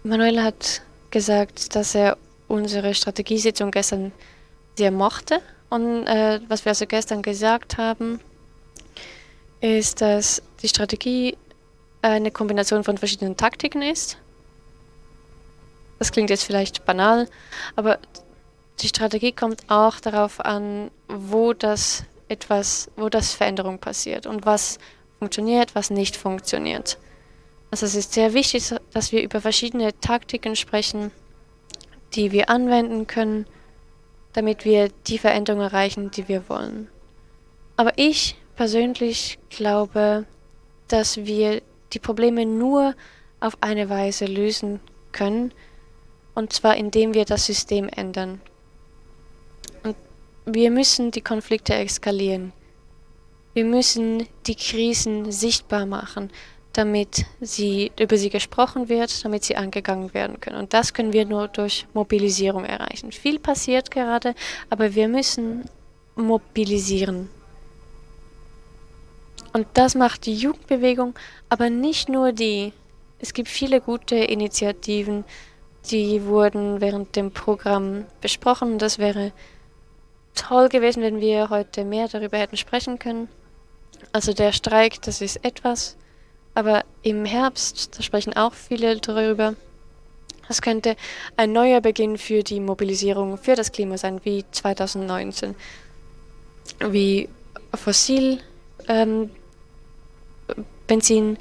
Manuel hat gesagt, dass er unsere Strategiesitzung gestern sehr mochte. Und äh, was wir also gestern gesagt haben, ist, dass die Strategie eine Kombination von verschiedenen Taktiken ist. Das klingt jetzt vielleicht banal, aber die Strategie kommt auch darauf an, wo das etwas, wo das Veränderung passiert und was funktioniert, was nicht funktioniert. Also es ist sehr wichtig, dass wir über verschiedene Taktiken sprechen, die wir anwenden können, damit wir die Veränderung erreichen, die wir wollen. Aber ich persönlich glaube, dass wir die Probleme nur auf eine Weise lösen können, und zwar indem wir das System ändern. Und wir müssen die Konflikte eskalieren. Wir müssen die Krisen sichtbar machen damit sie, über sie gesprochen wird, damit sie angegangen werden können. Und das können wir nur durch Mobilisierung erreichen. Viel passiert gerade, aber wir müssen mobilisieren. Und das macht die Jugendbewegung, aber nicht nur die. Es gibt viele gute Initiativen, die wurden während dem Programm besprochen. Das wäre toll gewesen, wenn wir heute mehr darüber hätten sprechen können. Also der Streik, das ist etwas, aber im Herbst, da sprechen auch viele darüber, es könnte ein neuer Beginn für die Mobilisierung für das Klima sein, wie 2019. Wie Fossil, ähm, Benzin.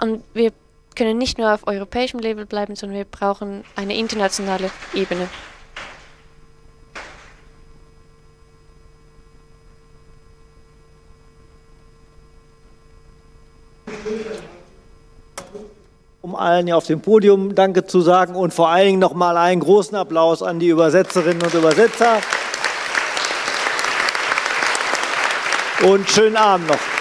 Und wir können nicht nur auf europäischem Level bleiben, sondern wir brauchen eine internationale Ebene. Um allen auf dem Podium Danke zu sagen und vor allen Dingen nochmal einen großen Applaus an die Übersetzerinnen und Übersetzer. Und schönen Abend noch.